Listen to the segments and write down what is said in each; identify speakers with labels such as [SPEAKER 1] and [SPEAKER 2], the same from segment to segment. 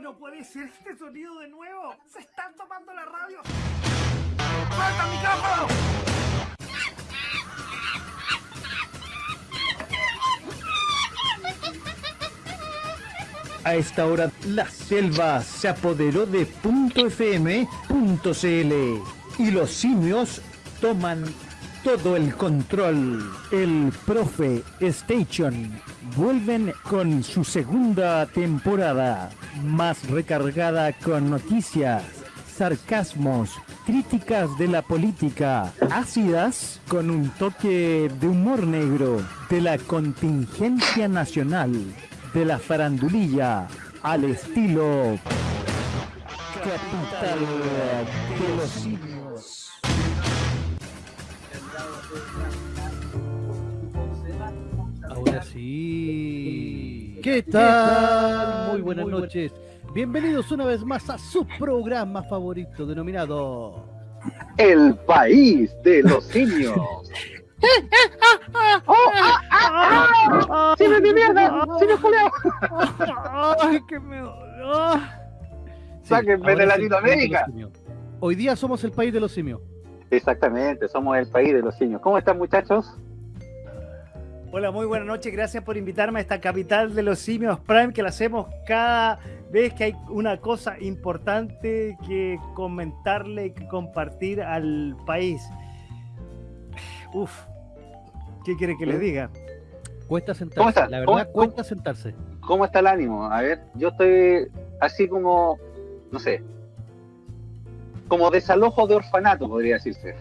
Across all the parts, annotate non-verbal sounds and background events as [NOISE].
[SPEAKER 1] No puede ser este sonido de nuevo. Se están tomando la radio. ¡Falta el micrófono!
[SPEAKER 2] A esta hora, la selva se apoderó de .fm.cl y los simios toman todo el control. El Profe Station vuelven con su segunda temporada, más recargada con noticias, sarcasmos, críticas de la política, ácidas con un toque de humor negro, de la contingencia nacional, de la farandulilla al estilo capital de los
[SPEAKER 3] sí. ¿Qué tal? Muy buenas noches. Bienvenidos una vez más a su programa favorito denominado
[SPEAKER 4] El país de los simios. [LAUGHS] ¡Oh, ah, ah, ah! ¡Simios de mierda! ¡Simios coleados!
[SPEAKER 1] ¡Ay, qué me dolió!
[SPEAKER 4] ¡Sáquenme de Latinoamérica!
[SPEAKER 3] Hoy día somos el país de los simios.
[SPEAKER 4] Exactamente, somos el país de los simios. ¿Cómo están, muchachos?
[SPEAKER 1] Hola, muy buenas noches. Gracias por invitarme a esta capital de los simios Prime que la hacemos cada vez que hay una cosa importante que comentarle y que compartir al país. Uf, ¿qué quiere que les diga?
[SPEAKER 3] Cuesta
[SPEAKER 4] ¿Cómo
[SPEAKER 3] sentarse.
[SPEAKER 4] está?
[SPEAKER 3] La
[SPEAKER 4] ¿Cómo-
[SPEAKER 3] verdad,
[SPEAKER 4] cómo-
[SPEAKER 3] cuesta sentarse.
[SPEAKER 4] ¿Cómo está el ánimo? A ver, yo estoy así como, no sé, como desalojo de orfanato, podría decirse.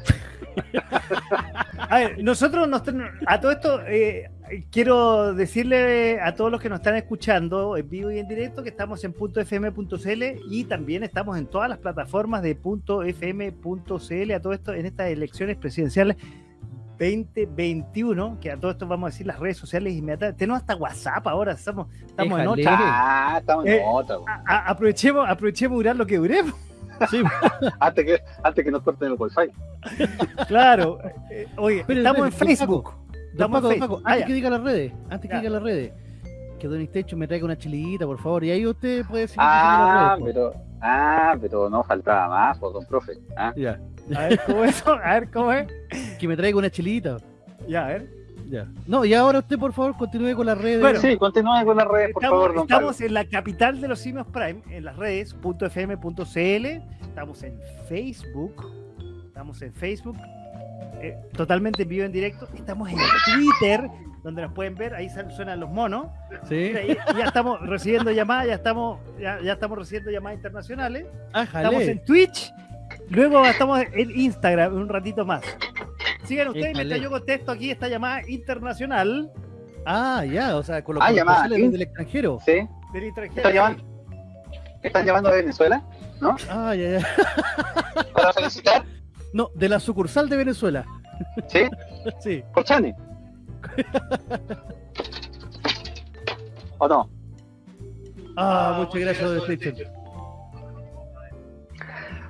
[SPEAKER 1] A ver, nosotros nos ten- a todo esto eh, quiero decirle a todos los que nos están escuchando en vivo y en directo que estamos en .fm.cl y también estamos en todas las plataformas de .fm.cl a todo esto en estas elecciones presidenciales 2021, que a todo esto vamos a decir las redes sociales inmediatamente. Tenemos hasta WhatsApp ahora, estamos, estamos en otra.
[SPEAKER 4] Ah, estamos en
[SPEAKER 1] Eh,
[SPEAKER 4] otra. güey.
[SPEAKER 1] A- a- aprovechemos, aprovechemos durar lo que duremos.
[SPEAKER 3] Sí, [LAUGHS]
[SPEAKER 4] Antes que, antes que nos corten el wifi. [LAUGHS]
[SPEAKER 1] Claro. Eh, oye,
[SPEAKER 3] Espere,
[SPEAKER 1] estamos en Facebook. Estamos
[SPEAKER 3] Paco,
[SPEAKER 1] en
[SPEAKER 3] Paco,
[SPEAKER 1] Facebook. Ah,
[SPEAKER 3] antes
[SPEAKER 1] ya.
[SPEAKER 3] que diga las redes, antes que diga las redes, que Don Istecho me traiga una chilita, por favor, y ahí usted puede decir
[SPEAKER 4] Ah,
[SPEAKER 3] redes,
[SPEAKER 4] pero, ah, pero no faltaba más, por don profe. Ah.
[SPEAKER 3] Ya.
[SPEAKER 1] A ver cómo es. eso? [LAUGHS] A ver cómo es.
[SPEAKER 3] Que me traiga una chilita.
[SPEAKER 1] Ya, a ver.
[SPEAKER 3] Ya. No, y ahora usted, por favor, continúe con las redes.
[SPEAKER 1] Bueno,
[SPEAKER 4] Sí, continúe con las redes, por
[SPEAKER 1] Estamos,
[SPEAKER 4] favor, don
[SPEAKER 1] estamos
[SPEAKER 4] Pablo.
[SPEAKER 1] en la capital de los simios Prime, en las redes .fm.cl, estamos en Facebook, estamos en Facebook, eh, totalmente en vivo en directo, estamos en Twitter, donde nos pueden ver, ahí suenan los monos,
[SPEAKER 3] Sí.
[SPEAKER 1] Mira, y- y ya estamos recibiendo llamadas, ya estamos, ya, ya estamos recibiendo llamadas internacionales,
[SPEAKER 3] Ah,
[SPEAKER 1] estamos en Twitch, luego estamos en Instagram un ratito más. Sigan ustedes mientras yo contesto aquí esta llamada internacional
[SPEAKER 3] Ah, ya, o sea, con los
[SPEAKER 4] Ah, llamada,
[SPEAKER 3] corresponsales
[SPEAKER 4] ¿sí?
[SPEAKER 3] del extranjero.
[SPEAKER 4] ¿Sí?
[SPEAKER 1] del extranjero.
[SPEAKER 4] ¿Están llamando, ¿Están llamando de Venezuela?
[SPEAKER 3] Ah, ya, ya. [LAUGHS]
[SPEAKER 4] ¿Para felicitar?
[SPEAKER 3] No, de la sucursal de Venezuela.
[SPEAKER 4] ¿Sí? [LAUGHS]
[SPEAKER 3] Sí.
[SPEAKER 4] ¿Por Chani? ¿O no?
[SPEAKER 3] Ah, muchas gracias, Don Istecho.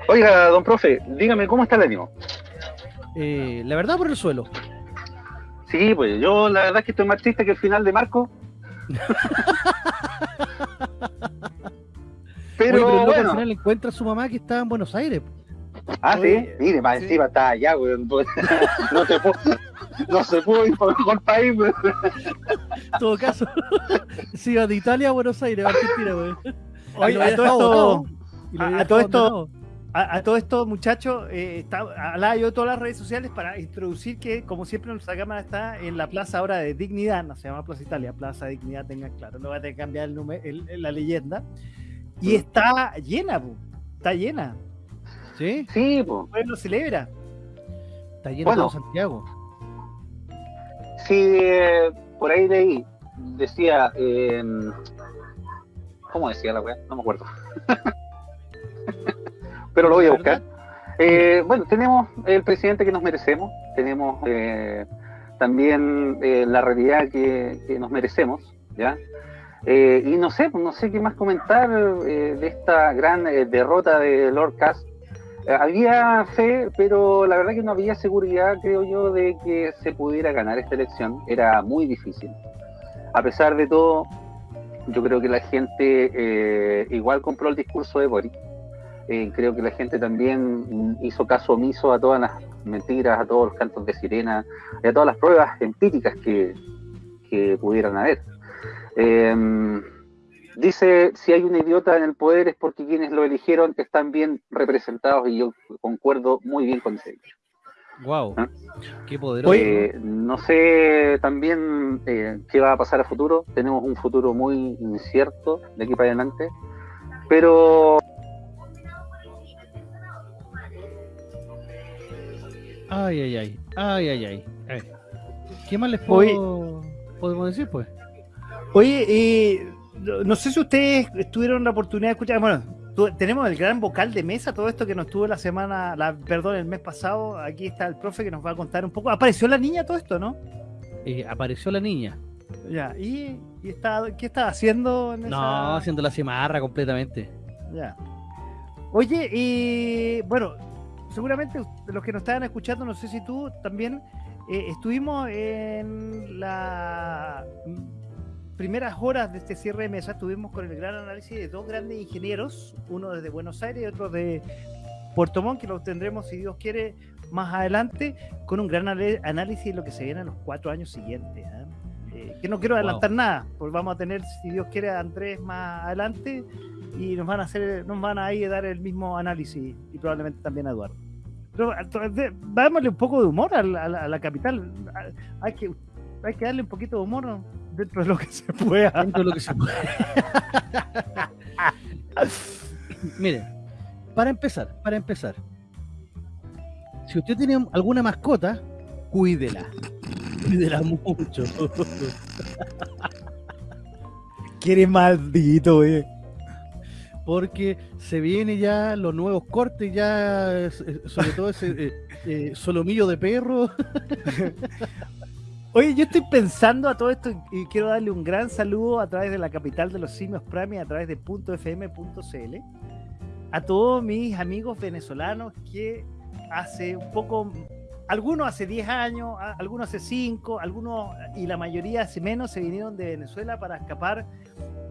[SPEAKER 4] Oiga, don profe, dígame, ¿cómo está el ánimo?
[SPEAKER 3] Eh, la verdad, por el suelo.
[SPEAKER 4] Sí, pues yo la verdad es que estoy más triste que el final de Marco. [LAUGHS] pero,
[SPEAKER 3] Oye, pero luego al
[SPEAKER 4] bueno,
[SPEAKER 3] final encuentra a su mamá que está en Buenos Aires.
[SPEAKER 4] ah, sí, mire, más
[SPEAKER 1] sí.
[SPEAKER 4] encima está allá, weón. [LAUGHS] No, te puedo, no se pudo ir por mejor país, weón.
[SPEAKER 3] En todo caso, [LAUGHS] si va de Italia a Buenos Aires, a Argentina, güey.
[SPEAKER 1] Oye, a todo esto- a- todo esto-. A, a todo esto, muchachos, eh, está, hablaba yo de todas las redes sociales para introducir que, como siempre, nuestra cámara está en la plaza ahora de Dignidad, no se llama Plaza Italia, Plaza Dignidad, tengan claro, no va a tener que cambiar el nombre, el- la leyenda. Y está llena, está llena.
[SPEAKER 3] ¿Sí?
[SPEAKER 4] Sí, pues.
[SPEAKER 1] El pueblo celebra.
[SPEAKER 3] Está lleno
[SPEAKER 4] Bueno.
[SPEAKER 3] todo Santiago.
[SPEAKER 4] Sí, eh, por ahí leí, decía, eh, ¿cómo decía la weá? No me acuerdo. [LAUGHS] Pero lo voy a buscar. Eh, bueno, tenemos el presidente que nos merecemos, tenemos eh, también eh, la realidad que, que nos merecemos, ¿ya? Y no sé, no sé qué más comentar de esta gran derrota de Lord Cass. Había fe, pero la verdad que no había seguridad, creo yo, de que se pudiera ganar esta elección. Era muy difícil. A pesar de todo, yo creo que la gente igual compró el discurso de Boris. Eh, creo que la gente también hizo caso omiso a todas las mentiras, a todos los cantos de sirena y a todas las pruebas empíricas que, que pudieran haber. Eh, dice, si hay un idiota en el poder es porque quienes lo eligieron están bien representados y yo concuerdo muy bien con ese
[SPEAKER 3] Wow, ¿Ah? qué poderoso.
[SPEAKER 4] Eh, no sé también eh, qué va a pasar a futuro. Tenemos un futuro muy incierto de aquí para adelante. Pero
[SPEAKER 3] Ay, ay, ay, ay, ay, ay. ¿Qué más les puedo, podemos decir, pues?
[SPEAKER 1] Oye, eh, no sé si ustedes tuvieron la oportunidad de escuchar, bueno, tenemos el gran vocal de mesa, todo esto que nos tuvo la semana, la, perdón, el mes pasado. Aquí está el profe que nos va a contar un poco. ¿Apareció la niña todo esto, no?
[SPEAKER 3] Eh, apareció la niña.
[SPEAKER 1] Ya, ¿y, está, qué está haciendo?
[SPEAKER 3] no, haciendo la cimarra completamente.
[SPEAKER 1] Ya. Oye, y bueno, seguramente los que nos estaban escuchando, no sé si tú también, eh, estuvimos en la primeras horas de este cierre de mesa tuvimos con el gran análisis de dos grandes ingenieros, uno desde Buenos Aires y otro de Puerto Montt, que lo tendremos, si Dios quiere, más adelante, con un gran análisis de lo que se viene en los cuatro años siguientes. ¿eh? Eh, que no quiero adelantar nada, porque vamos a tener, si Dios quiere, a Andrés más adelante y nos van a hacer, nos van a ir a dar el mismo análisis y probablemente también a Eduardo. Pero dámosle un poco de humor a la, a la capital. Hay que, hay que darle un poquito de humor dentro de lo que se pueda. Dentro de lo que se pueda.
[SPEAKER 3] Mire, para empezar, para empezar, si usted tiene alguna mascota, cuídela. Cuídela mucho.
[SPEAKER 1] Quiere maldito, eh.
[SPEAKER 3] Porque se viene ya los nuevos cortes, ya, sobre todo ese eh, eh, solomillo de perro. [LAUGHS]
[SPEAKER 1] Oye, yo estoy pensando a todo esto y quiero darle un gran saludo a través de la capital de los simios Prime, a través de .fm.cl, a todos mis amigos venezolanos que hace un poco, algunos hace 10 años, algunos hace 5, algunos y la mayoría hace menos se vinieron de Venezuela para escapar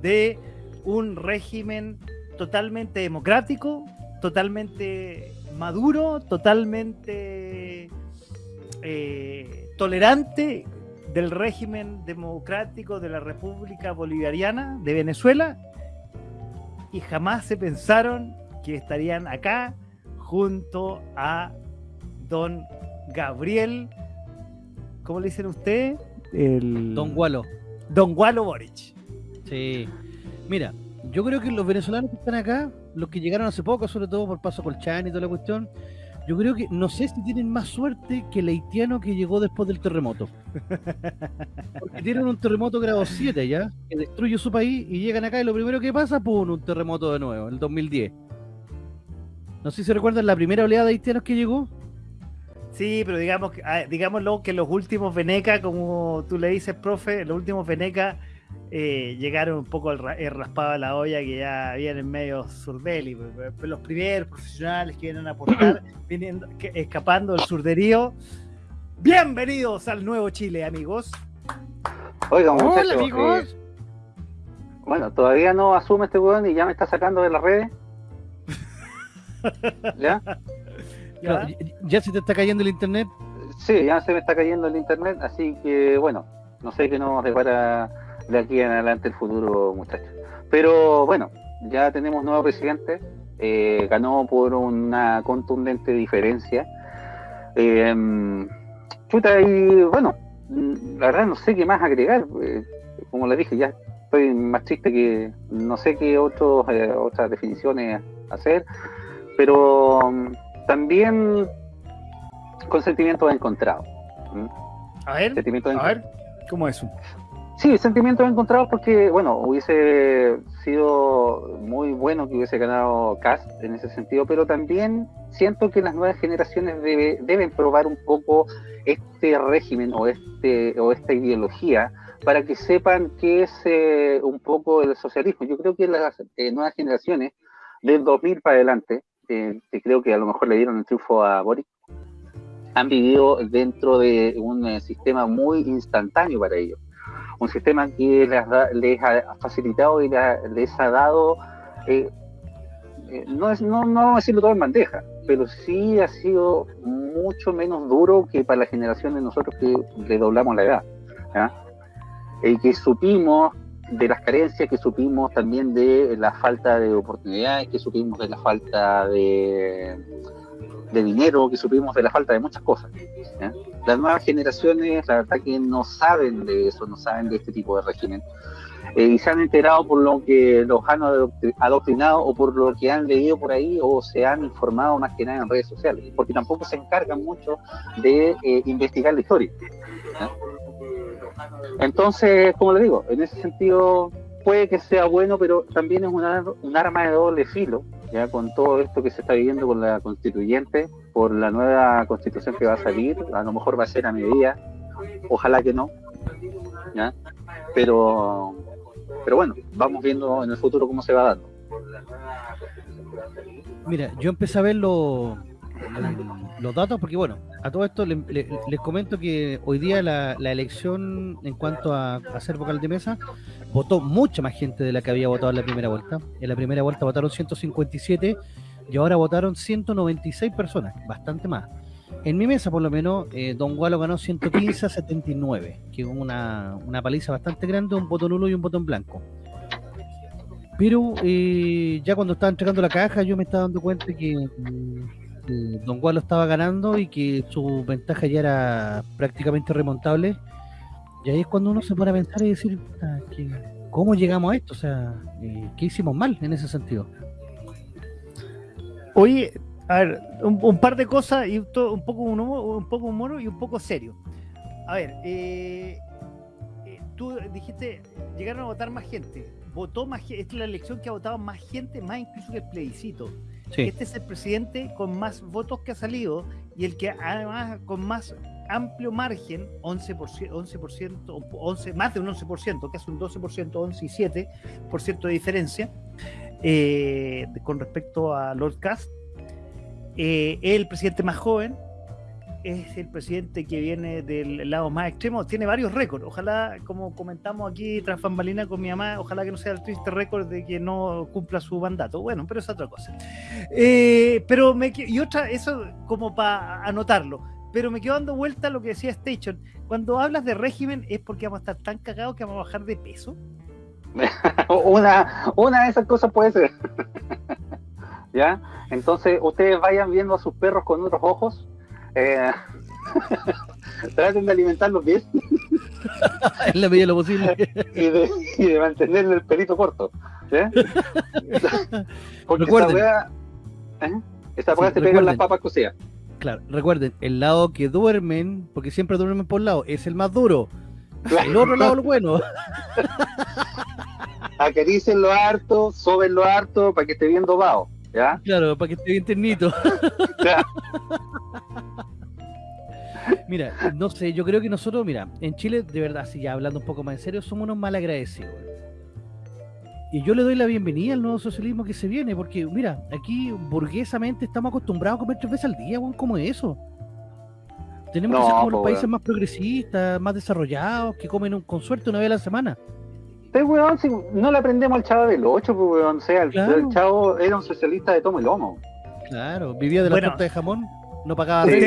[SPEAKER 1] de un régimen totalmente democrático, totalmente maduro, totalmente... Eh, tolerante del régimen democrático de la República Bolivariana de Venezuela y jamás se pensaron que estarían acá junto a don Gabriel, ¿cómo le dicen usted?
[SPEAKER 3] El... Don Gualo.
[SPEAKER 1] Don Gualo Boric.
[SPEAKER 3] Sí. Mira, yo creo que los venezolanos que están acá, los que llegaron hace poco, sobre todo por Paso Colchán y toda la cuestión, yo creo que no sé si tienen más suerte que el haitiano que llegó después del terremoto. Porque tienen un terremoto grado 7 ya, que destruye su país y llegan acá y lo primero que pasa, pum, un terremoto de nuevo, el 2010. No sé si se recuerdan la primera oleada de haitianos que llegó.
[SPEAKER 1] Sí, pero digamos, ah, digámoslo que los últimos Veneca, como tú le dices, profe, los últimos Veneca eh, llegaron un poco el, raspado a la olla que ya vienen medio surdeli. Los primeros profesionales que vienen a aportar, [CLEARS THROAT] viniendo, escapando del surderío. Bienvenidos al nuevo Chile, amigos.
[SPEAKER 4] Oigan, Hola, amigos. Eh, bueno, todavía no asume este weón y ya me está sacando de las redes. [LAUGHS]
[SPEAKER 3] ¿Ya? ¿Ya? ¿Ya se te está cayendo el internet?
[SPEAKER 4] Sí, ya se me está cayendo el internet, así que bueno, no sé qué nos depara de aquí en adelante el futuro, muchachos. Pero bueno, ya tenemos nuevo presidente, eh, ganó por una contundente diferencia. Eh, chuta, y bueno, la verdad no sé qué más agregar. Eh, como le dije, ya estoy más triste que no sé qué otros, otras definiciones hacer, pero mm, también con sentimientos encontrados.
[SPEAKER 1] A ver, a ver, ¿cómo es eso?
[SPEAKER 4] Sí, sentimientos encontrados porque, bueno, hubiese sido muy bueno que hubiese ganado Cast en ese sentido, pero también siento que las nuevas generaciones deben probar un poco este régimen o, este, o esta ideología para que sepan qué es eh, un poco el socialismo. Yo creo que las eh, nuevas generaciones del 2000 para adelante, eh, que creo que a lo mejor le dieron el triunfo a Boric, han vivido dentro de un sistema muy instantáneo para ellos un sistema que les, ha facilitado y les ha dado, eh, eh, no, es, no, no vamos a decirlo todo en bandeja, pero sí ha sido mucho menos duro que para la generación de nosotros que le doblamos la edad. Y que supimos de las carencias, que supimos también de la falta de oportunidades, que supimos de la falta de, dinero, que supimos de la falta de muchas cosas. Las nuevas generaciones, la verdad que no saben de eso, no saben de este tipo de régimen. Eh, y se han enterado por lo que los han adoctri- adoctrinado o por lo que han leído por ahí o se han informado más que nada en redes sociales, porque tampoco se encargan mucho de eh, investigar la historia. Entonces, como le digo, en ese sentido puede que sea bueno, pero también es un, un arma de doble filo, ya con todo esto que se está viviendo con la constituyente, por la nueva constitución que va a salir, a lo mejor va a ser a medida, ojalá que no. Pero, pero bueno, vamos viendo en el futuro cómo se va dando.
[SPEAKER 3] Mira, yo empecé a ver los, datos porque, bueno, a todo esto le- le- les comento que hoy día la, la elección en cuanto a, a ser vocal de mesa votó mucha más gente de la que había votado en la primera vuelta. En la primera vuelta votaron 157 y ahora votaron 196 personas, bastante más. En mi mesa, por lo menos, eh, Don Gualo ganó 115 a 79, que es una, una paliza bastante grande, un voto nulo y un voto en blanco. Pero eh, ya cuando estaba entregando la caja, yo me estaba dando cuenta que, Don Gualo estaba ganando y que su ventaja ya era prácticamente remontable. Y ahí es cuando uno se pone a pensar y decir, "Puta, que- ¿cómo llegamos a esto? O sea, eh, ¿qué hicimos mal en ese sentido?
[SPEAKER 1] Oye, a ver, un, par de cosas y to- un poco un un poco humor y un poco serio. A ver, eh, eh, tú dijiste, llegaron a votar más gente. Votó más gente, esta es la elección que ha votado más gente, más incluso que el plebiscito. Este es el presidente con más votos que ha salido y el que además con más amplio margen, 11%, 11%, o 11, más de un 11%, casi un 12%, 11 y 7% de diferencia eh, con respecto a Lord Cast. Eh, es el presidente más joven, es el presidente que viene del lado más extremo, tiene varios récords. Ojalá, como comentamos aquí tras bambalina con mi mamá, ojalá que no sea el triste récord de que no cumpla su mandato. Bueno, pero es otra cosa. Eh, pero me y otra, eso como para anotarlo. Pero me quedo dando vuelta a lo que decía Station. Cuando hablas de régimen es porque vamos a estar tan cagados que vamos a bajar de peso. [LAUGHS]
[SPEAKER 4] una, una de esas cosas puede ser. [LAUGHS] ¿Ya? Entonces, ustedes vayan viendo a sus perros con otros ojos. Eh, [LAUGHS] traten de alimentarlos bien [LAUGHS]
[SPEAKER 3] en la medida de lo posible.
[SPEAKER 4] y de, y de mantenerle el pelito corto. [LAUGHS] Porque
[SPEAKER 3] Recuerden.
[SPEAKER 4] esta weá, ¿eh? esta weá
[SPEAKER 3] Sí,
[SPEAKER 4] te pega en las papas cocidas.
[SPEAKER 3] Claro, recuerden, el lado que duermen, porque siempre duermen por lado, es el más duro. El otro lado, el bueno.
[SPEAKER 4] Acaricien lo harto, soben lo harto para que esté bien dobado. ¿Ya?
[SPEAKER 3] Claro, para que esté bien ternito. Mira, no sé, yo creo que nosotros, mira, en Chile, de verdad, si ya hablando un poco más en serio, somos unos mal agradecidos. Y yo le doy la bienvenida al nuevo socialismo que se viene, porque, mira, aquí burguesamente estamos acostumbrados a comer tres veces al día, weón, ¿cómo es eso? Tenemos que ser como los países más progresistas, más desarrollados, que comen un- con suerte una vez a la semana.
[SPEAKER 4] Este weón, si no le aprendemos al chavo del 8, pues weón. O sea, el,
[SPEAKER 3] Claro.
[SPEAKER 4] el chavo era un socialista de tomo y lomo.
[SPEAKER 3] Claro, vivía de la
[SPEAKER 1] Bueno.
[SPEAKER 3] torta de jamón, no pagaba
[SPEAKER 4] Sí.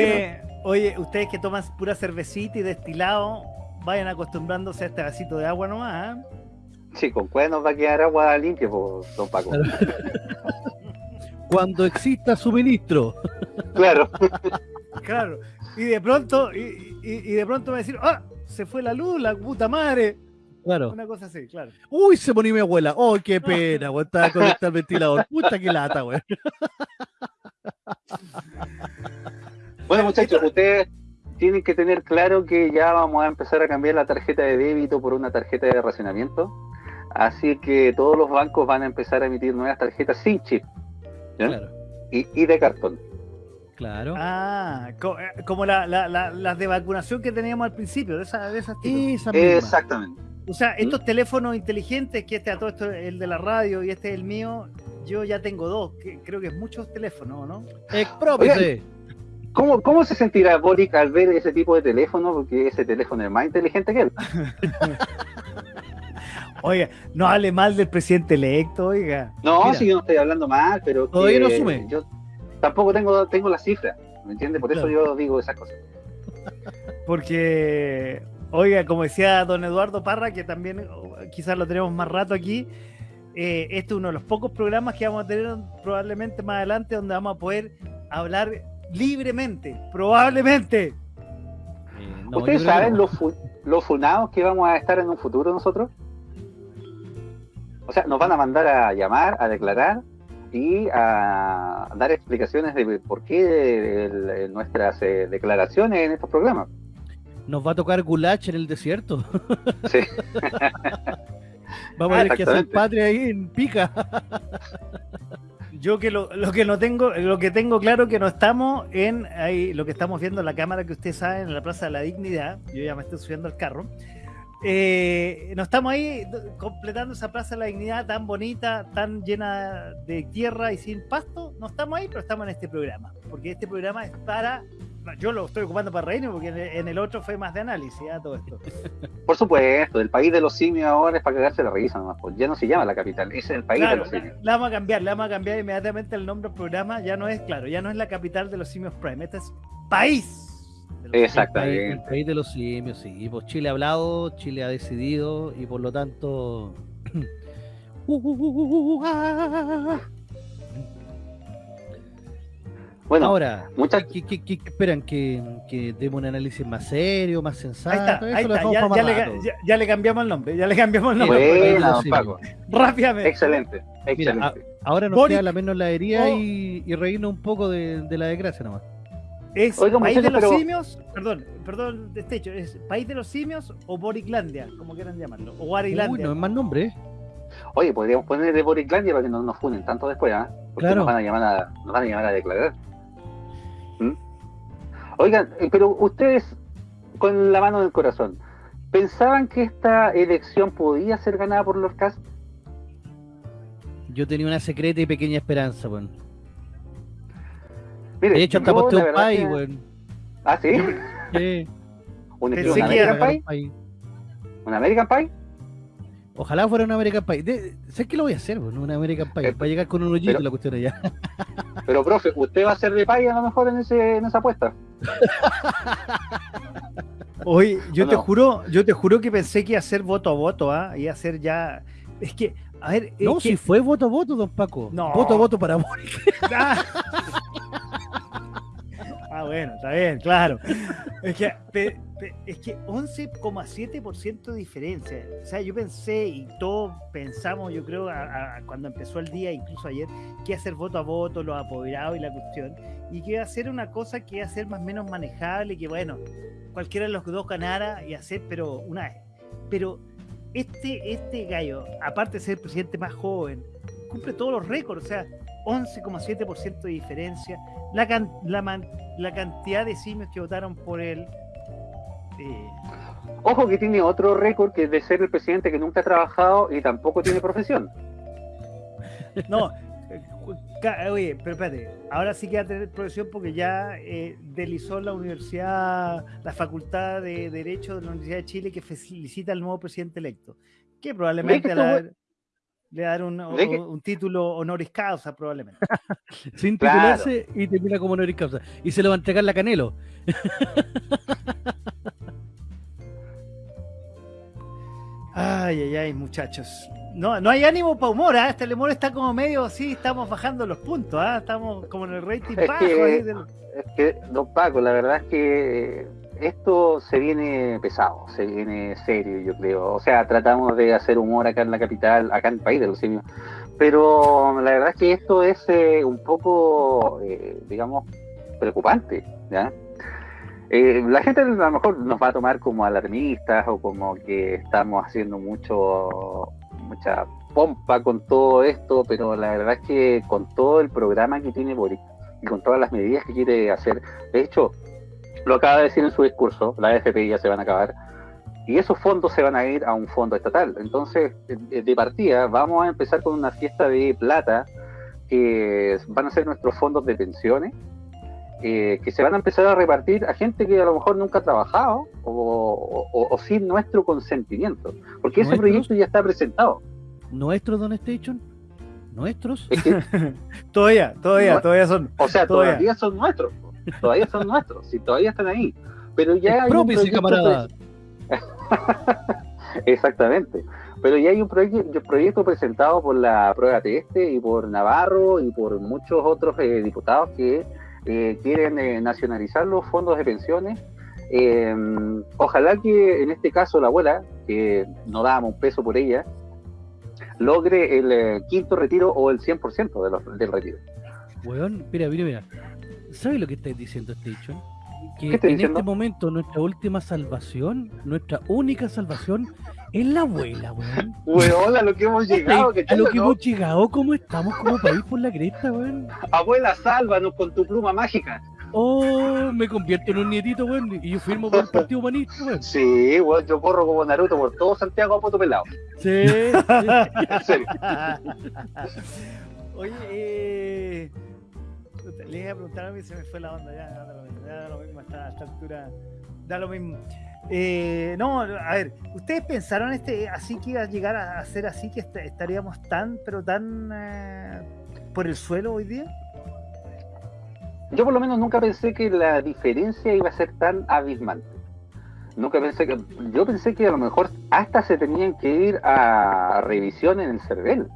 [SPEAKER 1] Oye, ustedes que toman pura cervecita y destilado, vayan acostumbrándose a este vasito de agua nomás. ¿ah?
[SPEAKER 4] Sí, con cuál nos va a quedar agua limpia, pues, don Paco.
[SPEAKER 3] Cuando exista suministro.
[SPEAKER 4] Claro.
[SPEAKER 1] Claro. Y de pronto, y, y- y de pronto me va a decir, ¡ah! Se fue la luz, la puta madre.
[SPEAKER 3] Claro.
[SPEAKER 1] Una cosa así, claro.
[SPEAKER 3] Uy, se murió mi abuela. Oh, qué pena, weón. Estaba conectado [LAUGHS] al ventilador. Puta que lata, weón. [LAUGHS]
[SPEAKER 4] Bueno, muchachos, ustedes tienen que tener claro que ya vamos a empezar a cambiar la tarjeta de débito por una tarjeta de racionamiento. Así que todos los bancos van a empezar a emitir nuevas tarjetas sin chip ¿ya?
[SPEAKER 3] Claro.
[SPEAKER 4] y, y de cartón.
[SPEAKER 3] Claro.
[SPEAKER 1] Ah, co- eh, como la- la- la- las de vacunación que teníamos al principio, de esas de esas.
[SPEAKER 3] Esa.
[SPEAKER 4] Exactamente.
[SPEAKER 1] O sea, estos teléfonos inteligentes, que este a todo esto el de la radio y este es el mío, yo ya tengo dos, que creo que es muchos teléfonos, ¿no?
[SPEAKER 3] Exprópiese.
[SPEAKER 4] ¿Cómo, ¿Cómo se sentirá Boric al ver ese tipo de teléfono? Porque ese teléfono es más inteligente que él. [LAUGHS]
[SPEAKER 1] Oiga, no hable mal del presidente electo, oiga.
[SPEAKER 4] No,
[SPEAKER 3] Mira.
[SPEAKER 4] sí, yo no estoy hablando mal, pero.
[SPEAKER 3] Todavía no asume.
[SPEAKER 4] Yo tampoco tengo, tengo la cifra, ¿me entiendes? Por eso yo digo esas cosas.
[SPEAKER 1] Porque, oiga, como decía don Eduardo Parra, que también oh, quizás lo tenemos más rato aquí, eh, este es uno de los pocos programas que vamos a tener probablemente más adelante donde vamos a poder hablar libremente, probablemente.
[SPEAKER 3] Eh, no,
[SPEAKER 4] ¿Ustedes
[SPEAKER 3] que
[SPEAKER 4] saben
[SPEAKER 3] no.
[SPEAKER 4] los, fu- los funados que vamos a estar en un futuro nosotros? O sea, nos van a mandar a llamar, a declarar y a dar explicaciones de por qué el- el- nuestras eh, declaraciones en estos programas.
[SPEAKER 3] Nos va a tocar Gulach en el desierto. [LAUGHS]
[SPEAKER 4] Sí.
[SPEAKER 3] Vamos a tener que hacer patria ahí en pica.
[SPEAKER 1] Yo que lo, lo que no tengo, lo que tengo claro que no estamos en ahí, lo que estamos viendo en la cámara que ustedes saben en la Plaza de la Dignidad. Yo ya me estoy subiendo al carro. Eh, no estamos ahí do- completando esa Plaza de la Dignidad tan bonita, tan llena de tierra y sin pasto. No estamos ahí, pero estamos en este programa. Porque este programa es para. Yo lo estoy ocupando para reírme porque en el, en el otro fue más de análisis, ¿ah? todo esto. [LAUGHS]
[SPEAKER 4] Por supuesto, el país de los simios ahora es para cagarse la risa nomás. pues ya no se llama la capital, es el país de los simios.
[SPEAKER 1] le vamos a cambiar, le vamos a cambiar inmediatamente el nombre del programa. Ya no es, claro, ya no es la capital de los simios Prime, este es país. de los
[SPEAKER 4] Exacto.
[SPEAKER 3] El país, el
[SPEAKER 4] Exactamente.
[SPEAKER 3] país de los simios, sí. Y pues Chile ha hablado, Chile ha decidido y por lo tanto. [CLEARS THROAT] Uh, uh, uh, uh, ah.
[SPEAKER 4] Bueno,
[SPEAKER 3] Ahora,
[SPEAKER 4] muchas-
[SPEAKER 3] ¿qué, qué- qué- qué esperan? ¿Que, que demos un análisis más serio, más sensato?
[SPEAKER 1] Ahí está,
[SPEAKER 3] Eso
[SPEAKER 1] ahí
[SPEAKER 3] lo
[SPEAKER 1] está,
[SPEAKER 3] dejamos
[SPEAKER 1] ya,
[SPEAKER 3] para más
[SPEAKER 1] ya le,
[SPEAKER 3] rato.
[SPEAKER 1] ya- ya le cambiamos el nombre, ya le cambiamos el nombre.
[SPEAKER 4] Buena, Paco.
[SPEAKER 1] Rápidamente.
[SPEAKER 4] Excelente, excelente.
[SPEAKER 3] Ahora nos
[SPEAKER 1] Boric.
[SPEAKER 3] queda la menos la herida
[SPEAKER 1] Oh.
[SPEAKER 3] y, y reírnos un poco de, de la desgracia nomás.
[SPEAKER 1] ¿Es
[SPEAKER 4] Oiga,
[SPEAKER 1] país de los
[SPEAKER 4] pero-
[SPEAKER 1] simios? Perdón, perdón, de este hecho, ¿es país de los simios o Boriclandia, como quieran llamarlo? O
[SPEAKER 3] Uy,
[SPEAKER 1] Guarilandia.
[SPEAKER 3] no es más nombre, ¿eh?
[SPEAKER 4] Oye, podríamos poner de Boriclandia para que no nos funen tanto después, ¿ah? Porque
[SPEAKER 3] Claro.
[SPEAKER 4] nos van a llamar a, nos van a llamar a declarar. ¿Mm? Oigan, eh, pero ustedes, con la mano del corazón, ¿pensaban que esta elección podía ser ganada por los Cast?
[SPEAKER 3] Yo tenía una secreta y pequeña esperanza, weón.
[SPEAKER 4] Mire,
[SPEAKER 3] De hecho, hasta
[SPEAKER 4] yo,
[SPEAKER 3] posté
[SPEAKER 4] la
[SPEAKER 3] un
[SPEAKER 4] que-
[SPEAKER 3] weón.
[SPEAKER 4] Ah, sí. [LAUGHS]
[SPEAKER 3] Sí.
[SPEAKER 4] ¿Un,
[SPEAKER 1] Pensé
[SPEAKER 4] un
[SPEAKER 1] que
[SPEAKER 4] American Pie? ¿Un American Pie?
[SPEAKER 3] Ojalá fuera un American Pie. De- ¿Sabes qué lo voy a hacer, weón? Un American Pie.
[SPEAKER 4] Eh,
[SPEAKER 3] Para llegar con un hoyito
[SPEAKER 4] pero-
[SPEAKER 3] la cuestión allá. [LAUGHS]
[SPEAKER 4] Pero, profe, ¿usted va a ser de Pie a lo mejor en, ese, en esa apuesta? [LAUGHS]
[SPEAKER 1] Oye, yo
[SPEAKER 4] ¿O
[SPEAKER 1] te juro, yo te juro que pensé que iba a ser voto a voto, ¿ah? Iba a ser ya. Es que, a ver,
[SPEAKER 3] No,
[SPEAKER 1] que-
[SPEAKER 3] si fue voto a voto, don Paco.
[SPEAKER 1] No.
[SPEAKER 3] Voto a voto para Boric.
[SPEAKER 1] Ah. [LAUGHS] Ah, bueno, está bien, claro. Es que, es que 11,7% de diferencia. O sea, yo pensé y todos pensamos, yo creo, a- cuando empezó el día, incluso ayer, que ser voto a voto, los apoderados y la cuestión, y que iba a ser una cosa que iba a ser más o menos manejable, que bueno, cualquiera de los dos ganara y hacer, pero una vez. Pero este, este gallo, aparte de ser el presidente más joven, cumple todos los récords, o sea, 11,7% de diferencia, la, can- la, man- la cantidad de simios que votaron por él. Eh,
[SPEAKER 4] Ojo que tiene otro récord que es de ser el presidente que nunca ha trabajado y tampoco tiene profesión. [LAUGHS]
[SPEAKER 1] no, oye, pero espérate, ahora sí que va a tener profesión porque ya eh, deslizó la universidad, la facultad de Derecho de la Universidad de Chile que felicita al nuevo presidente electo, que probablemente
[SPEAKER 4] que
[SPEAKER 1] le va dar- le va a dar un,
[SPEAKER 4] ¿Ve que-
[SPEAKER 1] un título honoris causa, probablemente. [LAUGHS]
[SPEAKER 3] Sin
[SPEAKER 4] Claro.
[SPEAKER 3] titularse y termina como honoris causa. Y se lo va a entregar la Canelo. [LAUGHS]
[SPEAKER 1] Ay, ay, ay, muchachos. No, no hay ánimo para humor, ¿ah? Este humor está como medio así, estamos bajando los puntos, ¿ah? Estamos como en el rating
[SPEAKER 4] Es
[SPEAKER 1] bajo.
[SPEAKER 4] que-
[SPEAKER 1] ahí del-
[SPEAKER 4] Es que, don Paco, la verdad es que esto se viene pesado, se viene serio, yo creo. O sea, tratamos de hacer humor acá en la capital, acá en el país de los simios. Pero la verdad es que esto es eh, un poco, eh, digamos, preocupante, ¿ya? Eh, la gente a lo mejor nos va a tomar como alarmistas o como que estamos haciendo mucho mucha pompa con todo esto, pero la verdad es que con todo el programa que tiene Boric y con todas las medidas que quiere hacer, de hecho, lo acaba de decir en su discurso, la AFP ya se van a acabar, y esos fondos se van a ir a un fondo estatal. Entonces, de partida, vamos a empezar con una fiesta de plata que van a ser nuestros fondos de pensiones eh, que se van a empezar a repartir a gente que a lo mejor nunca ha trabajado o, o- o sin nuestro consentimiento, porque ese proyecto ya está presentado.
[SPEAKER 3] ¿Nuestros Don Station? ¿Nuestros?
[SPEAKER 4] Es que, [LAUGHS]
[SPEAKER 1] Todavía, todavía,
[SPEAKER 4] No.
[SPEAKER 1] todavía son.
[SPEAKER 4] o sea,
[SPEAKER 1] Todavía.
[SPEAKER 4] todavía son nuestros, todavía son nuestros, si todavía están ahí, pero ya hay un
[SPEAKER 3] Exprópiese,
[SPEAKER 4] proyecto
[SPEAKER 3] camarada. [LAUGHS]
[SPEAKER 4] Exactamente. Pero ya hay un proyecto, proyecto presentado por la prueba Teste y por Navarro y por muchos otros eh, diputados que eh, quieren eh, nacionalizar los fondos de pensiones. Eh, ojalá que en este caso la abuela, que no dábamos un peso por ella, logre el eh, quinto retiro o el 100% de los, del retiro.
[SPEAKER 3] Weón, mira, mira, mira. ¿Sabes lo que estáis diciendo, Station? Que
[SPEAKER 4] ¿Qué estoy
[SPEAKER 3] en
[SPEAKER 4] diciendo?
[SPEAKER 3] este momento nuestra última salvación, nuestra única salvación, es la abuela, weón. [LAUGHS]
[SPEAKER 4] Weón, a lo que hemos llegado, que
[SPEAKER 3] a lo que hemos llegado, ¿cómo estamos como país por la cresta, weón?
[SPEAKER 4] Abuela, sálvanos con tu pluma mágica.
[SPEAKER 3] Oh, me convierto en un nietito, weón, y yo firmo por el Partido Humanista, weón.
[SPEAKER 4] Sí, weón, yo corro como Naruto por todo Santiago a poto pelado.
[SPEAKER 3] Sí, sí. [LAUGHS]
[SPEAKER 4] En serio. [LAUGHS]
[SPEAKER 1] Oye, eh, le iba a preguntar a mí, se me fue la onda, ya, da lo mismo, ya hasta esta altura, da lo mismo. Eh, no, a ver, ¿ustedes pensaron este así que iba a llegar a ser así que est- estaríamos tan, pero tan eh, por el suelo hoy día?
[SPEAKER 4] Yo por lo menos nunca pensé que la diferencia iba a ser tan abismante. Nunca pensé que... Yo pensé que a lo mejor hasta se tenían que ir a revisión en el CERVEL.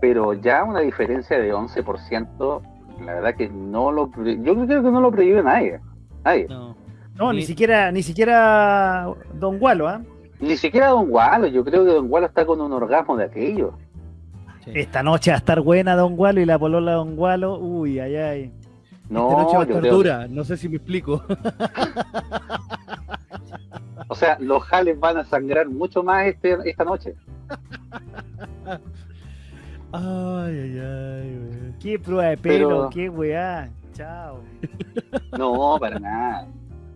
[SPEAKER 4] Pero ya una diferencia de 11%, la verdad que no lo... Yo creo que no lo previó nadie. Nadie.
[SPEAKER 3] No.
[SPEAKER 1] No, ni
[SPEAKER 3] Ni-
[SPEAKER 1] siquiera, ni siquiera Don Gualo, ¿ah?
[SPEAKER 4] Ni siquiera Don Gualo. Yo creo que Don Gualo está con un orgasmo de aquello.
[SPEAKER 3] sí.
[SPEAKER 1] Esta noche va a estar buena Don Gualo y la polola Don Gualo, uy, ay, ay.
[SPEAKER 4] No,
[SPEAKER 3] Esta noche va a estar
[SPEAKER 4] creo-
[SPEAKER 3] dura, no sé si me explico.
[SPEAKER 4] O sea, los jales van a sangrar mucho más este, esta noche. [LAUGHS]
[SPEAKER 3] Ay, ay, ay, weón.
[SPEAKER 1] Qué prueba de pelo,
[SPEAKER 4] Pero-
[SPEAKER 1] qué weá. Chao.
[SPEAKER 4] No, para nada.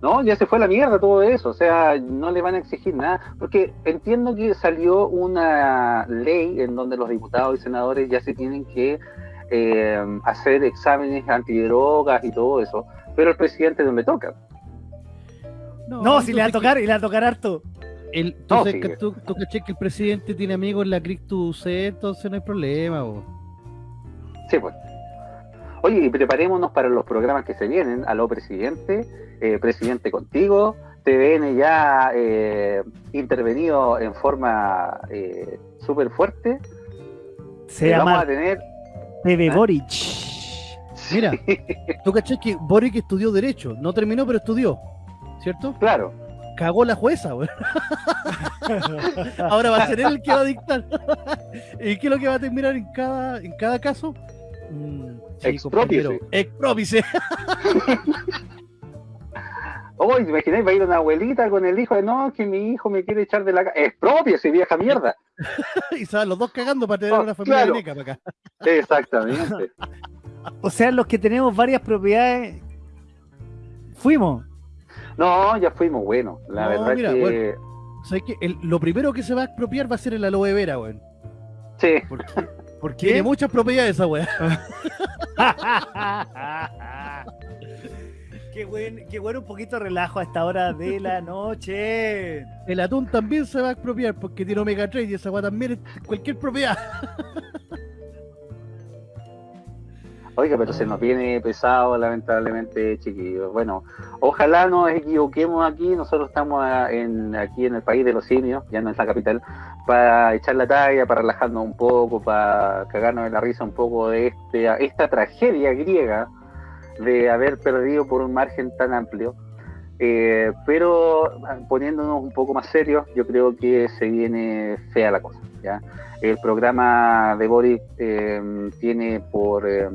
[SPEAKER 4] No, ya se fue a la mierda todo eso, o sea, no le van a exigir nada, porque entiendo que salió una ley en donde los diputados y senadores ya se tienen que eh, hacer exámenes antidrogas y todo eso, pero el presidente no le toca.
[SPEAKER 1] No, si le va a tocar, y le va a tocar harto.
[SPEAKER 3] El, entonces,
[SPEAKER 4] sí.
[SPEAKER 3] que tú, tú caché que el presidente tiene amigos en la Crictus C, entonces no hay problema, bo.
[SPEAKER 4] Sí, pues. Oye, y preparémonos para los programas que se vienen. Aló, presidente, eh, presidente contigo, TVN ya eh, intervenido en forma eh, súper fuerte.
[SPEAKER 1] Se
[SPEAKER 4] Eh, vamos
[SPEAKER 1] llama
[SPEAKER 4] a tener
[SPEAKER 1] TV
[SPEAKER 4] ¿Ah?
[SPEAKER 1] Boric.
[SPEAKER 3] Mira, tú caché que Boric estudió Derecho, no terminó, pero estudió, ¿cierto?
[SPEAKER 4] Claro,
[SPEAKER 3] Cagó la jueza, weón. Ahora va a ser él el que va a dictar. [LAUGHS] ¿Y qué es lo que va a terminar en cada, en cada caso? Mm, compañero, Exprópiese. [LAUGHS]
[SPEAKER 4] Oh, imagináis, va a ir una abuelita con el hijo de no, que mi hijo me quiere echar de la casa. Es propio ese vieja mierda. [LAUGHS]
[SPEAKER 3] y se van los dos cagando para tener
[SPEAKER 4] Oh,
[SPEAKER 3] una familia
[SPEAKER 4] claro.
[SPEAKER 3] para acá.
[SPEAKER 4] Exactamente.
[SPEAKER 1] O sea, los que tenemos varias propiedades, fuimos.
[SPEAKER 4] No, ya fuimos buenos. La
[SPEAKER 3] No,
[SPEAKER 4] verdad
[SPEAKER 3] mira,
[SPEAKER 4] que
[SPEAKER 3] bueno. ¿Sabes qué? El- lo primero que se va a expropiar va a ser el aloe vera, weón.
[SPEAKER 4] sí.
[SPEAKER 1] ¿Por qué? [LAUGHS] ¿Por
[SPEAKER 3] Tiene muchas propiedades esa weá. [LAUGHS]
[SPEAKER 1] qué, buen, qué bueno un poquito de relajo a esta hora de la noche.
[SPEAKER 3] El atún también se va a expropiar porque tiene omega 3 y esa weá también es cualquier propiedad. [LAUGHS]
[SPEAKER 4] Oiga, pero se nos viene pesado, lamentablemente, chiquillos. Bueno, ojalá nos equivoquemos aquí. Nosotros estamos en, aquí en el país de los simios, ya no es la capital, para echar la talla, para relajarnos un poco, para cagarnos de la risa un poco de este, esta tragedia griega de haber perdido por un margen tan amplio. Eh, pero ah, poniéndonos un poco más serios, yo creo que se viene fea la cosa. El programa de Boris eh, tiene por eh,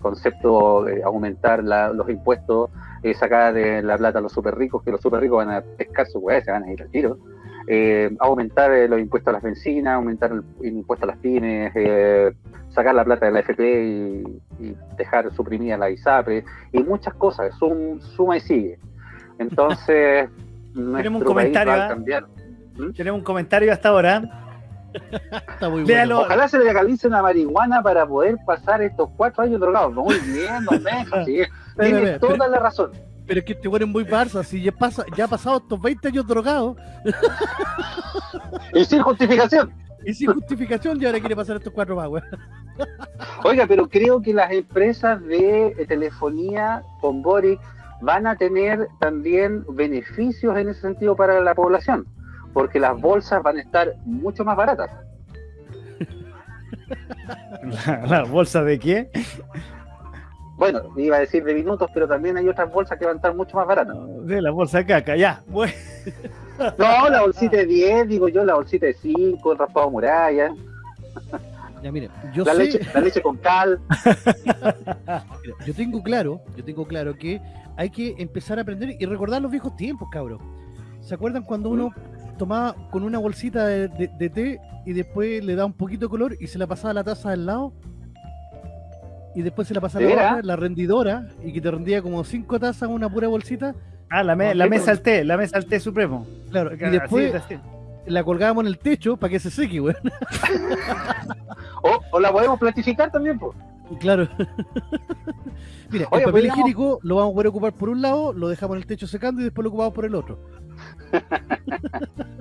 [SPEAKER 4] concepto eh, aumentar la- los impuestos, eh, sacar la plata a los super ricos, que los super ricos van a pescar su hueá, se van a ir al tiro. Eh, aumentar los impuestos a las bencinas, aumentar el, impuesto a las pymes, sacar la plata de la FP y, y dejar suprimida la ISAPRE y muchas cosas, sum- suma y sigue. Entonces, [LAUGHS] nuestro
[SPEAKER 1] un comentario,
[SPEAKER 4] país va a
[SPEAKER 1] ¿ah?
[SPEAKER 4] cambiar.
[SPEAKER 1] Tenemos un comentario hasta ahora.
[SPEAKER 3] Está muy
[SPEAKER 1] Léalo.
[SPEAKER 3] bueno.
[SPEAKER 4] Ojalá se legalice la marihuana para poder pasar estos cuatro años drogados. Muy bien, don Benja, sí. [LAUGHS] tiene toda
[SPEAKER 3] pero-
[SPEAKER 4] la razón.
[SPEAKER 3] Pero es que este weón es muy Barça, si ya pasa, ya ha pasado estos 20 años drogados,
[SPEAKER 4] Y sin justificación.
[SPEAKER 3] y sin justificación, y ahora quiere pasar estos cuatro más, weón.
[SPEAKER 4] Oiga, pero creo que las empresas de telefonía con Boric van a tener también beneficios en ese sentido para la población, porque las bolsas van a estar mucho más baratas. [LAUGHS]
[SPEAKER 1] ¿La, la bolsa de qué?
[SPEAKER 4] Bueno, iba a decir de minutos, pero también hay otras bolsas que van a estar mucho más baratas.
[SPEAKER 1] De la bolsa de caca, ya. Bueno,
[SPEAKER 4] No, la bolsita de 10, digo yo, la bolsita de 5, el raspado muralla,
[SPEAKER 3] Ya, mire, yo
[SPEAKER 4] la
[SPEAKER 3] sé,
[SPEAKER 4] leche, la leche con cal. [LAUGHS]
[SPEAKER 3] mira, yo tengo claro, yo tengo claro que hay que empezar a aprender y recordar los viejos tiempos, cabros. ¿Se acuerdan cuando uno tomaba con una bolsita de, de- de té y después le da un poquito de color y se la pasaba a la taza al lado? Y después se la pasaba a
[SPEAKER 4] ¿De
[SPEAKER 3] la otra, la rendidora, y que te rendía como cinco tazas una pura bolsita.
[SPEAKER 1] ah, la, me-
[SPEAKER 4] Ok,
[SPEAKER 1] la mesa al té, la mesa al té supremo.
[SPEAKER 3] Claro, y
[SPEAKER 1] Así,
[SPEAKER 3] después
[SPEAKER 1] así.
[SPEAKER 3] La colgábamos en el techo para que se seque, weón. [LAUGHS]
[SPEAKER 4] O, o la podemos platificar también, pues.
[SPEAKER 3] Claro. [LAUGHS] Mira,
[SPEAKER 4] Oye,
[SPEAKER 3] el papel
[SPEAKER 4] podríamos-
[SPEAKER 3] higiénico lo vamos a poder ocupar por un lado, lo dejamos en el techo secando y después lo ocupamos por el otro. [LAUGHS]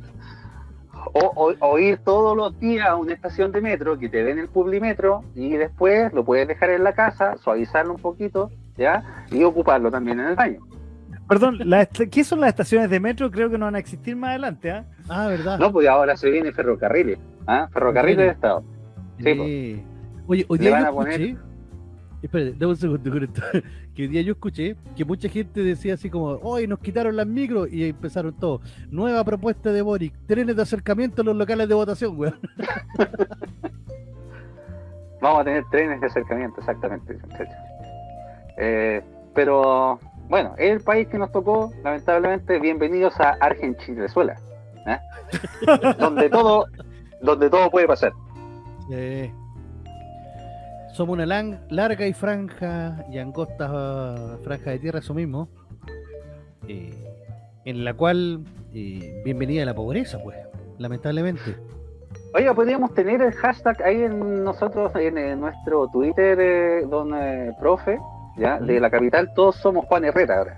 [SPEAKER 4] O, o- o ir todos los días a una estación de metro que te den el publimetro y después lo puedes dejar en la casa, suavizarlo un poquito, ¿ya? Y ocuparlo también en el baño.
[SPEAKER 1] Perdón, la ¿qué son las estaciones de metro? Creo que no van a existir más adelante, ¿ah?
[SPEAKER 3] Ah, ¿verdad?
[SPEAKER 4] No, pues ahora se viene ferrocarriles, ¿ah? Ferrocarriles de Estado. sí,
[SPEAKER 3] Eh, Oye, hoy día
[SPEAKER 4] van
[SPEAKER 3] yo
[SPEAKER 4] a poner-
[SPEAKER 3] escuché. Espérate, dame un segundo con esto. [LAUGHS] Que hoy día yo escuché que mucha gente decía así como, hoy nos quitaron las micros y empezaron todo. Nueva propuesta de Boric, trenes de acercamiento a los locales de votación, weón. [LAUGHS]
[SPEAKER 4] Vamos a tener trenes de acercamiento, exactamente. dice el muchacho. Eh, pero bueno, es el país que nos tocó, lamentablemente. Bienvenidos a Argenchinezuela, ¿eh? [LAUGHS] donde todo, donde todo puede pasar.
[SPEAKER 3] Eh, somos una lan- larga y franja y angosta franja de tierra, eso mismo, eh, en la cual eh, bienvenida a la pobreza, pues, lamentablemente.
[SPEAKER 4] Oiga, podríamos tener el hashtag ahí en nosotros, en, eh, nuestro Twitter, don profe, ya, de la capital, todos somos Juan Herrera ahora.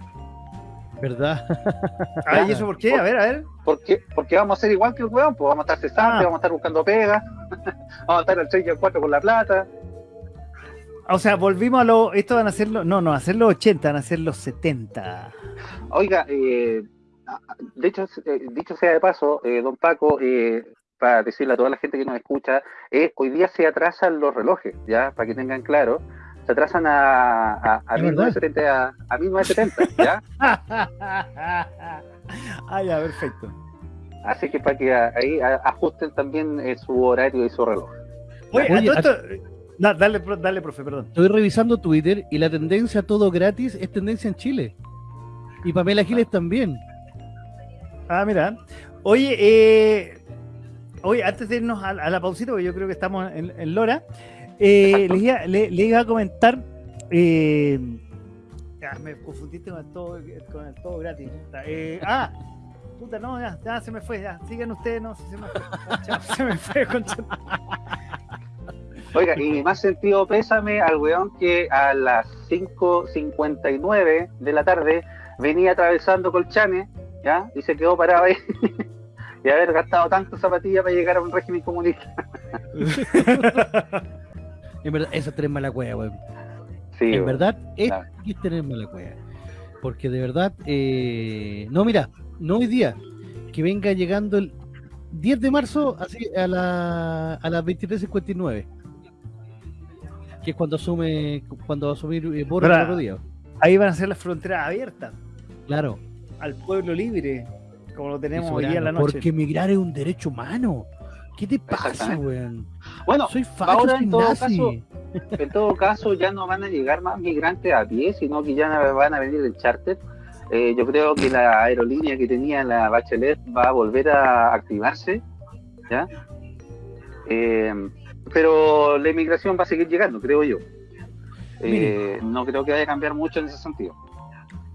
[SPEAKER 3] ¿Verdad? [LAUGHS]
[SPEAKER 1] Ah, ¿y eso por qué? A ver, a ver.
[SPEAKER 4] ¿Por qué? Porque vamos a ser igual que el weón, pues vamos a estar cesantes,
[SPEAKER 1] Ah.
[SPEAKER 4] vamos a estar buscando pega, [LAUGHS] vamos a estar al 3 y al 4 con la plata.
[SPEAKER 1] O sea, volvimos a lo. Esto van a ser los. No, no, a ser los 80, van a ser los 70.
[SPEAKER 4] Oiga, eh, de hecho, eh, dicho sea de paso, eh, don Paco, eh, para decirle a toda la gente que nos escucha, eh, hoy día se atrasan los relojes, ya, para que tengan claro, se atrasan a, a, a
[SPEAKER 3] Es
[SPEAKER 4] 1970, a, a 1970, ya. [LAUGHS]
[SPEAKER 1] ah, ya, perfecto.
[SPEAKER 4] Así que para que ahí ajusten también eh, su horario y su reloj.
[SPEAKER 1] Oye,
[SPEAKER 3] Oye,
[SPEAKER 1] a todo esto- Na- dale, dale, profe, perdón.
[SPEAKER 3] Estoy revisando Twitter y la tendencia a todo gratis es tendencia en Chile. Y Pamela Giles también.
[SPEAKER 1] Ah, mira. Oye, eh, oye, antes de irnos a, a la pausita, porque yo creo que estamos en, en Lora, eh, le, iba, le- le iba a comentar. eh, ya, me confundiste con el todo, con el todo gratis. Eh, ah, puta, no, ya, ya se me fue. Ya, sigan ustedes, no, se me fue. [LAUGHS] Se me fue, concha.
[SPEAKER 4] Oiga, y más sentido pésame al weón que a las 5.59 de la tarde venía atravesando Colchane, ¿ya? Y se quedó parado ahí. [LAUGHS] y haber gastado tanto zapatilla para llegar a un régimen comunista. [LAUGHS]
[SPEAKER 3] En verdad, esa es tener mala cueva, weón.
[SPEAKER 4] Sí,
[SPEAKER 3] En
[SPEAKER 4] weón.
[SPEAKER 3] verdad, es,
[SPEAKER 4] Claro.
[SPEAKER 3] es tener mala cueva. Porque de verdad, eh, no, mira, no hoy día, que venga llegando el 10 de marzo así a, la, a las 23.59. Que es cuando asume, cuando va a asumir eh, Boris el otro día.
[SPEAKER 1] Ahí van a ser las fronteras abiertas
[SPEAKER 3] Claro.
[SPEAKER 1] al pueblo libre, como lo tenemos hoy día en la noche.
[SPEAKER 3] Porque emigrar es un derecho humano. ¿Qué te pasa, weón?
[SPEAKER 4] Bueno,
[SPEAKER 3] Soy facho,
[SPEAKER 4] ahora, en todo
[SPEAKER 3] nazi.
[SPEAKER 4] caso, en todo caso ya no van a llegar más migrantes a pie, sino que ya van a venir en charter. Eh, yo creo que la aerolínea que tenía la Bachelet va a volver a activarse, ¿ya? Eh, pero la inmigración va a seguir llegando, creo yo. Eh, no creo que vaya a cambiar mucho en ese sentido.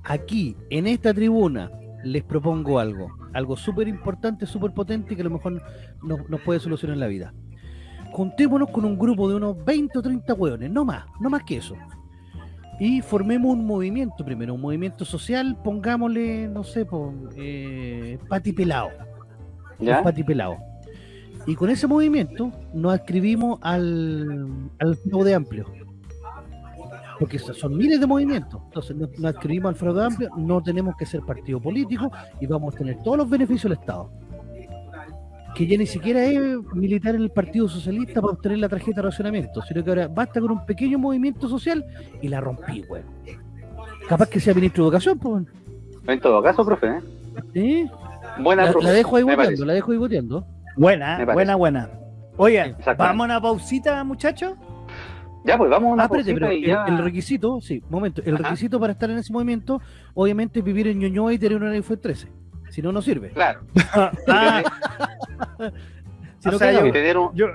[SPEAKER 3] aquí, en esta tribuna, les propongo algo. Algo súper importante, súper potente que a lo mejor nos, nos puede solucionar la vida. Juntémonos con un grupo de unos 20 o 30 hueones, no más, no más que eso. y formemos un movimiento primero, un movimiento social, pongámosle, no sé, eh, Pati Pelao.
[SPEAKER 4] ¿Ya?
[SPEAKER 3] Pati Pelao. Y con ese movimiento nos adscribimos al, al fraude amplio. Porque so- son miles de movimientos. Entonces nos, nos adscribimos al fraude amplio, no tenemos que ser partido político y vamos a tener todos los beneficios del Estado. Que ya ni siquiera es militar en el Partido Socialista para obtener la tarjeta de racionamiento, sino que ahora basta con un pequeño movimiento social y la rompí, weón. Capaz que sea ministro de Educación, pues. weón.
[SPEAKER 4] En todo caso, profe, ¿eh?
[SPEAKER 3] ¿Sí?
[SPEAKER 4] Buena
[SPEAKER 3] La,
[SPEAKER 4] profe.
[SPEAKER 3] la dejo ahí boteando, la dejo ahí boteando.
[SPEAKER 1] Buena, buena, buena. Oye, vamos a una pausita, muchachos.
[SPEAKER 4] Ya, pues vamos a una
[SPEAKER 3] Ah, espérate, pero
[SPEAKER 4] y
[SPEAKER 3] el,
[SPEAKER 4] ya.
[SPEAKER 3] el requisito, sí, momento, el
[SPEAKER 4] Ajá.
[SPEAKER 3] requisito para estar en ese movimiento, obviamente es vivir en Ñuñoa y tener una iPhone 13. Si no, no sirve.
[SPEAKER 4] Claro. [LAUGHS]
[SPEAKER 1] Ah,
[SPEAKER 3] Si
[SPEAKER 1] o
[SPEAKER 3] no,
[SPEAKER 1] sea,
[SPEAKER 3] cagamos.
[SPEAKER 4] Y tener un,
[SPEAKER 1] yo,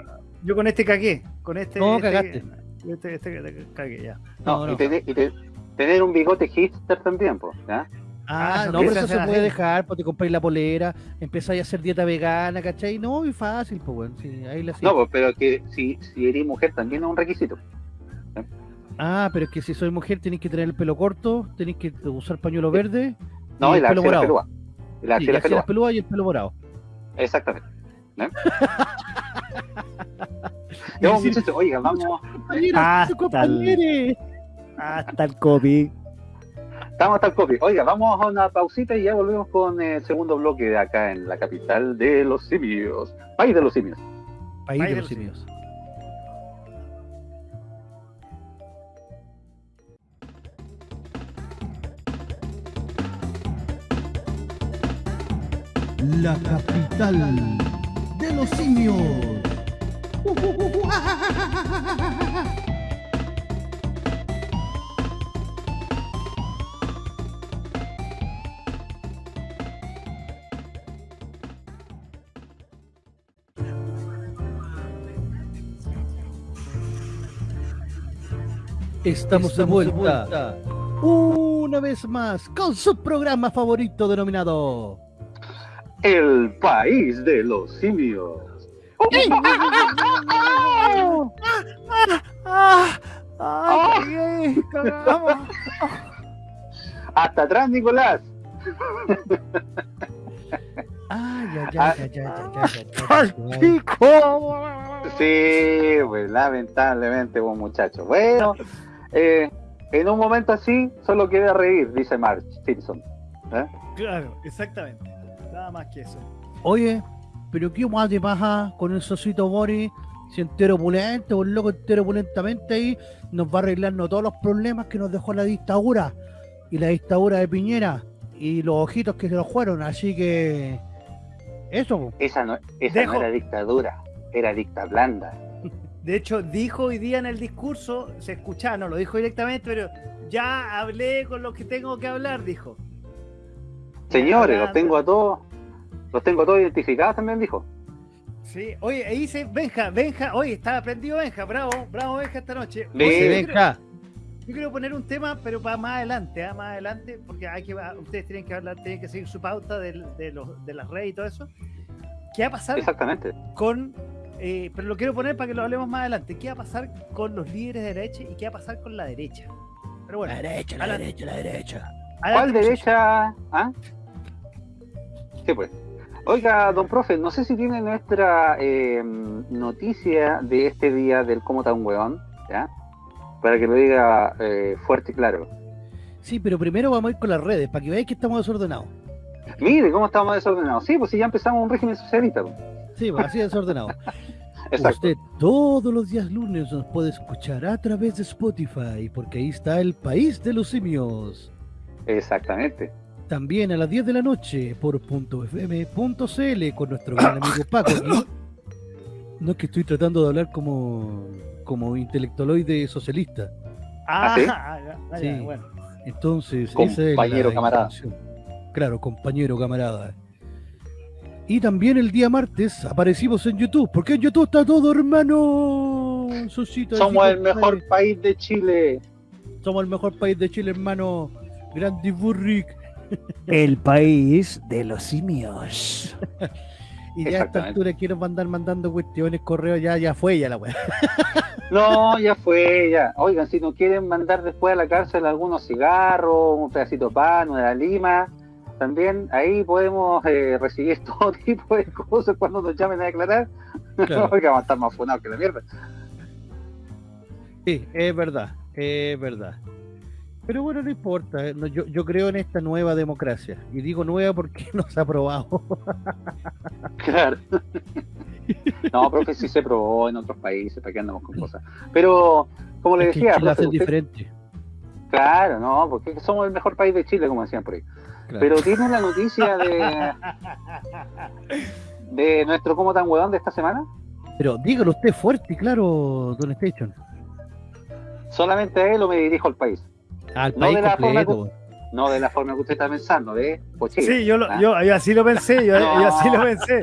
[SPEAKER 1] yo con este cagué. Con este.
[SPEAKER 3] No,
[SPEAKER 1] este-
[SPEAKER 3] cagaste.
[SPEAKER 1] Este, este, este cagué, ya.
[SPEAKER 4] no,
[SPEAKER 3] No, no.
[SPEAKER 4] Y, tener, y te- tener un bigote hipster también, pues, ¿ya?
[SPEAKER 3] Ah,
[SPEAKER 1] Ah,
[SPEAKER 3] no, pero eso se puede dejar, pues te compráis la polera, empezáis a hacer dieta vegana, ¿cachai? No, y fácil, pues bueno, sí, ahí la
[SPEAKER 4] No, pues, pero que si, si eres mujer también es un requisito.
[SPEAKER 3] Ah, pero es que si soy mujer tenéis que tener el pelo corto, tenéis que usar pañuelo verde,
[SPEAKER 4] No,
[SPEAKER 3] Y
[SPEAKER 4] y, la
[SPEAKER 3] el pelo morado.
[SPEAKER 4] pelúa. La
[SPEAKER 3] sí,
[SPEAKER 4] axila
[SPEAKER 3] las
[SPEAKER 4] pelúa.
[SPEAKER 3] y el pelo morado.
[SPEAKER 4] Exactamente. ¿no? [LAUGHS] Ya,
[SPEAKER 3] decir,
[SPEAKER 4] muchachos, oiga, vamos.
[SPEAKER 1] el-
[SPEAKER 3] compañere.
[SPEAKER 1] Hasta el copy.
[SPEAKER 4] Estamos hasta el copy. Oiga, vamos a una pausita y ya volvemos con el segundo bloque de acá en la capital de los simios. País de los simios.
[SPEAKER 3] País
[SPEAKER 1] País
[SPEAKER 3] de
[SPEAKER 1] de
[SPEAKER 3] los
[SPEAKER 1] los
[SPEAKER 3] simios.
[SPEAKER 5] La capital de los simios. [LAUGHS]
[SPEAKER 3] Estamos, de vuelta. Una vez más con su programa favorito denominado
[SPEAKER 4] El país de los simios. [LAUGHS]
[SPEAKER 1] ¡Ah! ¡Ah! cagamos. [LAUGHS]
[SPEAKER 4] Hasta atrás, Nicolás.
[SPEAKER 3] Ah, ya,
[SPEAKER 4] Ah.
[SPEAKER 3] ya, ya, ya, ya, ya, ya, ya,
[SPEAKER 1] ¡Al
[SPEAKER 3] ya.
[SPEAKER 1] pico!
[SPEAKER 4] Sí, pues lamentablemente, buen muchacho. Bueno, eh, en un momento así solo queda reír, dice Marge Simpson. ¿eh?
[SPEAKER 1] Claro, exactamente. Nada más que eso.
[SPEAKER 3] Oye, pero qué más de paja con el socito Boris, si entero opulento, un loco entero opulentamente ahí, nos va a arreglarnos todos los problemas que nos dejó la dictadura y la dictadura de Piñera y los ojitos que se nos fueron, así que eso.
[SPEAKER 4] Esa, no, esa
[SPEAKER 1] Dejo-
[SPEAKER 4] no era dictadura, era dicta blanda.
[SPEAKER 1] De hecho, dijo hoy día en el discurso, se escuchaba, no lo dijo directamente, pero ya hablé con los que tengo que hablar, dijo.
[SPEAKER 4] Señores, los tengo a todos, los tengo todos identificados también, dijo.
[SPEAKER 1] Sí, oye, ahí dice Benja, Benja, oye, está aprendido Benja, bravo, bravo Benja esta noche. Oye,
[SPEAKER 3] Se
[SPEAKER 1] yo quiero-
[SPEAKER 3] acá.
[SPEAKER 1] Yo quiero poner un tema, pero para más adelante, ¿ah? más adelante, porque hay que, ustedes tienen que hablar, tienen que seguir su pauta del- de, los, de las redes y todo eso. ¿Qué va a pasar
[SPEAKER 4] Exactamente.
[SPEAKER 1] con, eh, pero lo quiero poner para que lo hablemos más adelante, qué va a pasar con los líderes de derecha y qué va a pasar con la derecha? Pero bueno,
[SPEAKER 3] La derecha, la
[SPEAKER 1] adelante.
[SPEAKER 3] derecha, la derecha.
[SPEAKER 4] ¿Cuál derecha? ¿Ah? Sí, pues. Oiga, don profe, no sé si tiene nuestra eh, noticia de este día del cómo está un hueón, ¿ya? Para que lo diga eh, fuerte y claro.
[SPEAKER 3] Sí, pero primero vamos a ir con las redes, para que veáis que estamos desordenados.
[SPEAKER 4] Mire cómo estamos desordenados. Sí, pues si ya empezamos un régimen socialista. pues.
[SPEAKER 3] Sí, pues, así desordenados. [LAUGHS]
[SPEAKER 4] Exacto.
[SPEAKER 3] Usted todos los días lunes nos puede escuchar a través de Spotify, porque ahí está el país de los simios.
[SPEAKER 4] Exactamente.
[SPEAKER 3] También a las 10 de la noche por .fm.cl con nuestro gran [COUGHS] amigo Paco. No es que estoy tratando de hablar como, como intelectualoide socialista.
[SPEAKER 1] Ah,
[SPEAKER 4] ¿Ah, sí? [LAUGHS]
[SPEAKER 1] ah, ya, ya,
[SPEAKER 3] Sí.
[SPEAKER 1] bueno.
[SPEAKER 3] Entonces,
[SPEAKER 4] Compañero,
[SPEAKER 3] esa es la
[SPEAKER 4] camarada.
[SPEAKER 3] Claro, compañero, camarada. Y también el día martes aparecimos en YouTube, porque en YouTube está todo, hermano. Susito,
[SPEAKER 4] Somos el mejor país de Chile.
[SPEAKER 3] Somos el mejor país de Chile, hermano. Grandi Burrick. [LAUGHS]
[SPEAKER 2] El país de los simios. [LAUGHS]
[SPEAKER 3] Y ya a esta altura quiero mandar mandando cuestiones, correos, ya, ya fue ya la weá. [LAUGHS]
[SPEAKER 4] No, ya fue, ya. Oigan, si nos quieren mandar después a la cárcel algunos cigarros, un pedacito de pan, una lima, también ahí podemos eh, recibir [LAUGHS] todo tipo de cosas cuando nos llamen a declarar.
[SPEAKER 3] Claro. [LAUGHS]
[SPEAKER 4] Oiga, vamos a estar más funados que la mierda.
[SPEAKER 3] Sí, es verdad, es verdad. Pero bueno, no importa. eh, yo, yo creo en esta nueva democracia. Y digo nueva porque [LAUGHS] no se ha aprobado.
[SPEAKER 4] Claro. No, profe, sí se probó en otros países, para que andamos con cosas. Pero, como le
[SPEAKER 3] Es que
[SPEAKER 4] decía, profe,
[SPEAKER 3] hacen
[SPEAKER 4] usted-
[SPEAKER 3] diferente.
[SPEAKER 4] claro, no, porque somos el mejor país de Chile, como decían por ahí.
[SPEAKER 3] Claro.
[SPEAKER 4] Pero tiene la noticia de de nuestro como tan huevón de esta semana.
[SPEAKER 3] Pero dígalo usted fuerte y claro, Don Station.
[SPEAKER 4] Solamente a él o me dirijo al país.
[SPEAKER 3] Al
[SPEAKER 4] No
[SPEAKER 3] país
[SPEAKER 4] de la forma
[SPEAKER 3] completo.
[SPEAKER 4] No de la forma que usted está pensando, ¿ve? Pochillo.
[SPEAKER 1] Sí, yo, lo-
[SPEAKER 4] Ah.
[SPEAKER 1] yo, yo así lo pensé, yo,
[SPEAKER 4] No.
[SPEAKER 1] yo así lo pensé.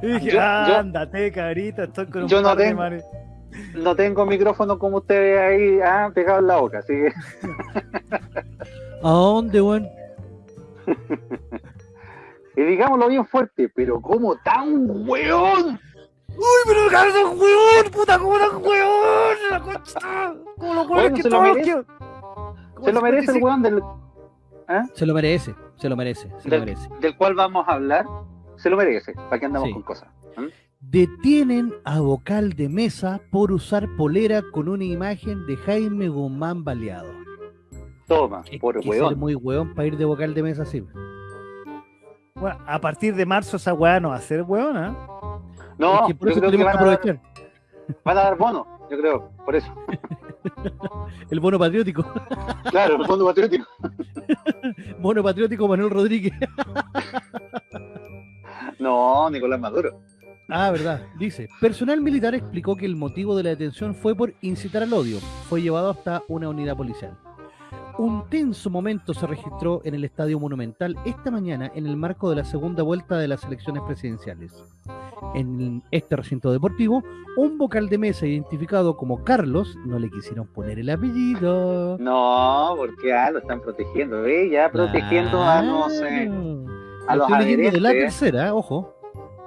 [SPEAKER 1] Y dije,
[SPEAKER 4] Yo- yo-
[SPEAKER 1] ándate, cabrita, estoy con un
[SPEAKER 4] Yo no
[SPEAKER 1] par de
[SPEAKER 4] tengo-
[SPEAKER 1] manes".
[SPEAKER 4] No tengo micrófono como usted ahí, ah, pegado en la boca, así que [LAUGHS]
[SPEAKER 3] ¿A dónde, weón? [LAUGHS]
[SPEAKER 4] y digámoslo bien fuerte, pero como tan hueón.
[SPEAKER 1] Uy, pero un huevón, puta, como un huevón, la concha. Como los huevones
[SPEAKER 4] Bueno,
[SPEAKER 1] que
[SPEAKER 4] se lo
[SPEAKER 1] todos
[SPEAKER 4] merece. Se lo merece el
[SPEAKER 1] 55.
[SPEAKER 4] hueón del,
[SPEAKER 3] Se lo merece, se lo merece, se lo
[SPEAKER 4] del,
[SPEAKER 3] merece.
[SPEAKER 4] del cual vamos a hablar. Se lo merece, para que andamos
[SPEAKER 3] Sí.
[SPEAKER 4] con cosas. ¿Mm?
[SPEAKER 3] Detienen a vocal de mesa por usar polera con una imagen de Jaime Guzmán baleado.
[SPEAKER 4] Toma,
[SPEAKER 3] Hay
[SPEAKER 4] por
[SPEAKER 3] que
[SPEAKER 4] hueón.
[SPEAKER 3] ser muy hueón para ir de vocal de mesa así.
[SPEAKER 1] Bueno, a partir de marzo esa weá no va a ser huevona.
[SPEAKER 4] No,
[SPEAKER 3] es que por
[SPEAKER 4] yo
[SPEAKER 3] eso
[SPEAKER 4] creo que
[SPEAKER 3] tenemos
[SPEAKER 4] van
[SPEAKER 3] que
[SPEAKER 4] a, dar,
[SPEAKER 3] aprovechar
[SPEAKER 4] van a dar bono, yo creo, por eso. [LAUGHS]
[SPEAKER 3] el bono patriótico.
[SPEAKER 4] Claro, el fondo patriótico. [LAUGHS]
[SPEAKER 3] Bono patriótico Manuel Rodríguez. [LAUGHS]
[SPEAKER 4] No, Nicolás Maduro.
[SPEAKER 3] Ah, verdad. Dice, personal militar explicó que el motivo de la detención fue por incitar al odio. Fue llevado hasta una unidad policial. Un tenso momento se registró en el Estadio Monumental esta mañana en el marco de la segunda vuelta de las elecciones presidenciales. En este recinto deportivo, un vocal de mesa identificado como Carlos, no le quisieron poner el apellido.
[SPEAKER 4] No, porque ah, lo están protegiendo, ¿ve? Ya protegiendo a, no sé, a
[SPEAKER 3] Lo
[SPEAKER 4] los
[SPEAKER 3] estoy de la tercera, ojo.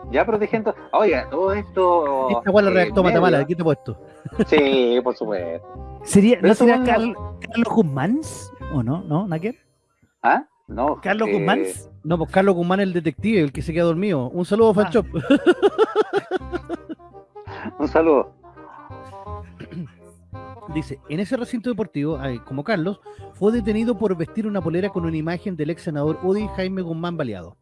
[SPEAKER 4] Ya protegiendo. Oiga, todo esto.
[SPEAKER 3] Esta igual la
[SPEAKER 4] eh,
[SPEAKER 3] redactó Matamala, aquí te he puesto.
[SPEAKER 4] Sí, por supuesto.
[SPEAKER 1] ¿Sería, ¿No
[SPEAKER 4] bueno,
[SPEAKER 1] Carl- Carlos Guzmán? ¿O no? ¿No? ¿Naker?
[SPEAKER 4] ¿Ah? No.
[SPEAKER 1] ¿Carlos
[SPEAKER 4] eh,
[SPEAKER 1] Guzmán?
[SPEAKER 3] No, pues Carlos Guzmán, el detective, el que se queda dormido. Un saludo,
[SPEAKER 1] Ah.
[SPEAKER 3] Fanchop. [LAUGHS]
[SPEAKER 4] Un saludo. [CLEARS THROAT]
[SPEAKER 3] Dice, en ese recinto deportivo, como Carlos, fue detenido por vestir una polera con una imagen del ex senador UDI Jaime Guzmán baleado.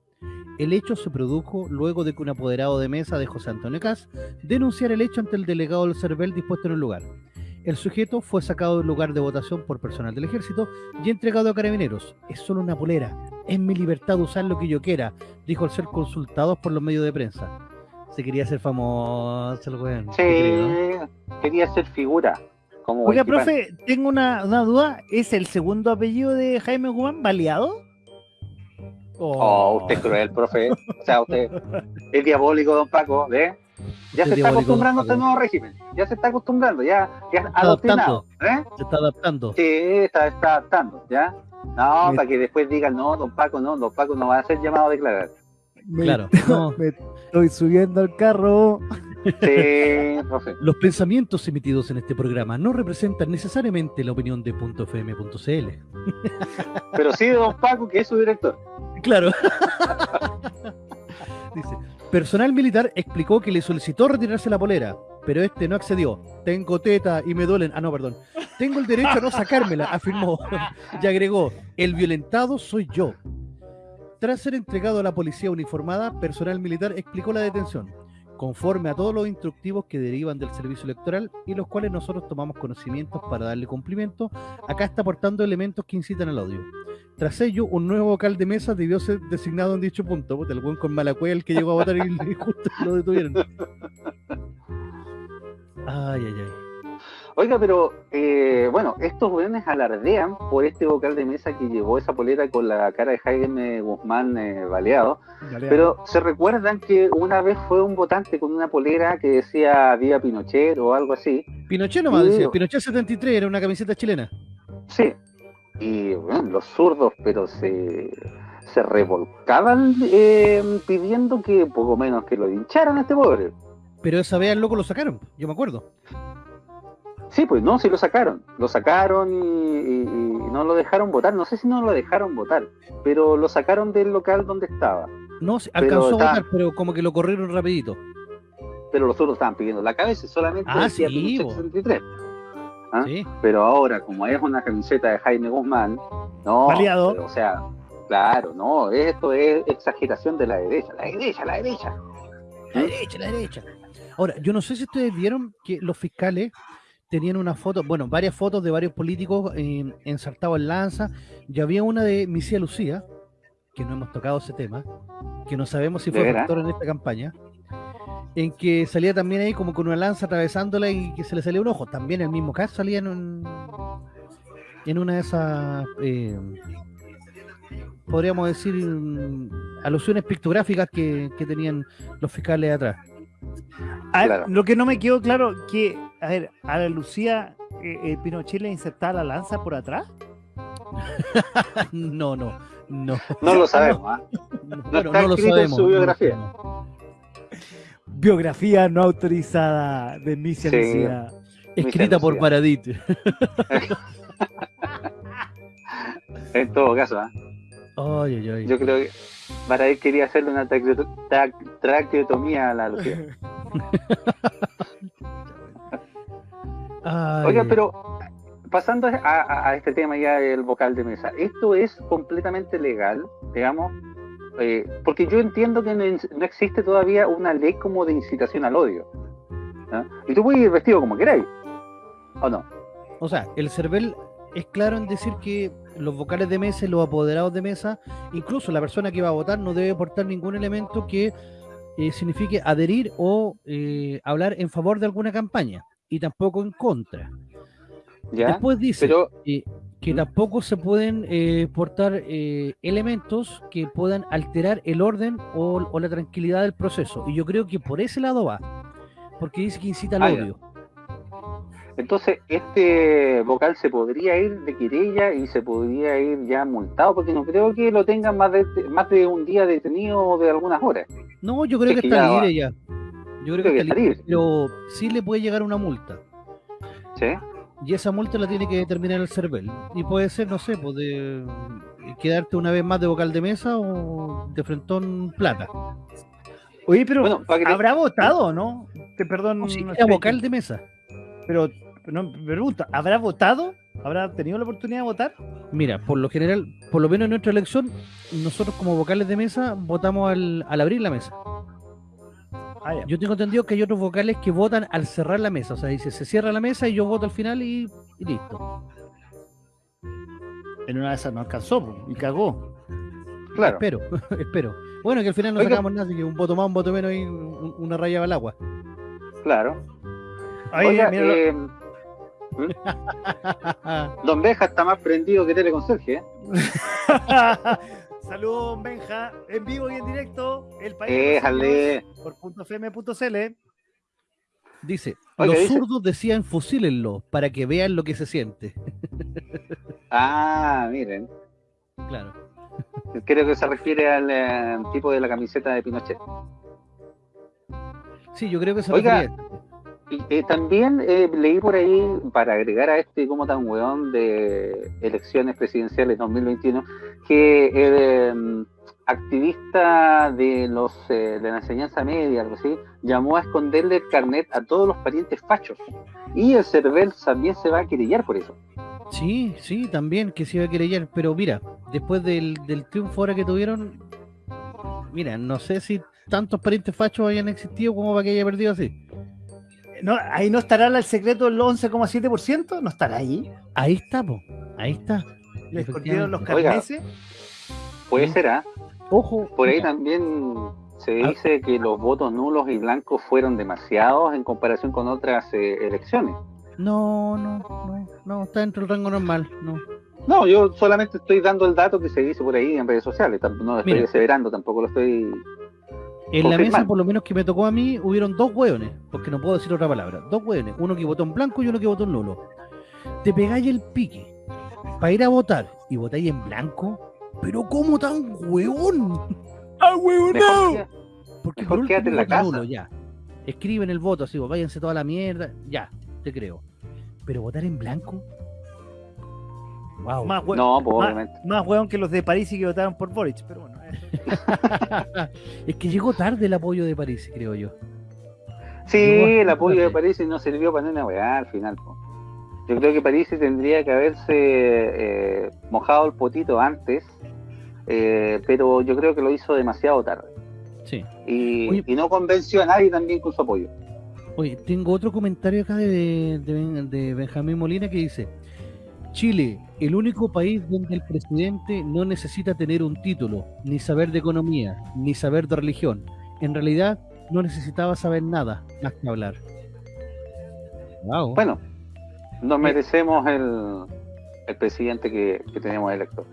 [SPEAKER 3] El hecho se produjo luego de que un apoderado de mesa de José Antonio Cas denunciara el hecho ante el delegado del CERVEL dispuesto en el lugar. El sujeto fue sacado del lugar de votación por personal del ejército y entregado a carabineros. Es solo una polera. Es mi libertad de usar lo que yo quiera, dijo al ser consultados por los medios de prensa. Se quería hacer famoso el weón.
[SPEAKER 4] Sí, quería ser figura. Como
[SPEAKER 1] Oiga, profe, tengo una, una duda. ¿Es el segundo apellido de Jaime Guzmán baleado?
[SPEAKER 4] Oh, usted es cruel, profe. O sea, usted es diabólico, don Paco, ¿ve? Ya se está acostumbrando a este nuevo régimen. Ya se está acostumbrando, ya, ya
[SPEAKER 3] está
[SPEAKER 4] adoctrinado. ¿eh?
[SPEAKER 3] Se está adaptando.
[SPEAKER 4] Sí, está, está adaptando, ¿ya? No,
[SPEAKER 1] Me-
[SPEAKER 4] para que después digan, no, don Paco, no, don Paco no va a ser llamado a declarar.
[SPEAKER 1] Me-
[SPEAKER 3] Claro. [LAUGHS] no.
[SPEAKER 1] Me estoy subiendo al carro.
[SPEAKER 4] Sí, profe.
[SPEAKER 3] Los pensamientos emitidos en este programa no representan necesariamente la opinión de .fm.cl.
[SPEAKER 4] Pero sí, don Paco, que es su director.
[SPEAKER 3] Claro. [LAUGHS] Dice, personal militar explicó que le solicitó retirarse la polera, pero este no accedió. Tengo teta y me duelen. Ah, no, perdón. Tengo el derecho a no sacármela, afirmó. [LAUGHS] Y agregó, el violentado soy yo. Tras ser entregado a la policía uniformada, personal militar explicó la detención, conforme a todos los instructivos que derivan del servicio electoral y los cuales nosotros tomamos conocimientos para darle cumplimiento, acá está aportando elementos que incitan al odio. Tras ello, un nuevo vocal de mesa debió ser designado en dicho punto. Puta, el buen con mala cueva, el que llegó a votar y, y [LAUGHS] justo lo detuvieron. Ay, ay, ay.
[SPEAKER 4] Oiga, pero eh, bueno, estos jóvenes alardean por este vocal de mesa que llevó esa polera con la cara de Jaime Guzmán eh, baleado. Pero se recuerdan que una vez fue un votante con una polera que decía Viva Pinochet o algo así.
[SPEAKER 3] Pinochet nomás
[SPEAKER 4] Sí.
[SPEAKER 3] decía. Pinochet 73 era una camiseta chilena.
[SPEAKER 4] Sí. Y bueno, los zurdos, pero se, se revolcaban eh, pidiendo que poco menos que lo hincharan a este pobre.
[SPEAKER 3] Pero esa vez al loco lo sacaron, yo me acuerdo.
[SPEAKER 4] Sí, pues no, sí lo sacaron. Lo sacaron y, y- y no lo dejaron votar. No sé si no lo dejaron votar, pero lo sacaron del local donde estaba.
[SPEAKER 3] No, alcanzó
[SPEAKER 4] está-
[SPEAKER 3] a votar, pero como que lo corrieron rapidito.
[SPEAKER 4] Pero los otros estaban pidiendo la cabeza solamente
[SPEAKER 3] Ah,
[SPEAKER 4] decía
[SPEAKER 3] sí,
[SPEAKER 4] Pinochet
[SPEAKER 3] bo.
[SPEAKER 4] 63. ¿Ah?
[SPEAKER 3] Sí.
[SPEAKER 4] Pero ahora, como es una camiseta de Jaime Guzmán, no, pero, o sea, claro, no, esto es exageración de la derecha, la derecha, la derecha.
[SPEAKER 3] La derecha, la derecha. Ahora, yo no sé si ustedes vieron que los fiscales tenían una foto, bueno, varias fotos de varios políticos eh, ensartados en lanza. Ya había una de Misia Lucía, que no hemos tocado ese tema, que no sabemos si
[SPEAKER 4] ¿De
[SPEAKER 3] fue factor en esta campaña, en que salía también ahí como con una lanza atravesándola y que se le salía un ojo. También el mismo caso salía en, un- en una de esas, eh, podríamos decir, mm, alusiones pictográficas que, que tenían los fiscales atrás.
[SPEAKER 1] A ver,
[SPEAKER 4] Claro.
[SPEAKER 1] Lo que no me quedó claro, que, a ver, a la Lucía eh, eh, Pinochet le insertaba la lanza por atrás. [LAUGHS]
[SPEAKER 3] No, no, no.
[SPEAKER 4] No lo sabemos, ¿ah?
[SPEAKER 3] no,
[SPEAKER 4] está escrito en su
[SPEAKER 3] no lo
[SPEAKER 4] biografía.
[SPEAKER 3] sabemos.
[SPEAKER 1] Biografía no autorizada de Misia
[SPEAKER 4] Sí.
[SPEAKER 1] Lucía.
[SPEAKER 3] Escrita por
[SPEAKER 4] Lucía.
[SPEAKER 3] Paradit. [LAUGHS]
[SPEAKER 4] En todo caso, ¿ah?
[SPEAKER 3] Ay, ay, ay.
[SPEAKER 4] yo creo que para él quería hacerle una traqueo- tra- traqueotomía a la Lucía. [LAUGHS] Oiga, pero pasando a, a- a este tema ya del vocal de mesa, ¿esto es completamente legal, digamos? Eh, porque yo entiendo que no, no existe todavía una ley como de incitación al odio. ¿ah? Y tú puedes ir vestido como queráis, ¿o no?
[SPEAKER 3] O sea, el CERVEL es claro en decir que los vocales de mesa los apoderados de mesa, incluso la persona que va a votar, no debe portar ningún elemento que eh, signifique adherir o eh, hablar en favor de alguna campaña y tampoco en contra.
[SPEAKER 4] ¿Ya?
[SPEAKER 3] Después dice
[SPEAKER 4] Pero,
[SPEAKER 3] eh, que tampoco se pueden eh, portar eh, elementos que puedan alterar el orden o, o la tranquilidad del proceso. Y yo creo que por ese lado va, porque dice que incita al
[SPEAKER 4] Ah,
[SPEAKER 3] odio.
[SPEAKER 4] entonces, este vocal se podría ir de querella y se podría ir ya multado, porque no creo que lo tengan más de, más de un día detenido o de algunas horas.
[SPEAKER 3] No, yo creo
[SPEAKER 4] Es
[SPEAKER 3] que
[SPEAKER 4] que
[SPEAKER 3] está
[SPEAKER 4] ya va.
[SPEAKER 3] libre ya. Yo creo que
[SPEAKER 4] Creo que
[SPEAKER 3] está
[SPEAKER 4] está
[SPEAKER 3] libre,
[SPEAKER 4] libre.
[SPEAKER 3] pero sí le puede llegar una multa.
[SPEAKER 4] ¿Sí?
[SPEAKER 3] Y esa multa la tiene que determinar el CERVEL. Y puede ser, no sé, pues de quedarte una vez más de vocal de mesa o de frentón plata.
[SPEAKER 1] Oye, pero
[SPEAKER 4] Bueno, te-
[SPEAKER 1] ¿habrá votado o no? Te perdón.
[SPEAKER 3] No, si
[SPEAKER 1] no
[SPEAKER 3] era
[SPEAKER 1] sé,
[SPEAKER 3] vocal de mesa.
[SPEAKER 1] Pero, no, me pregunta, ¿habrá votado? ¿Habrá tenido la oportunidad de votar?
[SPEAKER 3] Mira, por lo general, por lo menos en nuestra elección, nosotros como vocales de mesa votamos al, al abrir la mesa.
[SPEAKER 1] Ah.
[SPEAKER 3] Yo tengo entendido que hay otros vocales que votan al cerrar la mesa. O sea, dice, se cierra la mesa y yo voto al final y, y listo.
[SPEAKER 1] En una de esas no alcanzó y cagó.
[SPEAKER 4] Claro.
[SPEAKER 3] Espero, [LAUGHS] espero. Bueno, que al final no
[SPEAKER 4] Oiga.
[SPEAKER 3] sacamos nada, así que un voto más, un voto menos y un- una raya al agua.
[SPEAKER 4] Claro.
[SPEAKER 1] Oye,
[SPEAKER 4] Oiga,
[SPEAKER 1] mira lo-
[SPEAKER 4] eh, [LAUGHS] Don Beja está más prendido que Teleconserje, ¿eh? [LAUGHS]
[SPEAKER 1] Saludos, Benja, en vivo y en directo. El país.
[SPEAKER 4] Déjale.
[SPEAKER 1] Por punto .fm.cl.
[SPEAKER 3] Dice,
[SPEAKER 4] Oiga,
[SPEAKER 3] los
[SPEAKER 4] dice-
[SPEAKER 3] zurdos decían fusílenlo para que vean lo que se siente. [LAUGHS]
[SPEAKER 4] Ah, miren.
[SPEAKER 3] Claro.
[SPEAKER 4] Creo que se refiere al eh, tipo de la camiseta de Pinochet.
[SPEAKER 3] Sí, yo creo que se
[SPEAKER 4] Oiga,
[SPEAKER 3] refería.
[SPEAKER 4] Eh, también eh, leí por ahí, para agregar a este como tan weón de elecciones presidenciales 2021, que el eh, activista de los eh, de la enseñanza media, algo así, llamó a esconderle el carnet a todos los parientes fachos. Y el CERVEL también se va a querellar por eso.
[SPEAKER 3] Sí, sí, también que se iba a querellar. Pero mira, después del, del triunfo ahora que tuvieron, mira, no sé si tantos parientes fachos hayan existido como para que haya perdido así.
[SPEAKER 1] No, ahí no estará el secreto del 11,7%, no estará ahí.
[SPEAKER 3] Ahí está, po. Ahí está.
[SPEAKER 1] Le escondieron los
[SPEAKER 4] Oiga.
[SPEAKER 1] carneses.
[SPEAKER 4] Puede
[SPEAKER 3] Sí.
[SPEAKER 4] ser, ¿ah?
[SPEAKER 3] Ojo.
[SPEAKER 4] Por ahí
[SPEAKER 3] mira,
[SPEAKER 4] también se
[SPEAKER 3] Ah.
[SPEAKER 4] dice que los votos nulos y blancos fueron demasiados en comparación con otras eh, elecciones.
[SPEAKER 3] No, no, no, no, está dentro del rango normal. No.
[SPEAKER 4] No, yo solamente estoy dando el dato que se dice por ahí en redes sociales. No lo estoy
[SPEAKER 3] Mira.
[SPEAKER 4] aseverando, tampoco lo estoy.
[SPEAKER 3] En la mesa, por lo menos que me tocó a mí, hubieron dos hueones, porque no puedo decir otra palabra. Dos hueones, uno que votó en blanco y uno que votó en nulo. Te pegáis el pique para ir a votar y votáis en blanco, Pero ¿cómo tan hueón? [LAUGHS]
[SPEAKER 1] ¡Ah, huevo,
[SPEAKER 4] Mejor que-
[SPEAKER 3] Porque
[SPEAKER 4] Mejor
[SPEAKER 3] por
[SPEAKER 4] quédate en
[SPEAKER 3] último
[SPEAKER 4] la casa.
[SPEAKER 3] nulo, ya. Escriben el voto, así, pues, váyanse toda la mierda, ya, te creo. Pero votar en blanco. Wow.
[SPEAKER 1] Más, hue-
[SPEAKER 4] No, pues
[SPEAKER 1] más hueón que los de París y que votaron por Boric, pero bueno. [LAUGHS]
[SPEAKER 3] es que llegó tarde el apoyo de París, creo yo.
[SPEAKER 4] Sí, el apoyo de. París no sirvió para una weá al final. po. Yo creo que París tendría que haberse eh, mojado el potito antes, eh, pero yo creo que lo hizo demasiado tarde.
[SPEAKER 3] Sí.
[SPEAKER 4] Y,
[SPEAKER 3] Oye.
[SPEAKER 4] y no convenció a nadie también con su apoyo.
[SPEAKER 3] Oye, tengo otro comentario acá de, de Ben- de Benjamín Molina que dice: Chile, el único país donde el presidente no necesita tener un título, ni saber de economía, ni saber de religión. En realidad, no necesitaba saber nada más que hablar. Wow.
[SPEAKER 4] Bueno, nos merecemos el, el presidente que, que tenemos electo.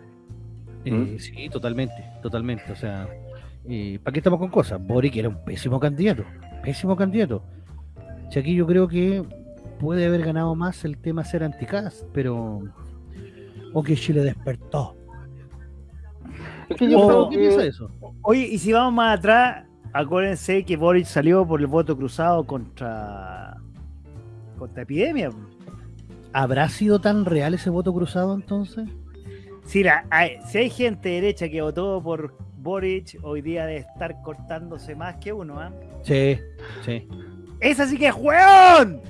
[SPEAKER 3] Eh, sí, totalmente, totalmente. O sea, eh, ¿para qué estamos con cosas? Boric era un pésimo candidato, pésimo candidato. Si aquí yo creo que puede haber ganado más el tema ser anticast, pero. O que Chile despertó.
[SPEAKER 4] Es que yo creo
[SPEAKER 3] ¿Qué piensa eso?
[SPEAKER 1] Oye, y si vamos más atrás, acuérdense que Boric salió por el voto cruzado contra contra epidemia.
[SPEAKER 3] ¿Habrá sido tan real ese voto cruzado entonces?
[SPEAKER 1] Si, la, hay, si hay gente derecha que votó por Boric, hoy día debe estar cortándose más que uno, ¿ah?
[SPEAKER 3] Sí, sí.
[SPEAKER 1] ¡Esa sí que es hueón!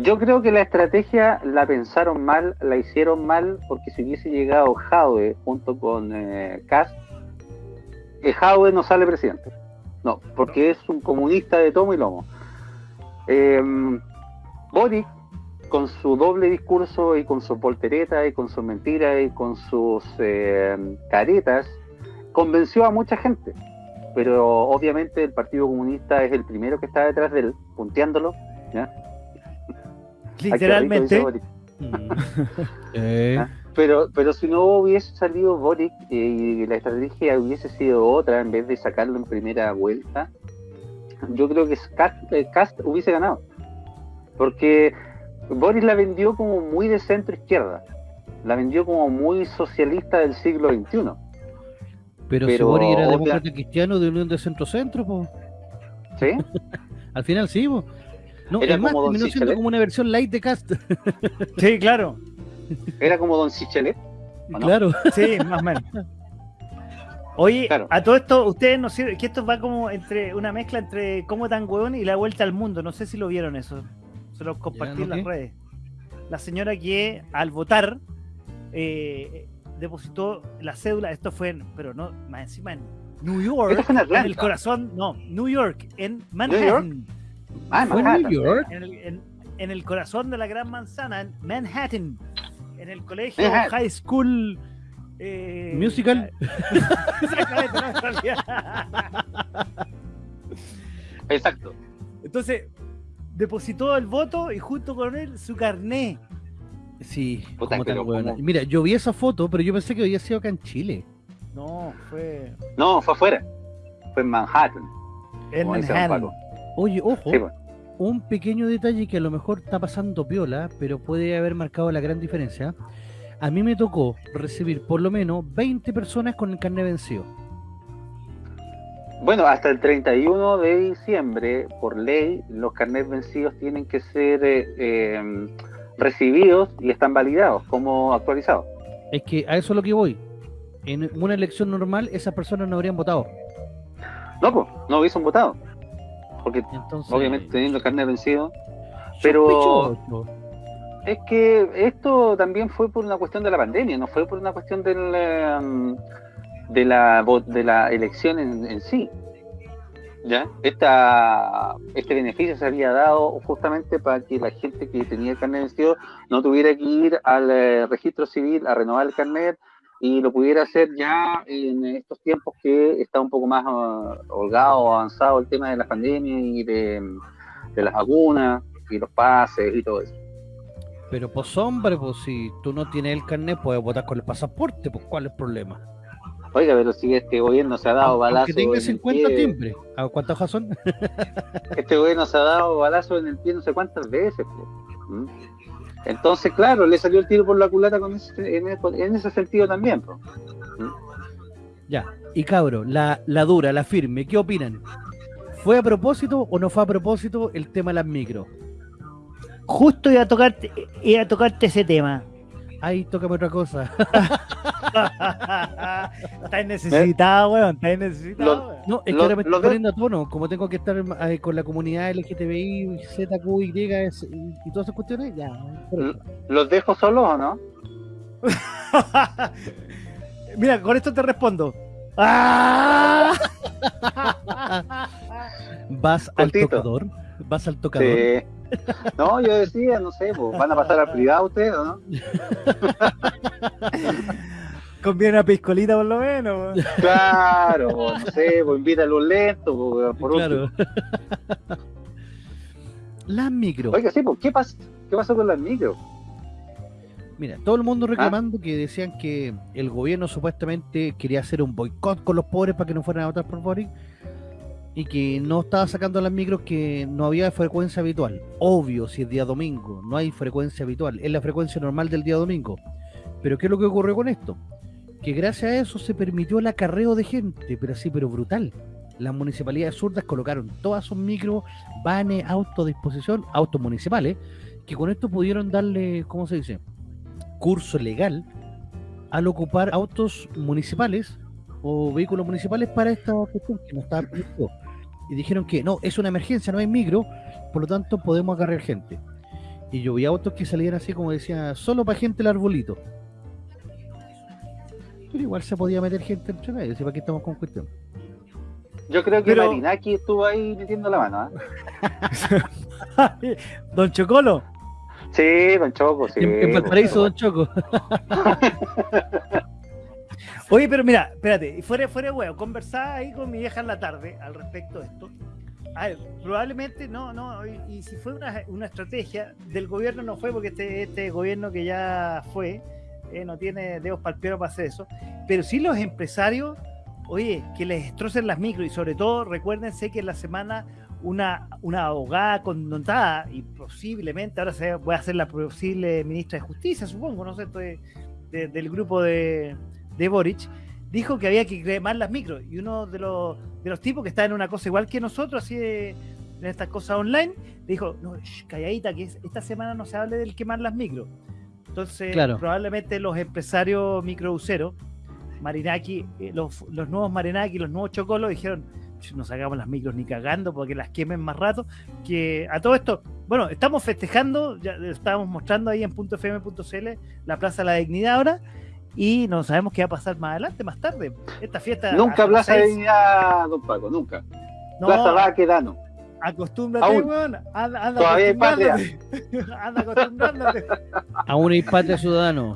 [SPEAKER 4] Yo creo que la estrategia la pensaron mal, la hicieron mal, porque si hubiese llegado Jadwe junto con eh, Kast, eh, no sale presidente. No, porque es un comunista de tomo y lomo. Eh, con su doble discurso y con su poltereta y con sus mentiras y con sus eh, caretas, convenció a mucha gente. Pero obviamente el Partido Comunista es el primero que está detrás de él, punteándolo.
[SPEAKER 1] Literalmente.
[SPEAKER 4] Boric.
[SPEAKER 3] Mm. [LAUGHS]
[SPEAKER 4] Ah. Pero, pero si no hubiese salido Boric eh, y la estrategia hubiese sido otra, en vez de sacarlo en primera vuelta, yo creo que Cast, eh, Kast hubiese ganado. Porque Boris la vendió como muy de centro izquierda. La vendió como muy socialista del siglo XXI.
[SPEAKER 3] Pero, si Boric era demócrata cristiano de Unión de Centro-Centro, pues.
[SPEAKER 4] ¿Sí? [LAUGHS]
[SPEAKER 3] Al final sí, po. No,
[SPEAKER 4] Era como Don
[SPEAKER 3] terminó siendo como una versión light de Cast. [LAUGHS]
[SPEAKER 1] Sí, claro.
[SPEAKER 4] Era como Don Sichelet.
[SPEAKER 3] Claro. [LAUGHS]
[SPEAKER 1] Sí, más o menos. Oye,
[SPEAKER 4] Claro.
[SPEAKER 1] a todo esto, ustedes no sirven, que esto va como entre una mezcla entre cómo tan hueón y la vuelta al mundo. No sé si lo vieron eso. Se los compartí
[SPEAKER 3] Ya,
[SPEAKER 1] en
[SPEAKER 3] ¿no
[SPEAKER 1] las redes. La señora que al votar eh, depositó la cédula, esto fue en, pero no, más encima en New York,
[SPEAKER 4] en
[SPEAKER 1] en el corazón, no, New York, en Manhattan.
[SPEAKER 4] Ah, en
[SPEAKER 3] Fue
[SPEAKER 4] Manhattan.
[SPEAKER 3] New York.
[SPEAKER 1] En el, en- en el corazón de la gran manzana, en Manhattan, en el colegio
[SPEAKER 4] Manhattan.
[SPEAKER 1] High School eh,
[SPEAKER 3] Musical. [LAUGHS]
[SPEAKER 4] Exacto.
[SPEAKER 1] Entonces, depositó el voto y junto con él su carné.
[SPEAKER 3] Sí. Mira, yo vi esa foto, pero yo pensé que había sido acá en Chile.
[SPEAKER 1] No, fue
[SPEAKER 4] No, fue afuera. Fue en Manhattan.
[SPEAKER 1] en Manhattan.
[SPEAKER 3] Oye, ojo,
[SPEAKER 4] Sí, pues.
[SPEAKER 3] un pequeño detalle que a lo mejor está pasando piola, pero puede haber marcado la gran diferencia. A mí me tocó recibir por lo menos 20 personas con el carnet vencido.
[SPEAKER 4] Bueno, hasta el 31 de diciembre, por ley, los carnets vencidos tienen que ser eh, eh, recibidos y están validados como actualizados.
[SPEAKER 3] Es que a eso es lo que voy. En una elección normal, esas personas no habrían votado.
[SPEAKER 4] No, pues, no hubiesen votado. Porque
[SPEAKER 3] Entonces,
[SPEAKER 4] obviamente teniendo el carnet vencido. pero-. Es que esto también fue por una cuestión de la pandemia, no fue por una cuestión del, eh, de, la, de la elección en, en sí. ¿Ya? Esta, este beneficio se había dado justamente para que la gente que tenía el carnet vencido no tuviera que ir al eh, registro civil a renovar el carnet y lo pudiera hacer ya en estos tiempos que está un poco más ah, holgado, avanzado el tema de la pandemia y de, de las vacunas y los pases y todo eso.
[SPEAKER 3] Pero pues hombre, pues si tú no tienes el carnet, puedes votar con el pasaporte, pues ¿cuál es el problema?
[SPEAKER 4] Oiga, pero si este gobierno se ha dado
[SPEAKER 3] Aunque
[SPEAKER 4] balazo
[SPEAKER 3] tenga
[SPEAKER 4] en el
[SPEAKER 3] 50
[SPEAKER 4] pie,
[SPEAKER 3] timbres. ¿A cuántas hojas son?
[SPEAKER 4] este gobierno se ha dado balazo en el pie no sé cuántas veces. po. ¿Mm? Entonces, claro, le salió el tiro por la culata con ese- en, en ese sentido también.
[SPEAKER 3] Ya. Y cabro, la, la dura, la firme, ¿qué opinan? ¿Fue a propósito o no fue a propósito el tema de las micros?
[SPEAKER 1] Justo iba a tocarte, iba a tocarte ese tema.
[SPEAKER 3] Ay, tócame otra cosa. [LAUGHS]
[SPEAKER 1] Estáis necesitado, weón. Estáis necesitado,
[SPEAKER 4] Lo-
[SPEAKER 1] weón.
[SPEAKER 3] No, es que ahora me estoy
[SPEAKER 4] de-
[SPEAKER 3] poniendo a tono, como tengo que estar eh, con la comunidad LGTBI, ZQY y, y todas esas cuestiones, ya.
[SPEAKER 4] ¿Los dejo solos o no? [LAUGHS]
[SPEAKER 1] Mira, con esto te respondo. ¡Ah!
[SPEAKER 3] ¿Vas al tocador? ¿Vas al tocador?
[SPEAKER 4] Sí. No, yo decía, no sé, pues, ¿van a pasar al privado ustedes o no? [LAUGHS]
[SPEAKER 1] Conviene una piscolita por lo menos.
[SPEAKER 4] Claro, pues, no sé, pues invítalo lento, pues, por
[SPEAKER 3] claro. [LAUGHS] Las micro.
[SPEAKER 4] Oiga, sí, pues, ¿qué, pas ¿qué pasó con las micros?
[SPEAKER 3] Mira, todo el
[SPEAKER 4] Ah.
[SPEAKER 3] mundo reclamando que decían que el gobierno supuestamente quería hacer un boicot con los pobres para que no fueran a votar por Boric y que no estaba sacando las micros que no había frecuencia habitual. Obvio, si es día domingo, no hay frecuencia habitual, es la frecuencia normal del día domingo. Pero ¿qué es lo que ocurrió con esto? Que gracias a eso se permitió el acarreo de gente, pero así, pero brutal. Las municipalidades zurdas colocaron todas sus micros, vanes, autos a disposición, autos municipales, que con esto pudieron darle, ¿cómo se dice? curso legal al ocupar autos municipales o vehículos municipales para esta cuestión que no estaba permitido. Y dijeron que no, es una emergencia, no hay micro, por lo tanto podemos agarrar gente. Y yo vi autos que salían así como decía, solo para gente el arbolito. Pero igual se podía meter gente entre medio, ¿sí? ¿para qué estamos con cuestión?
[SPEAKER 4] Yo creo que
[SPEAKER 1] Pero-
[SPEAKER 4] Marinaki estuvo ahí metiendo la mano, ¿ah? [LAUGHS]
[SPEAKER 1] Don Chocolo.
[SPEAKER 4] Sí, don Choco, sí.
[SPEAKER 3] en, en Valparaíso, Don Choco. [LAUGHS]
[SPEAKER 1] Oye, pero mira, espérate, fuera, fuera de huevo, conversaba ahí con mi vieja en la tarde al respecto de esto. A ver, probablemente no, no, y, si fue una, estrategia del gobierno no fue porque este, este gobierno que ya fue eh, no tiene dedos para para hacer eso, pero sí los empresarios, oye, que les destrocen las micros y sobre todo recuérdense que en la semana una, una abogada connotada y posiblemente ahora se va a ser la posible ministra de Justicia, supongo, no sé, estoy de- del grupo de, de Boric, dijo que había que quemar las micros. Y uno de los, de los tipos que está en una cosa igual que nosotros, así de, en estas cosas online, dijo, no, calladita, que es- esta semana no se hable del quemar las micros. Entonces,
[SPEAKER 3] Claro.
[SPEAKER 1] probablemente los empresarios microuseros, Marinaki, eh, los, los nuevos Marinaki, los nuevos Chocolos, dijeron, "Ch, no sacamos las micros ni cagando porque las quemen más rato. Que a todo esto, bueno, estamos festejando, ya estábamos mostrando ahí en .fm.cl la Plaza de la Dignidad ahora, y no sabemos qué va a pasar más adelante, más tarde. Esta fiesta.
[SPEAKER 4] Nunca Plaza de Dignidad, don Paco, nunca.
[SPEAKER 1] No,
[SPEAKER 4] Plaza Baquedano.
[SPEAKER 1] acostúmbrate,
[SPEAKER 4] Aún.
[SPEAKER 1] weón. Anda, anda
[SPEAKER 4] Todavía hay patria.
[SPEAKER 1] acostumbrándote. [LAUGHS] anda acostumbrándote.
[SPEAKER 3] Aún hay patria ciudadano.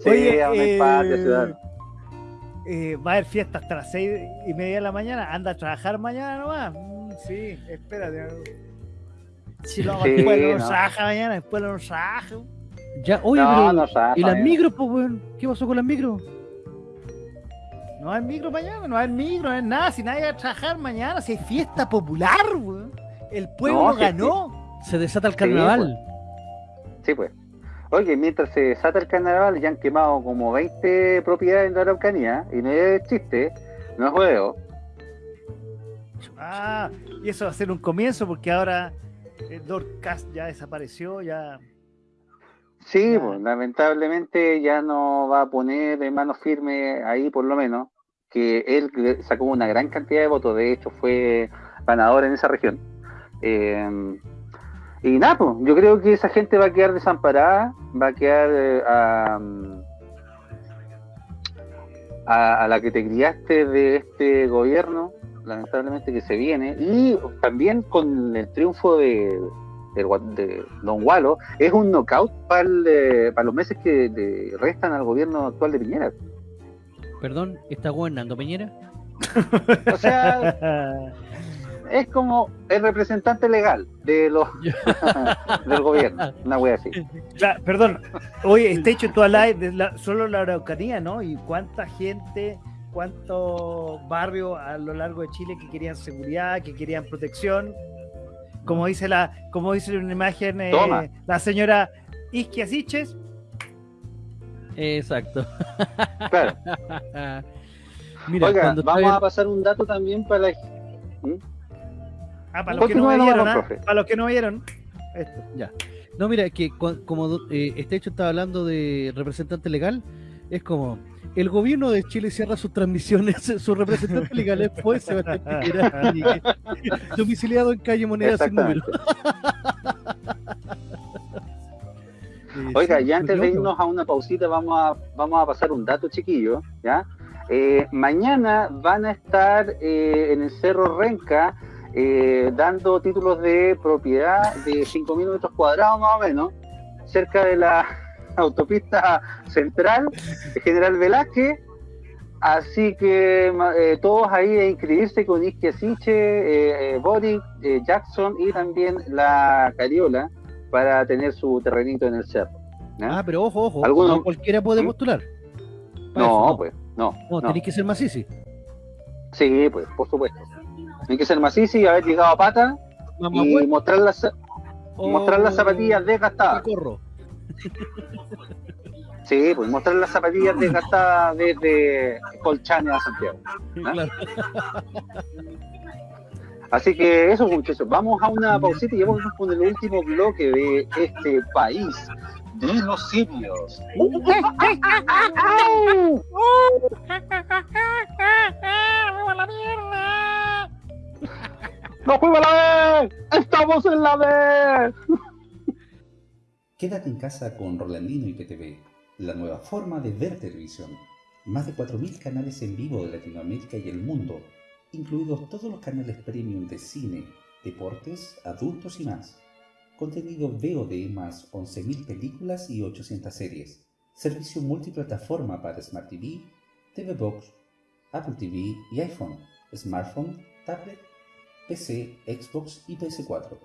[SPEAKER 4] Sí,
[SPEAKER 1] Oye,
[SPEAKER 4] aún hay
[SPEAKER 1] eh,
[SPEAKER 4] patria, ciudadano.
[SPEAKER 1] eh, va a haber fiesta hasta las seis y media de la mañana. Anda a trabajar mañana nomás. Mm, sí, espérate. Si lo
[SPEAKER 4] Sí,
[SPEAKER 1] después no,
[SPEAKER 4] no.
[SPEAKER 1] trabaja mañana, después no trabaja.
[SPEAKER 3] Ya, oye,
[SPEAKER 4] no,
[SPEAKER 3] pero.
[SPEAKER 4] no,
[SPEAKER 3] ¿Y las
[SPEAKER 4] eh.
[SPEAKER 3] micros, pues, weón? ¿Qué pasó con las micros?
[SPEAKER 1] No hay micro mañana, no hay micro, no hay nada. Si nadie va a trabajar mañana, si hay fiesta popular, weón. El pueblo
[SPEAKER 4] No, sí,
[SPEAKER 1] ganó.
[SPEAKER 3] Se desata el
[SPEAKER 4] Sí,
[SPEAKER 3] carnaval.
[SPEAKER 4] Sí, pues. Oye, mientras se desata el carnaval, ya han quemado como 20 propiedades en la Araucanía, y no es chiste, no es juego.
[SPEAKER 1] Ah, y eso va a ser un comienzo porque ahora el Dorcas ya desapareció, ya.
[SPEAKER 4] Sí, pues, lamentablemente ya no va a poner en mano firme ahí, por lo menos, que él sacó una gran cantidad de votos, de hecho fue ganador en esa región. Eh, y nada, pues, yo creo que esa gente va a quedar desamparada, va a quedar eh, a, a, a la que te criaste de este gobierno, lamentablemente que se viene, y también con el triunfo de, del de Don Walo, es un knockout para los meses que le restan al gobierno actual de Piñera.
[SPEAKER 3] Perdón, ¿está gobernando Peñera?
[SPEAKER 4] O sea, [LAUGHS] es como el representante legal de los [LAUGHS] [LAUGHS] del gobierno, una wea así.
[SPEAKER 1] Claro, perdón, oye, está hecho toda la, de la- solo la Araucanía, ¿no? Y cuánta gente, cuántos barrios a lo largo de Chile que querían seguridad, que querían protección. Como dice la, como dice una imagen eh, la señora Isquia Siches,
[SPEAKER 3] Exacto.
[SPEAKER 4] Claro. [LAUGHS]
[SPEAKER 3] Mira,
[SPEAKER 4] Oiga, vamos a pasar un dato también para la... ¿Mm?
[SPEAKER 1] Ah, para los que no vieron, ¿ah? para los que no vieron, esto.
[SPEAKER 3] Ya. No, mira, que como eh, este hecho estaba hablando de representante legal, es como el gobierno de Chile cierra sus transmisiones, [LAUGHS] sus representantes legales fue Sebastián Piñera, [LAUGHS] domiciliado en calle Moneda sin número. [LAUGHS] Eh,
[SPEAKER 4] Oiga,
[SPEAKER 3] sí,
[SPEAKER 4] y antes de irnos a una pausita, vamos a, vamos a pasar un dato chiquillo, ¿ya? Eh, mañana van a estar eh, en el Cerro Renca eh, dando títulos de propiedad de 5.000 metros cuadrados más o menos, cerca de la autopista central General Velázquez. Así que eh, todos ahí a inscribirse con Isquia Siche, eh, eh, Boric, eh, Jackson y también la Cariola para tener su terrenito en el cerro.
[SPEAKER 3] Ah, pero ojo, ojo,
[SPEAKER 4] Alguno-
[SPEAKER 3] no cualquiera puede
[SPEAKER 4] ¿Mm?
[SPEAKER 3] postular.
[SPEAKER 4] No, pues, no.
[SPEAKER 3] No,
[SPEAKER 4] no.
[SPEAKER 3] tenéis que ser macizi.
[SPEAKER 4] Sí, pues, por supuesto. Hay que ser macizo y haber llegado a pata
[SPEAKER 3] Mamá
[SPEAKER 4] y mostrar las,
[SPEAKER 3] o-
[SPEAKER 4] mostrar las zapatillas desgastadas.
[SPEAKER 3] Corro.
[SPEAKER 4] Sí, pues mostrar las zapatillas desgastadas desde Colchane a Santiago.
[SPEAKER 3] Claro.
[SPEAKER 4] Así que eso, muchachos. Vamos a una pausita y vamos con el último bloque de este país de los simios. ¡No fuimos a la vez! ¡Estamos en la vez!
[SPEAKER 6] Quédate en casa con Rolandino y PTV, la nueva forma de ver televisión. Más de 4.000 canales en vivo de Latinoamérica y el mundo, incluidos todos los canales premium de cine, deportes, adultos y más. Contenido VOD más 11.000 películas y 800 series. Servicio multiplataforma para Smart TV, TV Box, Apple TV y iPhone, smartphone, tablet, PC, Xbox y PS4.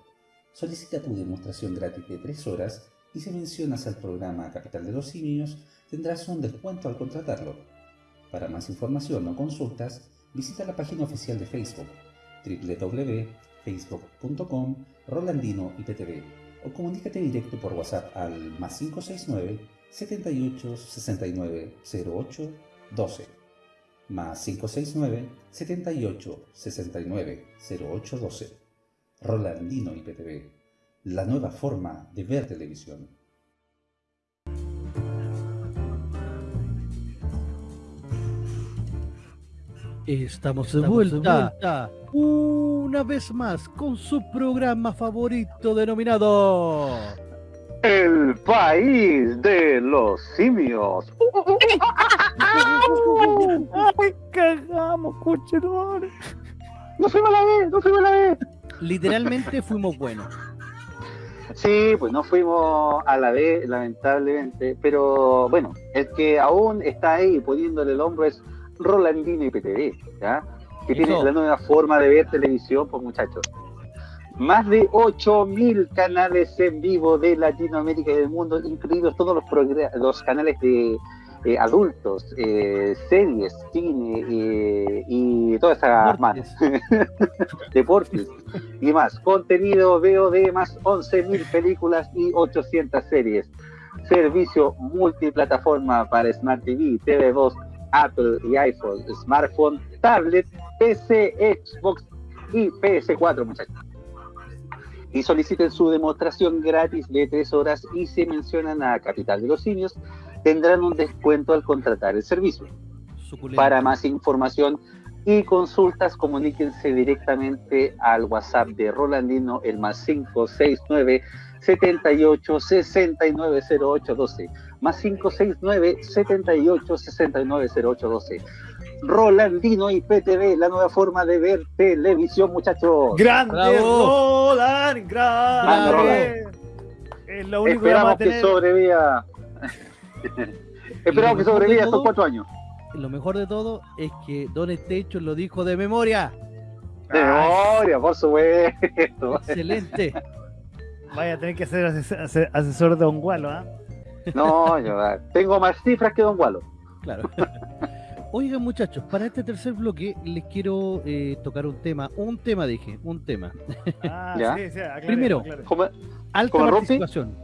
[SPEAKER 6] Solicita tu demostración gratis de 3 horas y si mencionas al programa Capital de los Simios tendrás un descuento al contratarlo. Para más información o consultas, visita la página oficial de Facebook www.facebook.com Rolandino IPTV o comunícate directo por WhatsApp al más 569 78 69 08 12 más 569 78 69 08 12 Rolandino IPTV, la nueva forma de ver televisión.
[SPEAKER 3] Estamos de vuelta, una vez más con su programa favorito denominado
[SPEAKER 4] El país de los simios. [LAUGHS]
[SPEAKER 1] ¡Ay, cagamos, cochedor!
[SPEAKER 4] ¡No fuimos a la vez! ¡No fuimos a la vez!
[SPEAKER 3] Literalmente fuimos buenos.
[SPEAKER 4] Sí, pues no fuimos a la vez, lamentablemente, pero bueno, el que aún está ahí poniéndole el hombro es Rolandino IPTV, ¿ya? Que tiene la nueva forma de ver televisión, pues muchachos. Más de 8.000 canales en vivo de Latinoamérica y del mundo, incluidos todos los canales de eh, adultos, eh, series, cine eh, y todas esas manos [LAUGHS] deportes y más. Contenido VOD más 11.000 películas y 800 series. Servicio multiplataforma para Smart TV, TV 2, Apple y iPhone, smartphone, tablet, PC, Xbox y PS4, muchachos. Y soliciten su demostración gratis de 3 horas y si mencionan a Capital de los Simios, tendrán un descuento al contratar el servicio.
[SPEAKER 3] Suculento.
[SPEAKER 4] Para más información y consultas, comuníquense directamente al WhatsApp de Rolandino, el más 569 78 69 08 12. Más 569 78 69 08 12. Rolandino y PTV, la nueva forma de ver televisión, muchachos.
[SPEAKER 1] ¡Grande
[SPEAKER 3] Bravo.
[SPEAKER 1] Roland! ¡Grande! Es lo único que vamos a
[SPEAKER 4] Esperamos que
[SPEAKER 1] tener.
[SPEAKER 4] sobreviva. [LAUGHS] Esperamos que sobreviva estos cuatro años.
[SPEAKER 3] Lo mejor de todo es que Don Station lo dijo de memoria.
[SPEAKER 4] De memoria, por supuesto. [LAUGHS]
[SPEAKER 3] Excelente.
[SPEAKER 1] Vaya a tener que ser ases- ase- asesor de Don Gualo, ¿ah?
[SPEAKER 4] No, yo ah, tengo más cifras que Don Gualo.
[SPEAKER 3] Claro. [LAUGHS] Oigan muchachos, para este tercer bloque les quiero eh, tocar un tema, un tema dije, un tema.
[SPEAKER 1] Ah,
[SPEAKER 4] ¿Ya?
[SPEAKER 1] sí, sí, aclare,
[SPEAKER 3] Primero.
[SPEAKER 4] ¿Cómo?
[SPEAKER 3] Alta
[SPEAKER 4] ¿Como Rufi?
[SPEAKER 3] participación.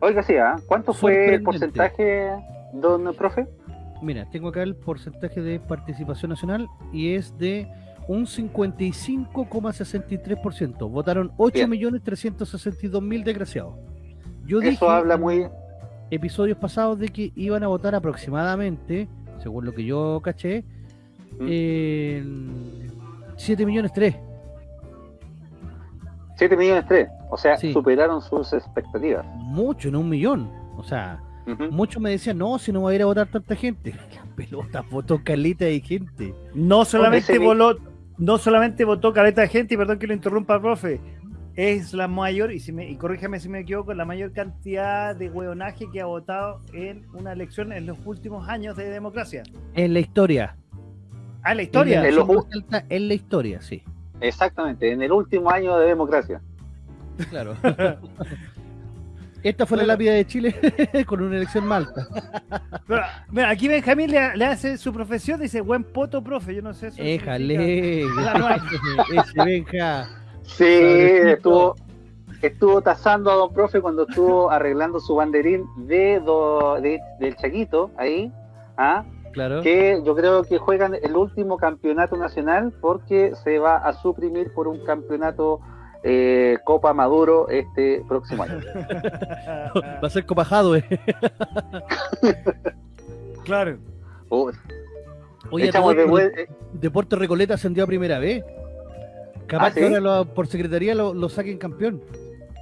[SPEAKER 4] Oiga, sí, ¿ah? ¿cuánto fue el porcentaje, don profe?
[SPEAKER 3] Mira, tengo acá el porcentaje de participación nacional y es de un 55,63%. Votaron 8.362.000 desgraciados. Yo dije
[SPEAKER 4] Eso habla
[SPEAKER 3] en
[SPEAKER 4] muy...
[SPEAKER 3] episodios pasados de que iban a votar aproximadamente, según lo que yo caché,
[SPEAKER 4] Mm.
[SPEAKER 3] 7 millones 3.
[SPEAKER 4] 7 millones 3, o sea,
[SPEAKER 3] Sí.
[SPEAKER 4] superaron sus expectativas.
[SPEAKER 3] Mucho, no un millón. O sea,
[SPEAKER 4] Ujú.
[SPEAKER 3] muchos me decían, no, si no va a ir a votar tanta gente. [LAUGHS] La pelota, votó calita de gente.
[SPEAKER 1] No solamente voló, no solamente votó caleta de gente, y perdón que lo interrumpa, profe, es la mayor, y, si me, y corríjame si me equivoco, la mayor cantidad de hueonaje que ha votado en una elección en los últimos años de democracia.
[SPEAKER 3] En la historia.
[SPEAKER 1] Ah, la historia.
[SPEAKER 3] En la,
[SPEAKER 4] En los
[SPEAKER 3] alta en la historia, sí.
[SPEAKER 4] Exactamente, en el último año de democracia.
[SPEAKER 3] Claro. [LAUGHS] Esta fue la lápida de Chile [LAUGHS] con una elección malta. [LAUGHS]
[SPEAKER 1] Pero, mira, aquí Benjamín le, le hace su profesión, dice buen poto, profe. Yo no sé eso.
[SPEAKER 3] Éjale, ese Benja.
[SPEAKER 4] Sí, estuvo estuvo tasando a don profe cuando estuvo arreglando su banderín de, do- de- del Chaquito ahí, ¿ah?
[SPEAKER 3] Claro.
[SPEAKER 4] que yo creo que juegan el último campeonato nacional porque se va a suprimir por un campeonato eh, Copa Maduro este próximo año. [LAUGHS]
[SPEAKER 3] Va a ser copajado, eh. [LAUGHS]
[SPEAKER 1] claro.
[SPEAKER 4] Uh,
[SPEAKER 3] Oye,
[SPEAKER 4] de eh,
[SPEAKER 3] Deporte Recoleta ascendió a primera vez. Capaz
[SPEAKER 4] ¿Ah,
[SPEAKER 3] que
[SPEAKER 4] sí?
[SPEAKER 3] ahora lo- por secretaría lo, lo saquen campeón.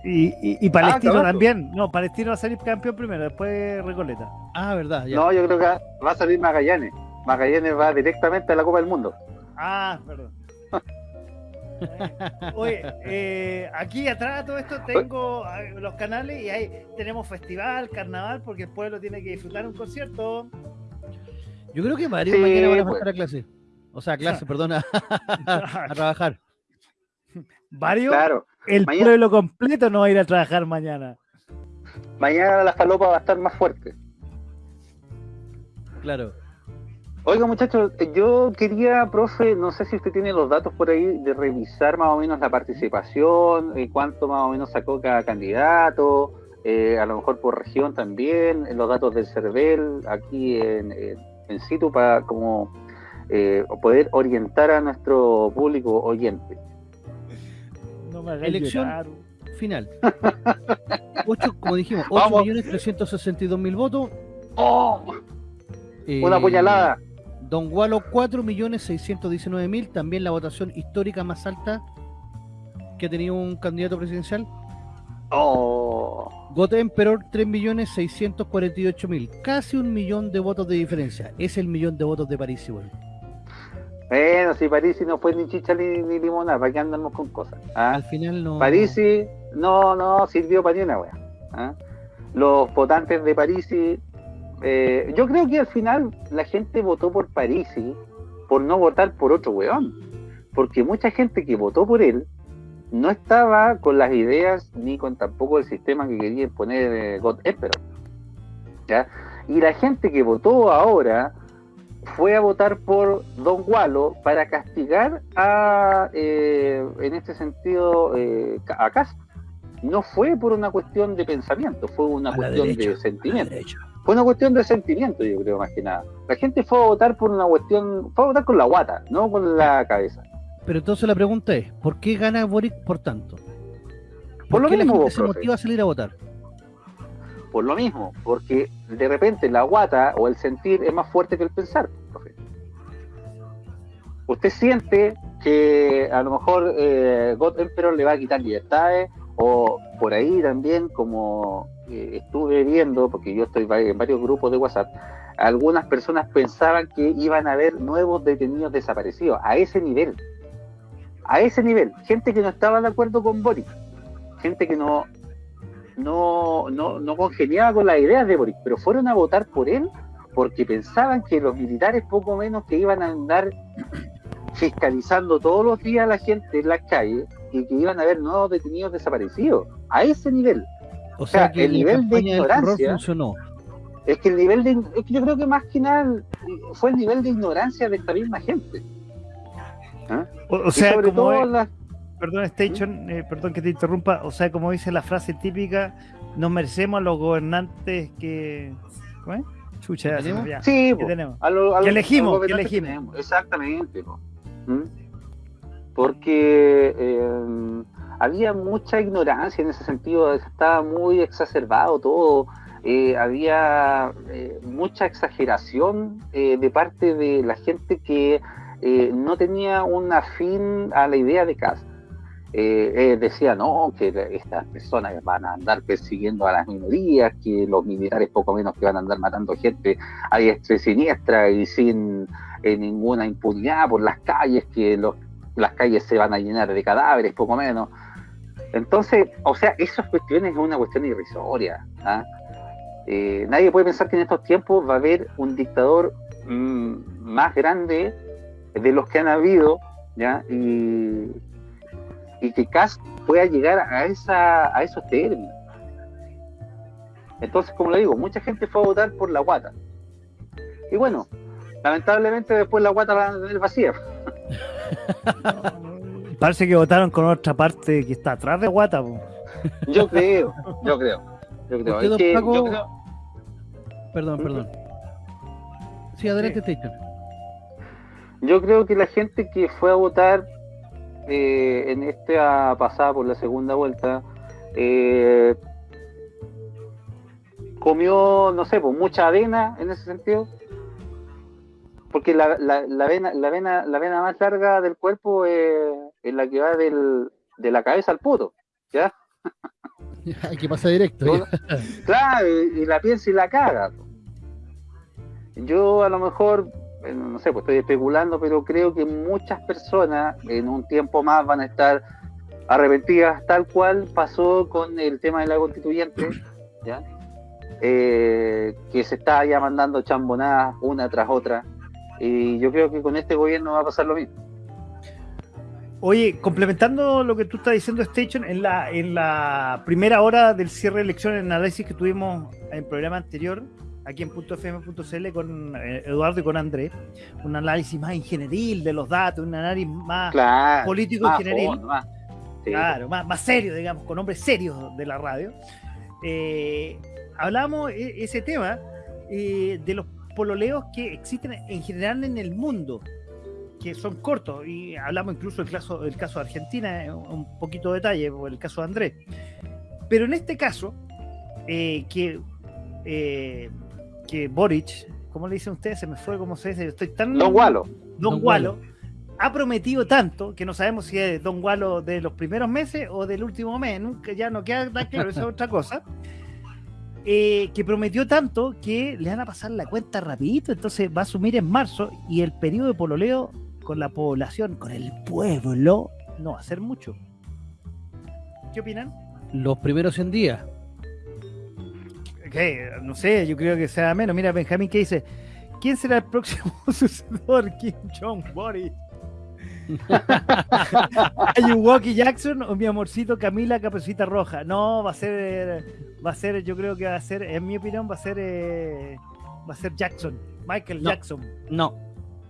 [SPEAKER 1] Y, y, y Palestino también. No, Palestino va a salir campeón primero, después Recoleta.
[SPEAKER 3] Ah, verdad, ya.
[SPEAKER 4] No, yo creo que va a salir Magallanes. Magallanes va directamente a la Copa del Mundo.
[SPEAKER 1] Ah, perdón. [LAUGHS] Oye, eh, aquí atrás de todo esto tengo eh, los canales y ahí tenemos festival, carnaval, porque el pueblo tiene que disfrutar un concierto.
[SPEAKER 3] Yo creo que varios
[SPEAKER 4] Sí,
[SPEAKER 3] mañana van a
[SPEAKER 4] pues.
[SPEAKER 3] faltar a clase. O sea, a clase, perdón, a, a trabajar.
[SPEAKER 1] Varios,
[SPEAKER 4] Claro.
[SPEAKER 1] el
[SPEAKER 4] mañana-
[SPEAKER 1] pueblo completo no va a ir a trabajar mañana.
[SPEAKER 4] Mañana la falopa va a estar más fuerte.
[SPEAKER 3] Claro.
[SPEAKER 4] Oiga, muchachos, yo quería, profe, no sé si usted tiene los datos por ahí de revisar más o menos la participación, eh, cuánto más o menos sacó cada candidato, eh, a lo mejor por región también, eh, los datos del CERVEL aquí en, en, en situ para como eh, poder orientar a nuestro público oyente.
[SPEAKER 1] No me hagas
[SPEAKER 3] Elección.
[SPEAKER 1] llorar.
[SPEAKER 3] Final. [LAUGHS] Ocho, como dijimos,
[SPEAKER 4] Vamos.
[SPEAKER 3] 8.362.000 votos.
[SPEAKER 4] ¡Oh!
[SPEAKER 3] Eh,
[SPEAKER 4] Una puñalada.
[SPEAKER 3] Don Gualo, 4.619.000. También la votación histórica más alta que ha tenido un candidato presidencial.
[SPEAKER 4] ¡Oh!
[SPEAKER 3] God Emperor, 3.648.000. Casi un millón de votos de diferencia. Es el millón de votos de París, igual.
[SPEAKER 4] Bueno, si Parisi no fue ni chicha ni, ni limonada, ¿para qué andamos con cosas? ¿Ah?
[SPEAKER 3] Al final no.
[SPEAKER 4] Parisi no, no sirvió para ni una wea. ¿ah? Los votantes de Parisi, eh, yo creo que al final la gente votó por Parisi por no votar por otro weón. Porque mucha gente que votó por él no estaba con las ideas ni con tampoco el sistema que quería imponer eh, God Emperor. ¿ya? Y la gente que votó ahora fue a votar por Don Gualo para castigar a, eh, en este sentido, eh, a Cast. No fue por una cuestión de pensamiento, fue una
[SPEAKER 3] A
[SPEAKER 4] cuestión
[SPEAKER 3] derecha,
[SPEAKER 4] de sentimiento. Fue una cuestión de sentimiento, yo creo, más que nada. La gente fue a votar por una cuestión, fue a votar con la guata, no con la cabeza.
[SPEAKER 3] Pero entonces la pregunta es, ¿por qué gana Boric por tanto? ¿Por,
[SPEAKER 4] Por lo
[SPEAKER 3] qué
[SPEAKER 4] mismo,
[SPEAKER 3] la gente se
[SPEAKER 4] profe.
[SPEAKER 3] motiva a salir a votar?
[SPEAKER 4] Por lo mismo, porque de repente la guata o el sentir es más fuerte que el pensar. profe. Usted siente que a lo mejor eh, God Emperor le va a quitar libertades, o por ahí también, como eh, estuve viendo, porque yo estoy en varios grupos de WhatsApp, algunas personas pensaban que iban a haber nuevos detenidos desaparecidos, a ese nivel. A ese nivel, gente que no estaba de acuerdo con Boris, gente que no, no, no, no congeniaba con las ideas de Boric, pero fueron a votar por él porque pensaban que los militares poco menos que iban a andar fiscalizando todos los días a la gente en las calles y que iban a haber nuevos detenidos desaparecidos. A ese nivel.
[SPEAKER 3] O sea,
[SPEAKER 4] sea,
[SPEAKER 3] que
[SPEAKER 4] el nivel de ignorancia-
[SPEAKER 3] funcionó.
[SPEAKER 4] Es que el nivel de... es que yo creo que más que nada fue el nivel de ignorancia de esta misma gente. ¿Ah?
[SPEAKER 1] O, sea,
[SPEAKER 4] sobre
[SPEAKER 1] como
[SPEAKER 4] todo
[SPEAKER 1] es-
[SPEAKER 4] las-
[SPEAKER 1] perdón, Station, eh, perdón que te interrumpa. O sea, como dice la frase típica, nos merecemos a los gobernantes que. ¿Cómo es? Chucha, me olvidó.
[SPEAKER 4] Sí,
[SPEAKER 1] ¿Qué
[SPEAKER 4] po,
[SPEAKER 1] tenemos?
[SPEAKER 4] a lo- a
[SPEAKER 1] Que elegimos,
[SPEAKER 4] a
[SPEAKER 1] que elegimos.
[SPEAKER 4] tenemos. Exactamente. ¿Mm? Porque eh, había mucha ignorancia en ese sentido, estaba muy exacerbado todo, eh, había eh, mucha exageración eh, de parte de la gente que no tenía un afín a la idea de casa. Decía no, que estas personas van a andar persiguiendo a las minorías, que los militares poco menos que van a andar matando gente a diestra y siniestra y sin ninguna impunidad por las calles, que los, las calles se van a llenar de cadáveres, poco menos. Entonces, o sea, esas cuestiones es una cuestión irrisoria. ¿ah? Eh, nadie puede pensar que en estos tiempos va a haber un dictador mm, más grande de los que han habido, ¿ya? Y, que Kass pueda llegar a, esa, a esos términos. Entonces, como le digo, mucha gente fue a votar por la guata. Y bueno, lamentablemente después la guata la van a tener vacía. [LAUGHS] [LAUGHS]
[SPEAKER 1] Parece que votaron con otra parte que está atrás de Guata. po.
[SPEAKER 4] Yo creo, yo creo. Yo creo. Es que
[SPEAKER 3] Paco,
[SPEAKER 4] yo creo-
[SPEAKER 3] Perdón, perdón. Sí, adelante, Station.
[SPEAKER 4] Yo creo que la gente que fue a votar eh, en esta pasada por la segunda vuelta eh, comió, no sé, pues mucha avena en ese sentido. Porque la, la, la vena, la, vena, la vena más larga del cuerpo eh, es la que va del, de la cabeza al poto. ¿Ya? [LAUGHS]
[SPEAKER 3] Hay que pasar directo. [LAUGHS]
[SPEAKER 4] Claro, y, y la piensa y la caga. Yo a lo mejor, no sé, pues estoy especulando, pero creo que muchas personas en un tiempo más van a estar arrepentidas, tal cual pasó con el tema de la constituyente, ¿ya? Eh, que se está ya mandando chambonadas una tras otra. Y yo creo que con este gobierno va a pasar lo mismo.
[SPEAKER 1] Oye, complementando lo que tú estás diciendo, Station, en la, en la primera hora del cierre de elecciones, el análisis que tuvimos en el programa anterior, aquí en .fm.cl con eh, Eduardo y con Andrés, un análisis más ingenieril de los datos, un análisis más
[SPEAKER 4] Claro.
[SPEAKER 1] político ingenieril.
[SPEAKER 4] Sí.
[SPEAKER 1] Claro, más, más serio, digamos, con hombres serios de la radio. Eh, hablamos e- ese tema eh, de los pololeos que existen en general en el mundo, que son cortos, y hablamos incluso del caso, del caso de Argentina, eh, un poquito de detalle, por el caso de Andrés. Pero en este caso, eh, que, eh, que Boric, ¿cómo le dicen ustedes? Se me fue, ¿cómo se dice? Estoy tan...
[SPEAKER 4] Don Gualo.
[SPEAKER 1] Don,
[SPEAKER 3] Don
[SPEAKER 1] Gualo ha prometido tanto que no sabemos si es Don Gualo de los primeros meses o del último mes, nunca ya no queda tan claro, esa es otra cosa. Eh, que prometió tanto que le van a pasar la cuenta rapidito, entonces va a asumir en marzo y el periodo de pololeo con la población, con el pueblo, no va a ser mucho. ¿Qué opinan?
[SPEAKER 3] Los primeros 100 días.
[SPEAKER 1] Que, no sé, yo creo que sea menos. Mira, Benjamín que dice, ¿quién será el próximo [LAUGHS] sucesor? Kim Jong Boris. [LAUGHS] Ayuwoki Jackson o mi amorcito Camila Caperucita Roja. No, va a ser, va a ser, yo creo que va a ser, en mi opinión, va a ser, eh, va a ser Jackson, Michael
[SPEAKER 3] No.
[SPEAKER 1] Jackson.
[SPEAKER 3] No.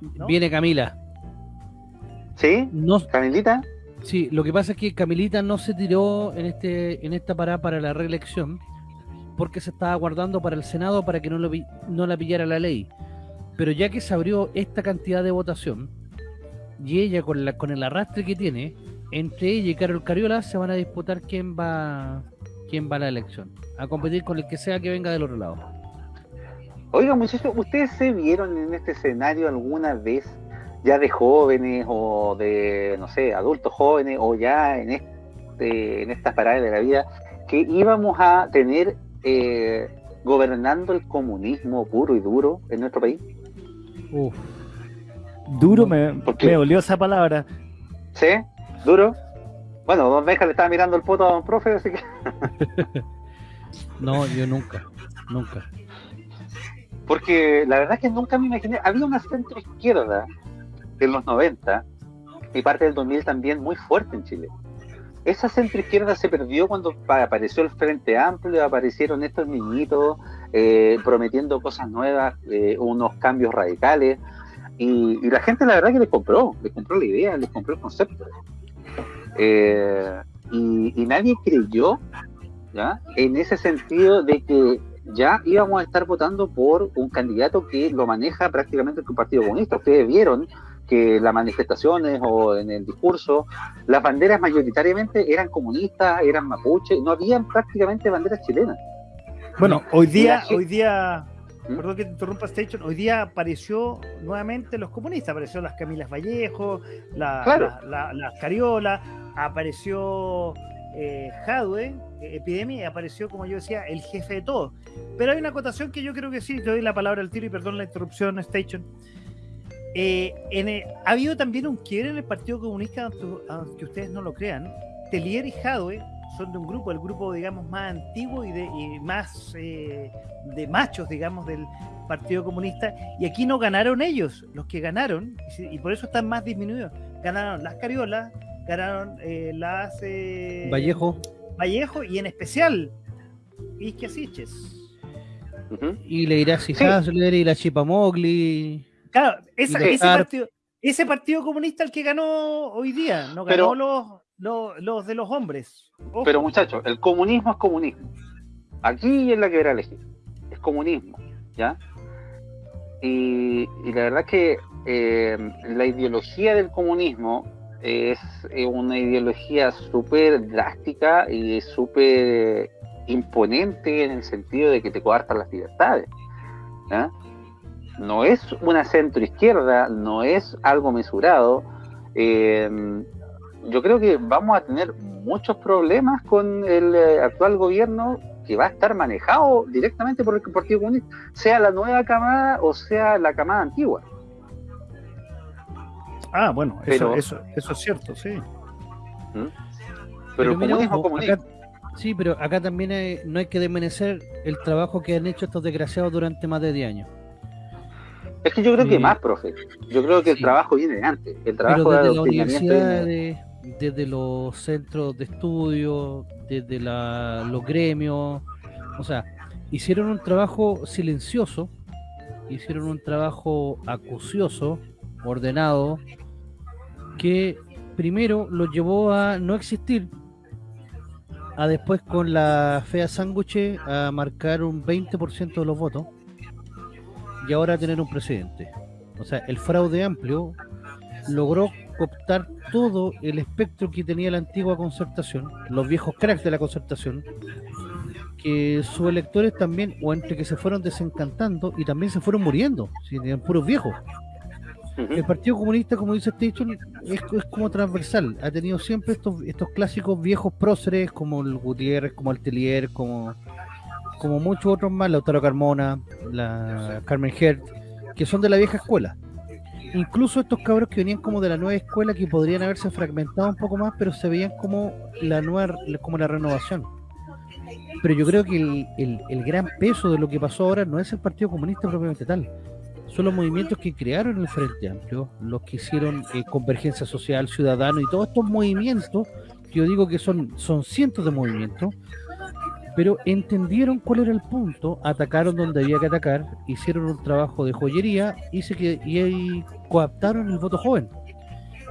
[SPEAKER 1] ¿No?
[SPEAKER 3] Viene Camila.
[SPEAKER 4] ¿Sí?
[SPEAKER 3] No,
[SPEAKER 4] Camilita.
[SPEAKER 3] sí, lo que pasa es que Camilita no se tiró en este en esta parada para la reelección porque se estaba guardando para el Senado para que no, lo, no la pillara la ley. Pero ya que se abrió esta cantidad de votación y ella con la con el arrastre que tiene, entre ella y Carol Cariola se van a disputar quién va quién va a la elección, a competir con el que sea que venga del otro lado.
[SPEAKER 4] Oiga, muchachos, ¿ustedes se vieron en este escenario alguna vez, ya de jóvenes o de, no sé, adultos jóvenes o ya en, este, en estas paradas de la vida, que íbamos a tener eh, gobernando el comunismo puro y duro en nuestro país?
[SPEAKER 3] Uf,
[SPEAKER 1] Duro me, me olió esa palabra.
[SPEAKER 4] ¿Sí? ¿Duro? Bueno, don Benja le estaba mirando el poto a don profe, así que... [LAUGHS]
[SPEAKER 3] no, yo nunca, nunca.
[SPEAKER 4] Porque la verdad es que nunca me imaginé. Había una centro izquierda en los 90 y parte del 2000 también muy fuerte en Chile. Esa centro izquierda se perdió cuando pa- apareció el Frente Amplio, aparecieron estos niñitos eh, prometiendo cosas nuevas, eh, unos cambios radicales. Y, y la gente, la verdad, que les compró, les compró la idea, les compró el concepto. Eh, y, y nadie creyó ¿ya? En ese sentido de que ya íbamos a estar votando por un candidato que lo maneja prácticamente el Partido Comunista. Ustedes vieron que las manifestaciones o en el discurso, las banderas mayoritariamente eran comunistas, eran mapuche, no habían prácticamente banderas chilenas.
[SPEAKER 1] Bueno, hoy día, hoy día, ¿Mm? perdón que te interrumpa Station, hoy día apareció nuevamente los comunistas, apareció las Camilas Vallejo, la, las Cariola, apareció eh, Jadwe, eh, Epidemia, y apareció, como yo decía, el jefe de todo. Pero hay una acotación que yo creo que sí, te doy la palabra al tiro y perdón la interrupción, Station. Eh, ha habido también un quiebre en el Partido Comunista, aunque, ustedes no lo crean. Telier y Jadwe son de un grupo, el grupo, digamos, más antiguo y, de, más eh, de machos, digamos, del Partido Comunista. Y aquí no ganaron ellos, los que ganaron, y por eso están más disminuidos. Ganaron las Cariolas, ganaron eh, las... Eh,
[SPEAKER 3] Vallejo.
[SPEAKER 1] Vallejo y en especial Isquia
[SPEAKER 3] Y le irá sí. y la Chipamogli.
[SPEAKER 1] Claro, ese, partido, ese partido comunista el que ganó hoy día, no ganó los, los, de los hombres.
[SPEAKER 4] Pero muchachos, el comunismo es comunismo. Aquí es la que a elegir. Es comunismo, ¿ya? Y, la verdad que eh, la ideología del comunismo es una ideología súper drástica y súper imponente en el sentido de que te coartan las libertades. No es una centro izquierda, no es algo mesurado. Eh, yo creo que vamos a tener muchos problemas con el eh, actual gobierno que va a estar manejado directamente por el Partido Comunista, sea la nueva camada o sea la camada antigua.
[SPEAKER 1] Ah, bueno, eso, eso, eso es cierto, sí.
[SPEAKER 3] ¿Mm? Pero, el comunismo, sí, pero acá también no hay que desmerecer el trabajo que han hecho estos desgraciados durante más de 10 años.
[SPEAKER 4] Es que yo creo que más, profe. Yo creo que el trabajo viene antes. El trabajo
[SPEAKER 3] desde de la universidad, desde los centros de estudio, desde los gremios, o sea, hicieron un trabajo silencioso, hicieron un trabajo acucioso, ordenado, que primero lo llevó a no existir, a después con la fea sándwich a marcar un 20% de los votos y ahora tener un presidente. O sea, el fraude amplio logró cooptar todo el espectro que tenía la antigua concertación, los viejos cracks de la concertación, que sus electores también, o entre que se fueron desencantando y también se fueron muriendo, si eran puros viejos. El Partido Comunista, como dice Station, es, es, como transversal. Ha tenido siempre estos, estos clásicos viejos próceres como el Gutiérrez, como el Telier, como, como muchos otros más, Lautaro Carmona, la Carmen Hert, que son de la vieja escuela. Incluso estos cabros que venían como de la nueva escuela que podrían haberse fragmentado un poco más, pero se veían como la nueva, como la renovación. Pero yo creo que el, el, gran peso de lo que pasó ahora no es el Partido Comunista propiamente tal, son los movimientos que crearon el Frente Amplio, los que hicieron eh, Convergencia Social, Ciudadano y todos estos movimientos, que yo digo que son, son cientos de movimientos, pero entendieron cuál era el punto, atacaron donde había que atacar, hicieron un trabajo de joyería y, se que, y, coaptaron el voto joven.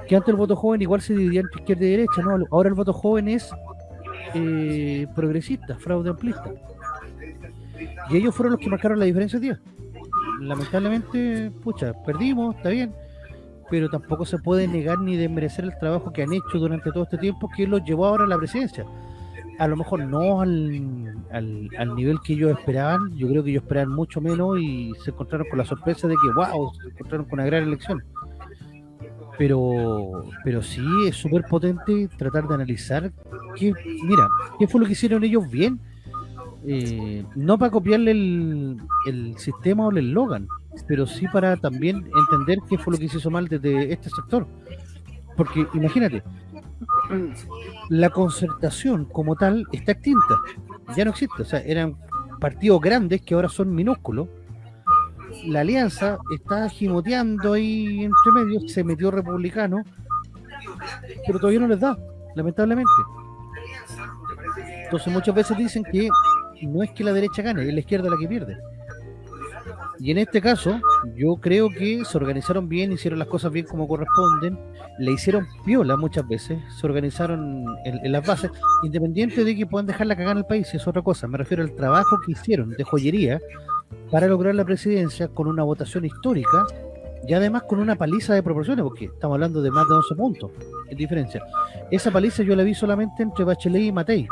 [SPEAKER 3] Que antes el voto joven igual se dividía entre izquierda y derecha, ¿no? Ahora el voto joven es eh, progresista, fraude amplista. Y ellos fueron los que marcaron la diferencia día lamentablemente, pucha, perdimos, está bien, pero tampoco se puede negar ni desmerecer el trabajo que han hecho durante todo este tiempo que los llevó ahora a la presidencia. A lo mejor no al, al, nivel que ellos esperaban, yo creo que ellos esperaban mucho menos y se encontraron con la sorpresa de que, wow, se encontraron con una gran elección. Pero, pero sí es súper potente tratar de analizar que, mira, qué fue lo que hicieron ellos bien eh, no para copiarle el, el, sistema o el eslogan, pero sí para también entender qué fue lo que se hizo mal desde este sector. Porque imagínate, la concertación como tal está extinta, ya no existe, o sea, eran partidos grandes que ahora son minúsculos. La alianza está gimoteando ahí entre medios, se metió republicano, pero todavía no les da, lamentablemente. Entonces muchas veces dicen que no es que la derecha gane, es la izquierda la que pierde. Y en este caso, yo creo que se organizaron bien, hicieron las cosas bien como corresponden, le hicieron piola muchas veces, se organizaron en, las bases, independiente de que puedan dejar la cagada en el país, es otra cosa. Me refiero al trabajo que hicieron de joyería para lograr la presidencia con una votación histórica y además con una paliza de proporciones, porque estamos hablando de más de 11 puntos en diferencia. Esa paliza yo la vi solamente entre Bachelet y Matei.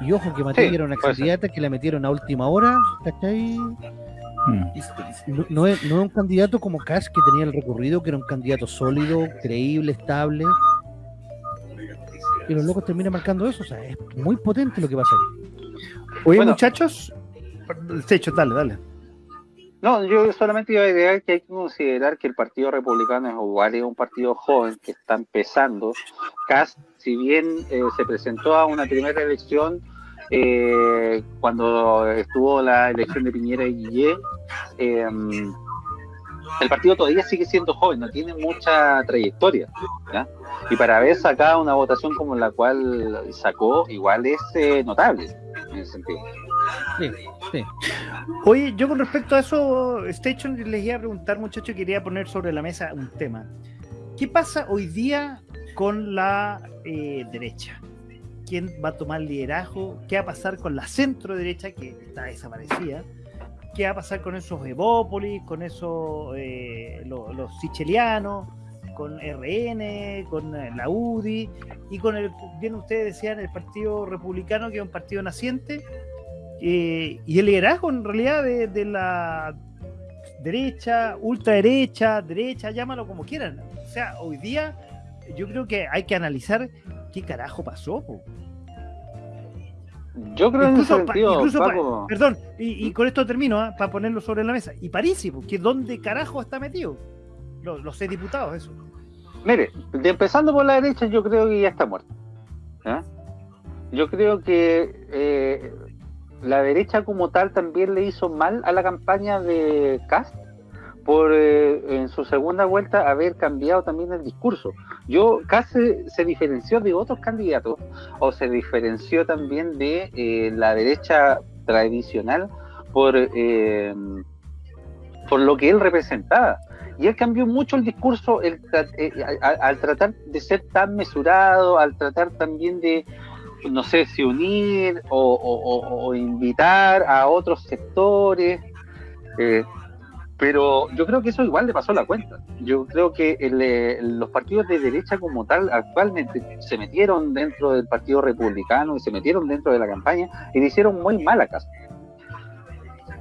[SPEAKER 3] Y ojo que Matei era una candidata que la metieron a última hora, ¿cachai? Hmm. No, es, un candidato como Cash que tenía el recorrido, que era un candidato sólido, creíble, estable. Y los locos terminan marcando eso, o sea, es muy potente lo que pasa ahí.
[SPEAKER 1] Oye, muchachos, hecho, dale, dale.
[SPEAKER 4] No, yo solamente iba a agregar que hay que considerar que el Partido Republicano es igual es un partido joven que está empezando. Cast, si bien eh, se presentó a una primera elección eh, cuando estuvo la elección de Piñera y Guillé, em, el partido todavía sigue siendo joven, no tiene mucha trayectoria. Y para haber sacado una votación como la cual sacó, igual es eh, notable en ese sentido.
[SPEAKER 1] Sí, sí. Oye, yo con respecto a eso, Station, les iba a preguntar, muchachos, quería poner sobre la mesa un tema. ¿Qué pasa hoy día con la eh, derecha? ¿Quién va a tomar liderazgo? ¿Qué va a pasar con la centro derecha que está desaparecida? ¿Qué va a pasar con esos Evópolis, con esos eh, los sichelianos, con RN, con eh, la UDI y con el, bien ustedes decían, el Partido Republicano, que es un partido naciente, eh, y el liderazgo en realidad de, la derecha, ultraderecha, derecha, llámalo como quieran. O sea, hoy día yo creo que hay que analizar qué carajo pasó.
[SPEAKER 4] Yo creo incluso, que incluso
[SPEAKER 1] perdón, y, con esto termino, ¿ah? para ponerlo sobre la mesa. Y París, que dónde carajo está metido. Los, los seis diputados, eso.
[SPEAKER 4] Mire, empezando por la derecha, yo creo que ya está muerto. Yo creo que eh, la derecha como tal también le hizo mal a la campaña de Cast por eh, en su segunda vuelta haber cambiado también el discurso. Yo casi se, diferenció de otros candidatos o se diferenció también de eh, la derecha tradicional por, eh, por lo que él representaba. Y él cambió mucho el discurso al tratar de ser tan mesurado, al tratar también de, no sé si unir o, invitar a otros sectores. Pero yo creo que eso igual le pasó la cuenta. Yo creo que eh, los partidos de derecha como tal actualmente se metieron dentro del Partido Republicano y se metieron dentro de la campaña y le hicieron muy mala casa.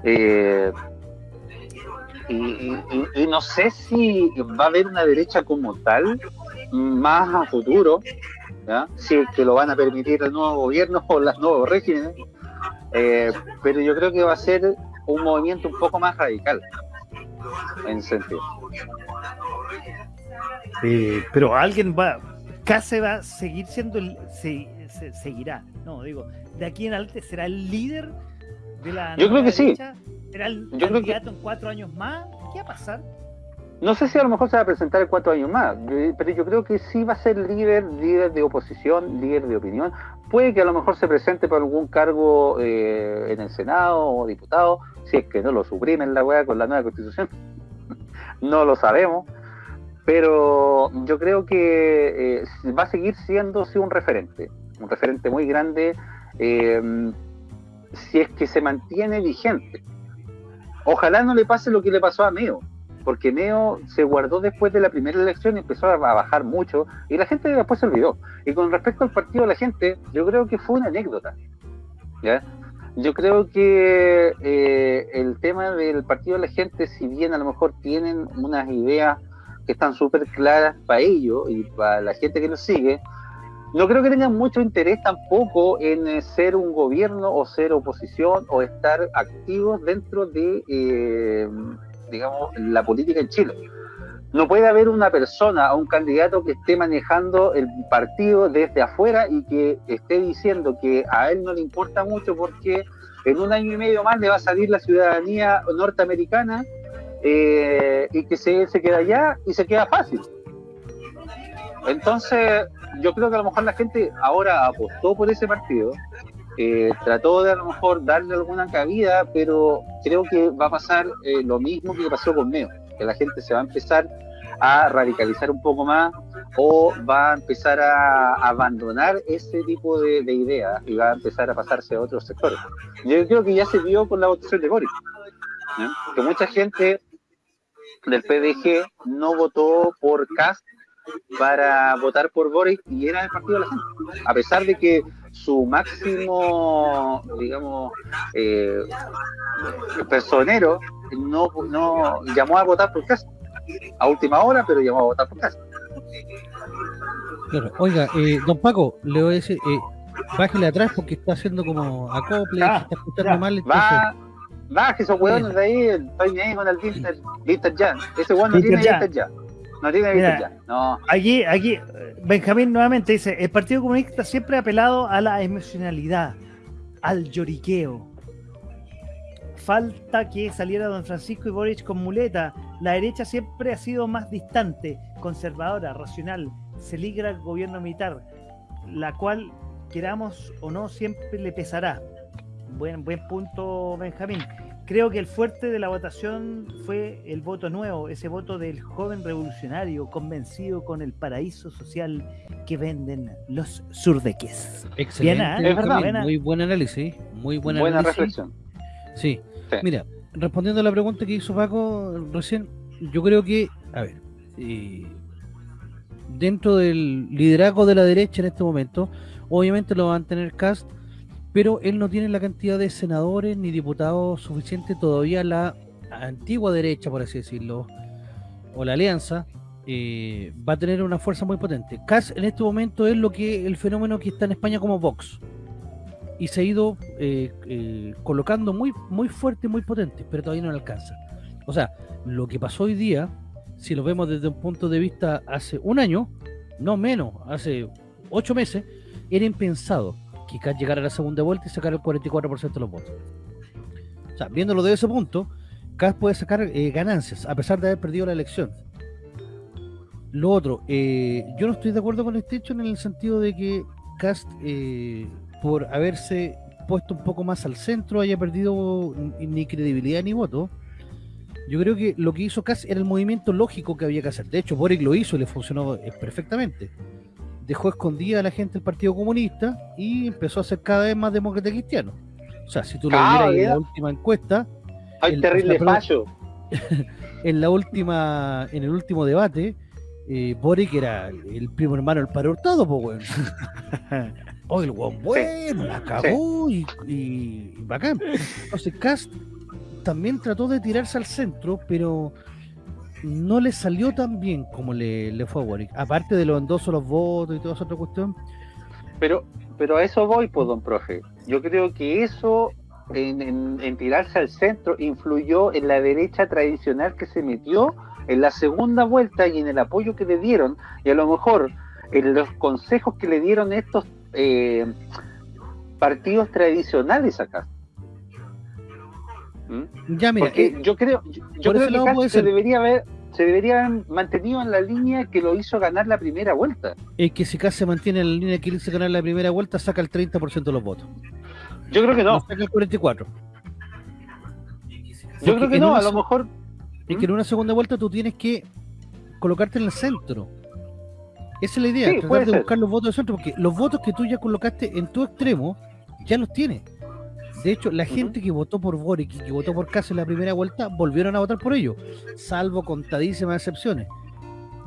[SPEAKER 4] Eh, y, no sé si va a haber una derecha como tal más a futuro si es que lo van a permitir el nuevo gobierno o los nuevos regímenes, eh, pero yo creo que va a ser un movimiento un poco más radical en sentido.
[SPEAKER 1] Eh, pero alguien va, casi va a seguir siendo, el, se, seguirá, no, digo, de aquí en adelante será el líder de la.
[SPEAKER 4] Yo creo que sí.
[SPEAKER 1] ¿Será el candidato en cuatro años más? ¿Qué va a pasar?
[SPEAKER 4] No sé si a lo mejor se va a presentar en cuatro años más, pero yo creo que sí va a ser líder, líder de oposición, líder de opinión. Puede que a lo mejor se presente por algún cargo eh, en el Senado o diputado, si es que no lo suprimen la weá con la nueva constitución. [LAUGHS] no lo sabemos. Pero yo creo que eh, va a seguir siendo un referente, un referente muy grande, eh, si es que se mantiene vigente. Ojalá no le pase lo que le pasó a Meo porque Neo se guardó después de la primera elección y empezó a bajar mucho y la gente después se olvidó. Y con respecto al partido de la gente, yo creo que fue una anécdota. Yo creo que eh, el tema del partido de la gente, si bien a lo mejor tienen unas ideas que están súper claras para ellos y para la gente que nos sigue, no creo que tengan mucho interés tampoco en eh, ser un gobierno o ser oposición o estar activos dentro de eh, digamos, la política en Chile. No puede haber una persona o un candidato que esté manejando el partido desde afuera y que esté diciendo que a él no le importa mucho porque en un año y medio más le va a salir la ciudadanía norteamericana eh, y que se, se queda allá y se queda fácil. Entonces, yo creo que a lo mejor la gente ahora apostó por ese partido eh, trató de a lo mejor darle alguna cabida, pero creo que va a pasar eh, lo mismo que pasó con Meo, que la gente se va a empezar a radicalizar un poco más o va a empezar a abandonar ese tipo de, ideas y va a empezar a pasarse a otros sectores. Yo creo que ya se vio con la votación de Boris, que mucha gente del PDG no votó por Cast para votar por Boris y era el partido de la gente, a pesar de que su máximo, digamos, eh, personero no, no llamó a votar por Cast a última hora, pero llamó a votar por.
[SPEAKER 3] Claro. Oiga, eh, don Paco, le voy a decir, eh, bájele atrás porque está haciendo como acople,
[SPEAKER 4] Ah,
[SPEAKER 3] está escuchando mal.
[SPEAKER 4] Va, baje esos hueones de ahí, estoy ahí con el Vinter, Vinter ya. Ese hueón no tiene
[SPEAKER 1] ya.
[SPEAKER 4] Vinter ya. No tiene
[SPEAKER 1] Mira.
[SPEAKER 4] Ya. No.
[SPEAKER 1] Aquí, aquí, Benjamín nuevamente dice, el Partido Comunista siempre ha apelado a la emocionalidad, al lloriqueo. Falta que saliera don Francisco y Boric con muleta. La derecha siempre ha sido más distante, conservadora, racional. Se ligra el gobierno militar, la cual, queramos o no, siempre le pesará. Buen, buen punto, Benjamín. Creo que el fuerte de la votación fue el voto nuevo, ese voto del joven revolucionario convencido con el paraíso social que venden los surdeques.
[SPEAKER 3] Excelente.
[SPEAKER 1] Bien.
[SPEAKER 4] Es verdad.
[SPEAKER 3] Benjamín, Muy buen análisis, muy buen
[SPEAKER 4] Buena
[SPEAKER 3] análisis.
[SPEAKER 4] reflexión.
[SPEAKER 3] Sí. Mira, respondiendo a la pregunta que hizo Paco recién, yo creo que, a ver, eh, dentro del liderazgo de la derecha en este momento, obviamente lo va a mantener Cast, pero él no tiene la cantidad de senadores ni diputados suficiente todavía la antigua derecha, por así decirlo, o la alianza, eh, va a tener una fuerza muy potente. Cast en este momento es lo que el fenómeno que está en España como Vox y se ha ido eh, eh, colocando muy, muy fuerte, muy potente, pero todavía no le alcanza. O sea, lo que pasó hoy día, si lo vemos desde un punto de vista hace un año, no menos, hace ocho meses, era impensado que Kass llegara a la segunda vuelta y sacara el 44% de los votos. O sea, viéndolo desde ese punto, Kass puede sacar eh, ganancias, a pesar de haber perdido la elección. Lo otro, yo no estoy de acuerdo con este hecho en el sentido de que Cast, por haberse puesto un poco más al centro, haya perdido ni credibilidad ni voto. Yo creo que lo que hizo Cast era el movimiento lógico que había que hacer. De hecho, Boric lo hizo y le funcionó eh, perfectamente. Dejó escondida a la gente del Partido Comunista y empezó a ser cada vez más demócrata cristiano. O sea, si tú lo vieras en la última encuesta,
[SPEAKER 4] Hay
[SPEAKER 3] El-
[SPEAKER 4] terrible
[SPEAKER 3] pero-
[SPEAKER 4] fallo. [LAUGHS]
[SPEAKER 3] en la última, en el último debate, eh, Boric era el primo hermano del padre Hurtado, pues weón. [LAUGHS] Oh, el weón bueno, la cagó y, y, y bacán. Entonces Cast también trató de tirarse al centro, pero no le salió tan bien como le, le fue a Boric. Aparte de los endosos, los votos y toda esa otra cuestión.
[SPEAKER 4] Pero, pero a eso voy, pues, don profe. Yo creo que eso, en, en- en tirarse al centro, influyó en la derecha tradicional que se metió en la segunda vuelta y en el apoyo que le dieron, y a lo mejor en los consejos que le dieron estos eh, partidos tradicionales acá. ¿Mm?
[SPEAKER 3] Ya, mira,
[SPEAKER 4] Porque
[SPEAKER 3] eh,
[SPEAKER 4] yo creo, yo, creo que se debería haber se debería haber mantenido en la línea que lo hizo ganar la primera vuelta.
[SPEAKER 3] es que si Cast se mantiene en la línea que hizo ganar la primera vuelta, saca el 30% de los votos.
[SPEAKER 4] Yo creo que no.
[SPEAKER 3] saca el 44%.
[SPEAKER 4] Yo creo que no,
[SPEAKER 3] una
[SPEAKER 4] a lo mejor
[SPEAKER 3] es que en una segunda vuelta tú tienes que colocarte en el centro. Esa es la idea,
[SPEAKER 4] Sí,
[SPEAKER 3] tratar de
[SPEAKER 4] ser.
[SPEAKER 3] buscar los votos del centro, porque los votos que tú ya colocaste en tu extremo, ya los tienes. De hecho, la gente que votó por Boric y que votó por Kass en la primera vuelta, volvieron a votar por ellos, salvo contadísimas excepciones.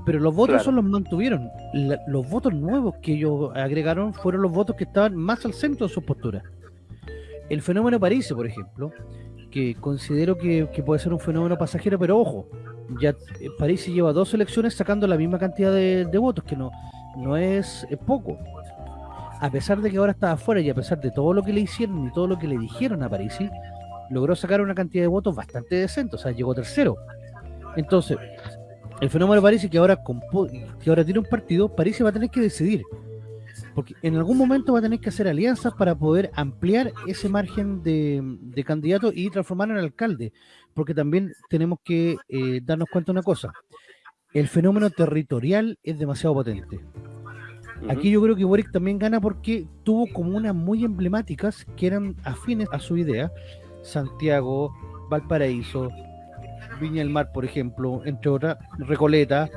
[SPEAKER 3] Pero los votos
[SPEAKER 4] Claro.
[SPEAKER 3] son los mantuvieron. La- los votos nuevos que ellos agregaron fueron los votos que estaban más al centro de sus posturas. El fenómeno París, por ejemplo, que considero que, que puede ser un fenómeno pasajero, pero ojo, ya eh, París lleva dos elecciones sacando la misma cantidad de, de votos, que no, no es, poco. A pesar de que ahora está afuera y a pesar de todo lo que le hicieron y todo lo que le dijeron a Parisi, logró sacar una cantidad de votos bastante decente, o sea, llegó tercero. Entonces, el fenómeno Parisi que ahora que ahora tiene un partido, Parisi va a tener que decidir. Porque en algún momento va a tener que hacer alianzas para poder ampliar ese margen de, de candidato y transformarlo en alcalde. Porque también tenemos que eh, darnos cuenta de una cosa. El fenómeno territorial es demasiado potente. Aquí yo creo que Boric también gana porque tuvo comunas muy emblemáticas que eran afines a su idea. Santiago, Valparaíso, Viña del Mar, por ejemplo, entre otras, Recoleta,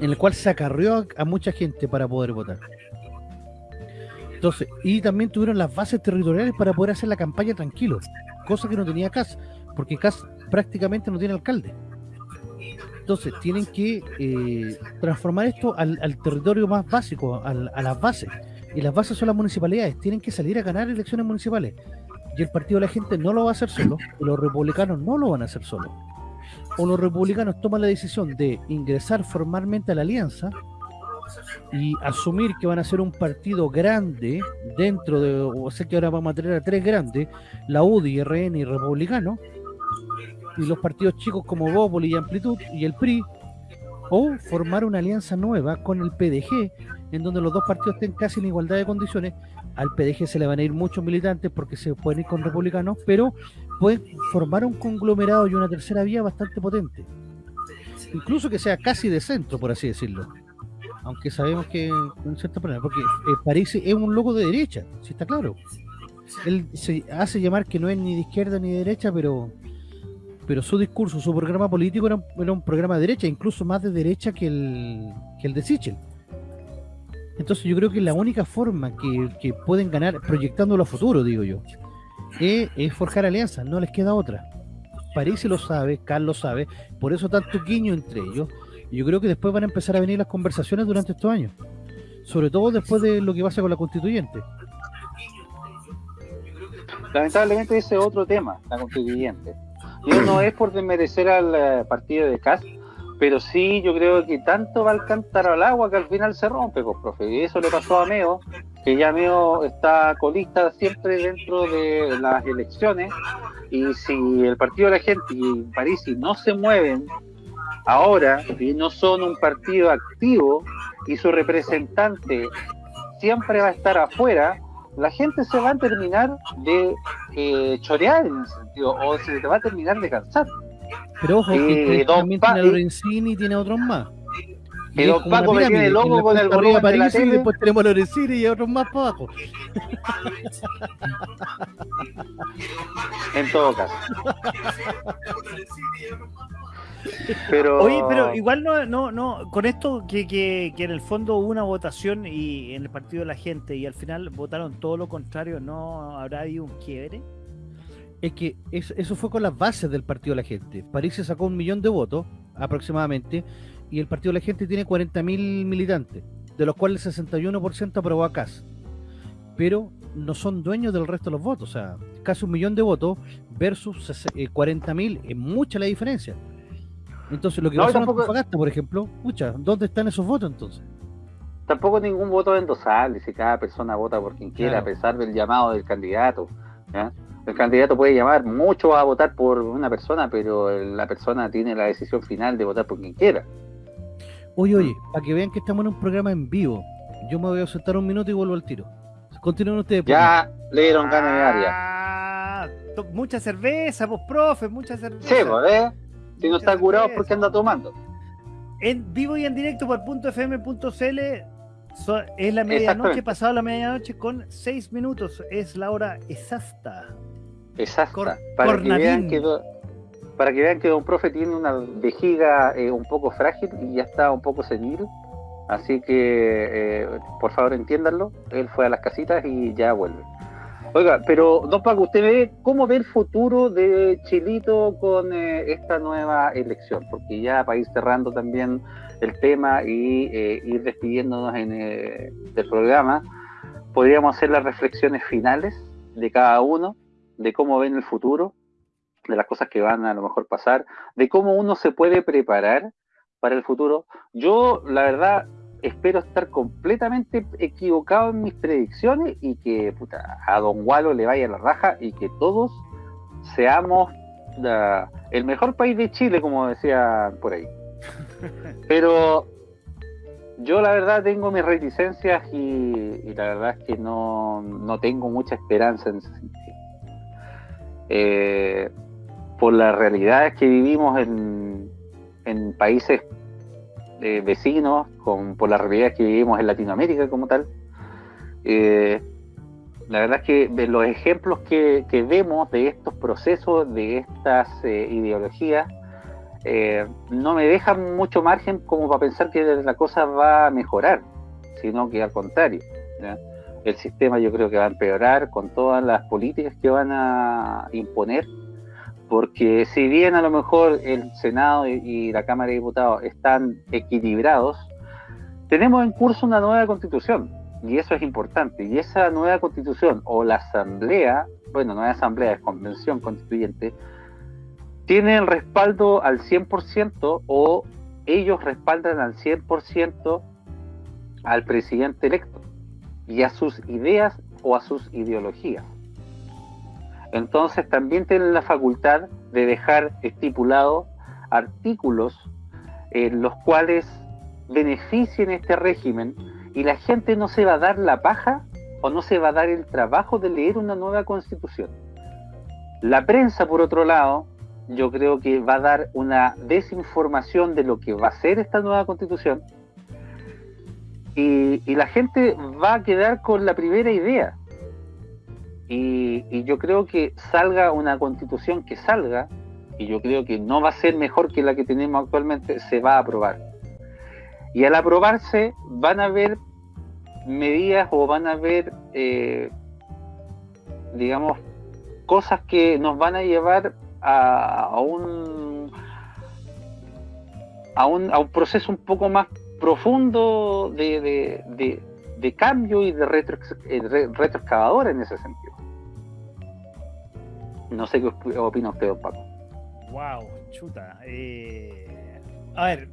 [SPEAKER 3] en el cual se acarreó a, a mucha gente para poder votar. Entonces, y también tuvieron las bases territoriales para poder hacer la campaña tranquilo, cosa que no tenía CAS, porque CAS prácticamente no tiene alcalde. Entonces, tienen que eh, transformar esto al, al territorio más básico, al- a las bases. Y las bases son las municipalidades, tienen que salir a ganar elecciones municipales. Y el Partido de la Gente no lo va a hacer solo, y los republicanos no lo van a hacer solo. O los republicanos toman la decisión de ingresar formalmente a la alianza y asumir que van a ser un partido grande dentro de, o sea que ahora vamos a tener a tres grandes, la UDI, RN y Republicano, y los partidos chicos como Bópoli y Amplitud y el PRI, o formar una alianza nueva con el PDG, en donde los dos partidos estén casi en igualdad de condiciones. Al PDG se le van a ir muchos militantes porque se pueden ir con republicanos, pero pueden formar un conglomerado y una tercera vía bastante potente. Incluso que sea casi de centro, por así decirlo. Aunque sabemos que en cierta manera, porque eh, París es un loco de derecha, si está claro. Él se hace llamar que no es ni de izquierda ni de derecha, pero pero su discurso, su programa político era un, programa de derecha, incluso más de derecha que el, de Sichel. Entonces yo creo que la única forma que, pueden ganar, proyectándolo a futuro, digo yo, es, es forjar alianzas, no les queda otra. París lo sabe, Carlos lo sabe, por eso tanto guiño entre ellos. Y yo creo que después van a empezar a venir las conversaciones durante estos años. Sobre todo después de lo que pasa con la constituyente.
[SPEAKER 4] Lamentablemente ese es otro tema, la constituyente. Yo no es por desmerecer al eh, partido de Cas, pero sí yo creo que tanto va al cántaro al agua que al final se rompe, pues, profe. Y eso le pasó a Meo, que ya Meo está colista siempre dentro de las elecciones. Y si el partido de la gente y París no se mueven ahora y no son un partido activo y su representante siempre va a estar afuera, la gente se va a terminar de eh, chorear en ese sentido, o se te va a terminar de cansar.
[SPEAKER 3] Pero ojo,
[SPEAKER 4] Eh,
[SPEAKER 3] que
[SPEAKER 4] don
[SPEAKER 3] también
[SPEAKER 4] Pa-
[SPEAKER 3] tiene a Lorenzini y tiene a otros más.
[SPEAKER 4] Y
[SPEAKER 3] es
[SPEAKER 4] don Paco me tiene loco con el volumen de la
[SPEAKER 3] París y
[SPEAKER 4] tele.
[SPEAKER 3] después tenemos a Lorenzini y a otros más para abajo.
[SPEAKER 4] En todo caso. [LAUGHS] Pero,
[SPEAKER 1] Oye, pero igual no, no, no, con esto que, que, que en el fondo hubo una votación y en el partido de la gente y al final votaron todo lo contrario, ¿no habrá habido un quiebre?
[SPEAKER 3] Es que es- eso fue con las bases del Partido de la Gente. París se sacó un millón de votos, aproximadamente, y el Partido de la Gente tiene 40.000 militantes, de los cuales el 61% aprobó a CAS. Pero no son dueños del resto de los votos, o sea, casi un millón de votos versus ses- eh, 40.000, es mucha la diferencia. Entonces, lo que
[SPEAKER 4] No,
[SPEAKER 3] pasó en
[SPEAKER 4] tampoco-
[SPEAKER 3] Antofagasta, por ejemplo, pucha, ¿dónde están esos votos entonces?
[SPEAKER 4] tampoco ningún voto es endosable si cada persona vota por quien quiera,
[SPEAKER 3] Claro.
[SPEAKER 4] a pesar del llamado del candidato. ¿ya? El candidato puede llamar mucho a votar por una persona, pero la persona tiene la decisión final de votar por quien quiera.
[SPEAKER 3] Oye, oye, para que vean que estamos en un programa en vivo, yo me voy a ausentar un minuto y vuelvo al tiro. Continúen ustedes. por
[SPEAKER 4] Ya le dieron ganas de área.
[SPEAKER 1] Ah, mucha cerveza, pues profe, mucha cerveza.
[SPEAKER 4] Sí, pues, ¿eh? Si no está curado. ¿por qué anda tomando?
[SPEAKER 1] En vivo y en directo por .fm.cl so- es la medianoche, pasado la medianoche con seis minutos, es la hora exacta.
[SPEAKER 4] Exacto.
[SPEAKER 1] Cor-
[SPEAKER 4] para, que vean que, do- para que vean que Don Profe tiene una vejiga eh, un poco frágil y ya está un poco senil. Así que, eh, por favor, entiéndanlo. Él fue a las casitas y ya vuelve. Oiga, pero Don Paco, ¿usted ve cómo ve el futuro de Chilito con eh, esta nueva elección? Porque ya para ir cerrando también el tema y eh, ir despidiéndonos en, eh, del programa, podríamos hacer las reflexiones finales de cada uno, de cómo ven el futuro, de las cosas que van a lo mejor pasar, de cómo uno se puede preparar para el futuro. Yo, la verdad, espero estar completamente equivocado en mis predicciones y que puta, a Don Walo le vaya la raja y que todos seamos la- el mejor país de Chile, como decía por ahí. [LAUGHS] Pero yo la verdad tengo mis reticencias y, y la verdad es que no, no tengo mucha esperanza en ese sentido. Eh, por las realidades que vivimos en, en países eh, vecinos, con, por la realidad que vivimos en Latinoamérica como tal. Eh, la verdad es que los ejemplos que, vemos de estos procesos, de estas eh, ideologías, no me dejan mucho margen como para pensar que la cosa va a mejorar, sino que al contrario. El sistema yo creo que va a empeorar con todas las políticas que van a imponer porque si bien a lo mejor el Senado y, la Cámara de Diputados están equilibrados, tenemos en curso una nueva constitución y eso es importante. Y esa nueva constitución o la asamblea, bueno, no es asamblea, es convención constituyente, tiene el respaldo al 100% o ellos respaldan al 100% al presidente electo y a sus ideas o a sus ideologías. Entonces también tienen la facultad de dejar estipulados artículos en los cuales beneficien este régimen y la gente no se va a dar la paja o no se va a dar el trabajo de leer una nueva constitución. La prensa, por otro lado, yo creo que va a dar una desinformación de lo que va a ser esta nueva constitución y, y la gente va a quedar con la primera idea y, yo creo que salga una constitución que salga, y yo creo que no va a ser mejor que la que tenemos actualmente, se va a aprobar. Y al aprobarse van a haber medidas o van a haber, eh, digamos, cosas que nos van a llevar a, un, a, un, a un proceso un poco más profundo de, de, cambio y de retro, eh, retroexcavadora en ese sentido. No sé qué opina usted, Paco.
[SPEAKER 1] Wow, chuta. Eh, a ver,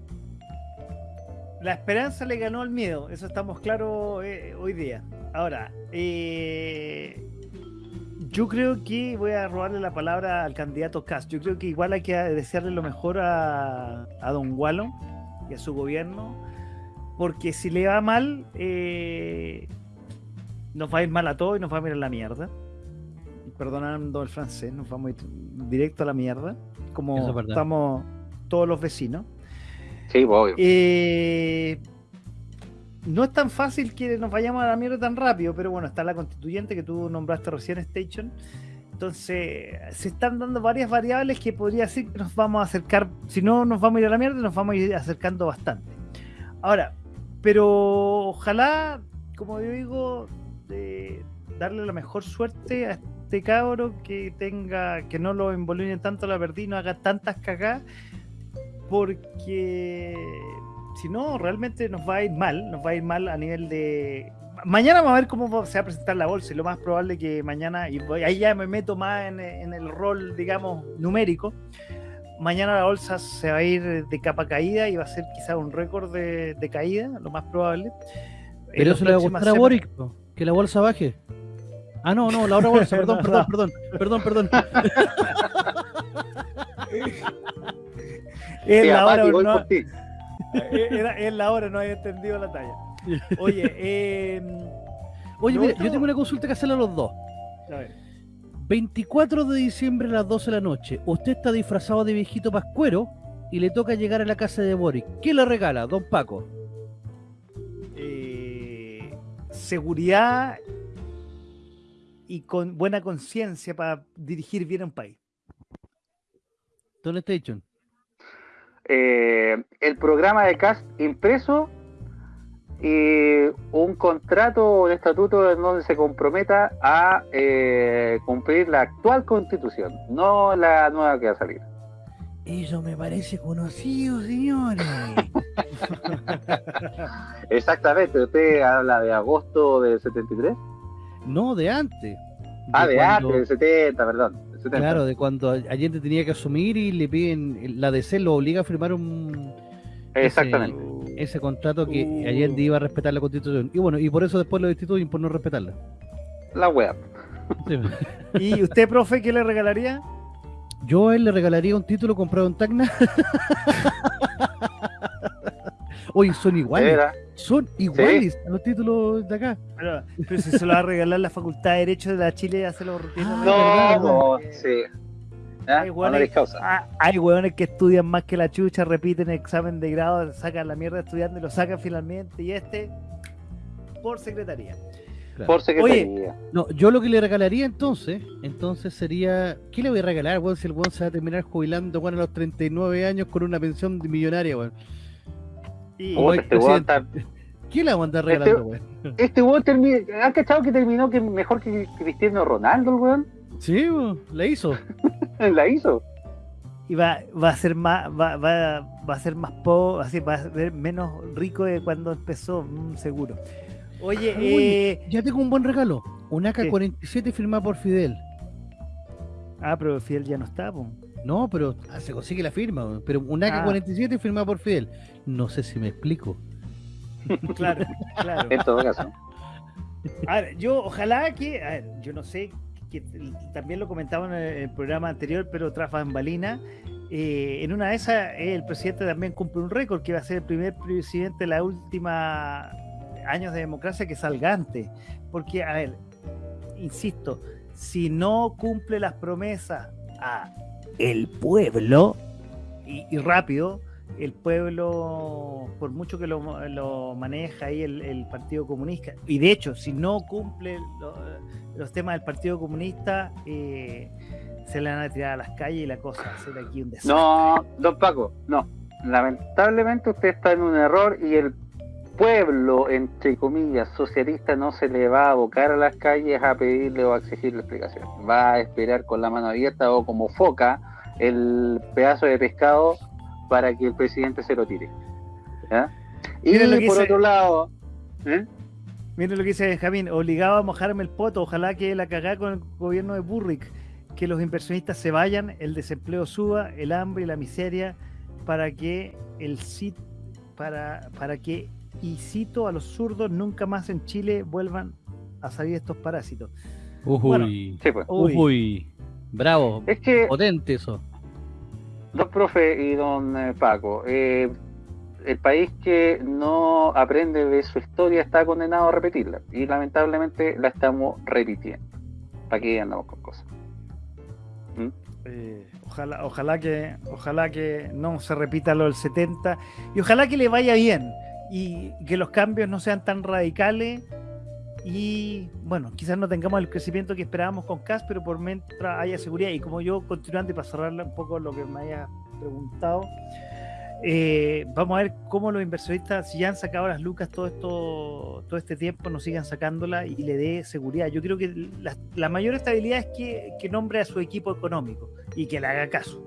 [SPEAKER 1] la esperanza le ganó al miedo, eso estamos claros eh, hoy día. Ahora, eh, yo creo que voy a robarle la palabra al candidato Cast. Yo creo que igual hay que desearle lo mejor a, a Don Gualo y a su gobierno, porque si le va mal, nos va a ir mal a todos y nos va a mirar la mierda perdonando el francés, nos vamos directo a la mierda, como estamos todos los vecinos.
[SPEAKER 4] Sí, obvio.
[SPEAKER 1] Eh, no es tan fácil que nos vayamos a la mierda tan rápido, pero bueno, está la constituyente que tú nombraste recién, Station. Entonces, se están dando varias variables que podría decir que nos vamos a acercar, si no nos vamos a ir a la mierda, nos vamos a ir acercando bastante. Ahora, pero ojalá, como yo digo, de darle la mejor suerte a este cabro que tenga, que no lo involucren tanto la y no haga tantas cagadas, porque si no, realmente nos va a ir mal, nos va a ir mal a nivel de... Mañana vamos a ver cómo se va a presentar la bolsa y lo más probable que mañana, y ahí ya me meto más en, el rol, digamos, numérico, mañana la bolsa se va a ir de capa caída y va a ser quizá un récord de, caída, lo más probable.
[SPEAKER 3] Pero eso le va a gustar a Boric, que la bolsa baje. Ah, no, no, la otra bolsa, [LAUGHS] perdón, perdón, perdón, perdón, perdón. [LAUGHS]
[SPEAKER 1] es la hora, no, [LAUGHS] es la hora, no había entendido la talla. Oye, eh,
[SPEAKER 3] Oye, mira, yo tengo una consulta que hacerle a los dos. A ver. 24 de diciembre a las 12 de la noche, usted está disfrazado de viejito pascuero y le toca llegar a la casa de Boric. ¿Qué le regala, don Paco?
[SPEAKER 1] Eh, seguridad y con buena conciencia para dirigir bien un país.
[SPEAKER 3] Don Station.
[SPEAKER 4] Eh, el programa de CAST impreso y un contrato de estatuto en donde se comprometa a eh, cumplir la actual constitución, no la nueva que va a salir.
[SPEAKER 3] Eso me parece conocido, señores. [LAUGHS]
[SPEAKER 4] Exactamente, usted habla de agosto del 73.
[SPEAKER 3] No, de antes.
[SPEAKER 4] ah, de antes, del 70, perdón.
[SPEAKER 3] Claro, de cuando Allende tenía que asumir y le piden, la DC lo obliga a firmar un...
[SPEAKER 4] Exactamente.
[SPEAKER 3] Ese, contrato que uh. Allende iba a respetar la constitución. Y bueno, y por eso después lo destituyen por no respetarla.
[SPEAKER 4] La web.
[SPEAKER 1] ¿Y usted, profe, qué le regalaría?
[SPEAKER 3] Yo a él le regalaría un título comprado en Tacna. [LAUGHS] Oye, son iguales. Son iguales a los títulos de acá.
[SPEAKER 1] Pero, si se lo va a regalar la Facultad de Derecho de la Chile, hace los
[SPEAKER 4] ah, No, no, sí. ¿ya?
[SPEAKER 1] Hay hueones-
[SPEAKER 4] Honoris causa.
[SPEAKER 1] Ah, hay hueones que estudian más que la chucha, repiten examen de grado, sacan la mierda estudiando y lo sacan finalmente. Y este, por secretaría.
[SPEAKER 3] Claro.
[SPEAKER 4] Por secretaría.
[SPEAKER 3] No, yo lo que le regalaría entonces, entonces sería, ¿qué le voy a regalar, weón? Si el weón se va a terminar jubilando, weón, a los 39 años con una pensión millonaria, weón.
[SPEAKER 4] Puta, este weón está- [LAUGHS]
[SPEAKER 3] ¿Qué le vamos a andar regalando, weón?
[SPEAKER 4] Este weón terminó. ¿Han cachado que terminó que mejor que Cristiano Ronaldo, el weón?
[SPEAKER 3] Sí, weón, la hizo. [LAUGHS]
[SPEAKER 4] La hizo.
[SPEAKER 1] y va, va a ser más, va, va, va a ser más po, así va a ser menos rico de cuando empezó, mm, seguro. Oye,
[SPEAKER 3] Oye,
[SPEAKER 1] eh,
[SPEAKER 3] Ya tengo un buen regalo. Un AK-47 firmado por Fidel.
[SPEAKER 1] ah, pero Fidel ya no está, po.
[SPEAKER 3] No, pero ah, se consigue la firma, weón. pero un AK-47 firmado por Fidel. No sé si me explico. [LAUGHS]
[SPEAKER 1] Claro, claro.
[SPEAKER 4] En todo caso.
[SPEAKER 1] A ver, yo ojalá que, a ver, yo no sé, que también lo comentaba en el, programa anterior, pero tras bambalina, eh, en una de esas eh, el presidente también cumple un récord, que va a ser el primer presidente de la última años de democracia que salga antes. Porque, a ver, insisto, si no cumple las promesas a el pueblo, y, y rápido, el pueblo, por mucho que lo, lo maneja ahí el, el Partido Comunista, y de hecho, si no cumple lo- los temas del Partido Comunista, eh, se le van a tirar a las calles y la cosa va a ser aquí un desastre.
[SPEAKER 4] No, don Paco, no. Lamentablemente usted está en un error y el pueblo, entre comillas, socialista no se le va a abocar a las calles a pedirle o a exigirle explicaciones. Va a esperar con la mano abierta o como foca el pedazo de pescado para que el presidente se lo tire. ¿ya? Y
[SPEAKER 1] Mira lo que
[SPEAKER 4] por
[SPEAKER 1] dice-
[SPEAKER 4] otro lado, ¿eh?
[SPEAKER 1] Miren lo que dice Benjamín, obligado a mojarme el poto, ojalá que la cagá con el gobierno de Burrick, que los inversionistas se vayan, el desempleo suba, el hambre y la miseria, para que el sit para, para que, y cito a los zurdos, nunca más en Chile vuelvan a salir estos parásitos.
[SPEAKER 3] Uy,
[SPEAKER 1] Bueno,
[SPEAKER 4] sí, pues.
[SPEAKER 1] Uy.
[SPEAKER 3] uy, bravo,
[SPEAKER 4] Es que
[SPEAKER 3] potente eso.
[SPEAKER 4] Don profe y don eh, Paco, eh, el país que no aprende de su historia está condenado a repetirla y lamentablemente la estamos repitiendo. ¿Para qué andamos con cosas?
[SPEAKER 1] Eh, ojalá, ojalá que, ojalá que no se repita lo del 70 y ojalá que le vaya bien y que los cambios no sean tan radicales y bueno, quizás no tengamos el crecimiento que esperábamos con CAS, pero por mientras haya seguridad y como yo continuando y para cerrarle un poco lo que me haya preguntado, eh, vamos a ver cómo los inversionistas, si ya han sacado las lucas todo esto, todo este tiempo, nos sigan sacándola y le dé seguridad. Yo creo que la, la mayor estabilidad es que, que nombre a su equipo económico y que le haga caso.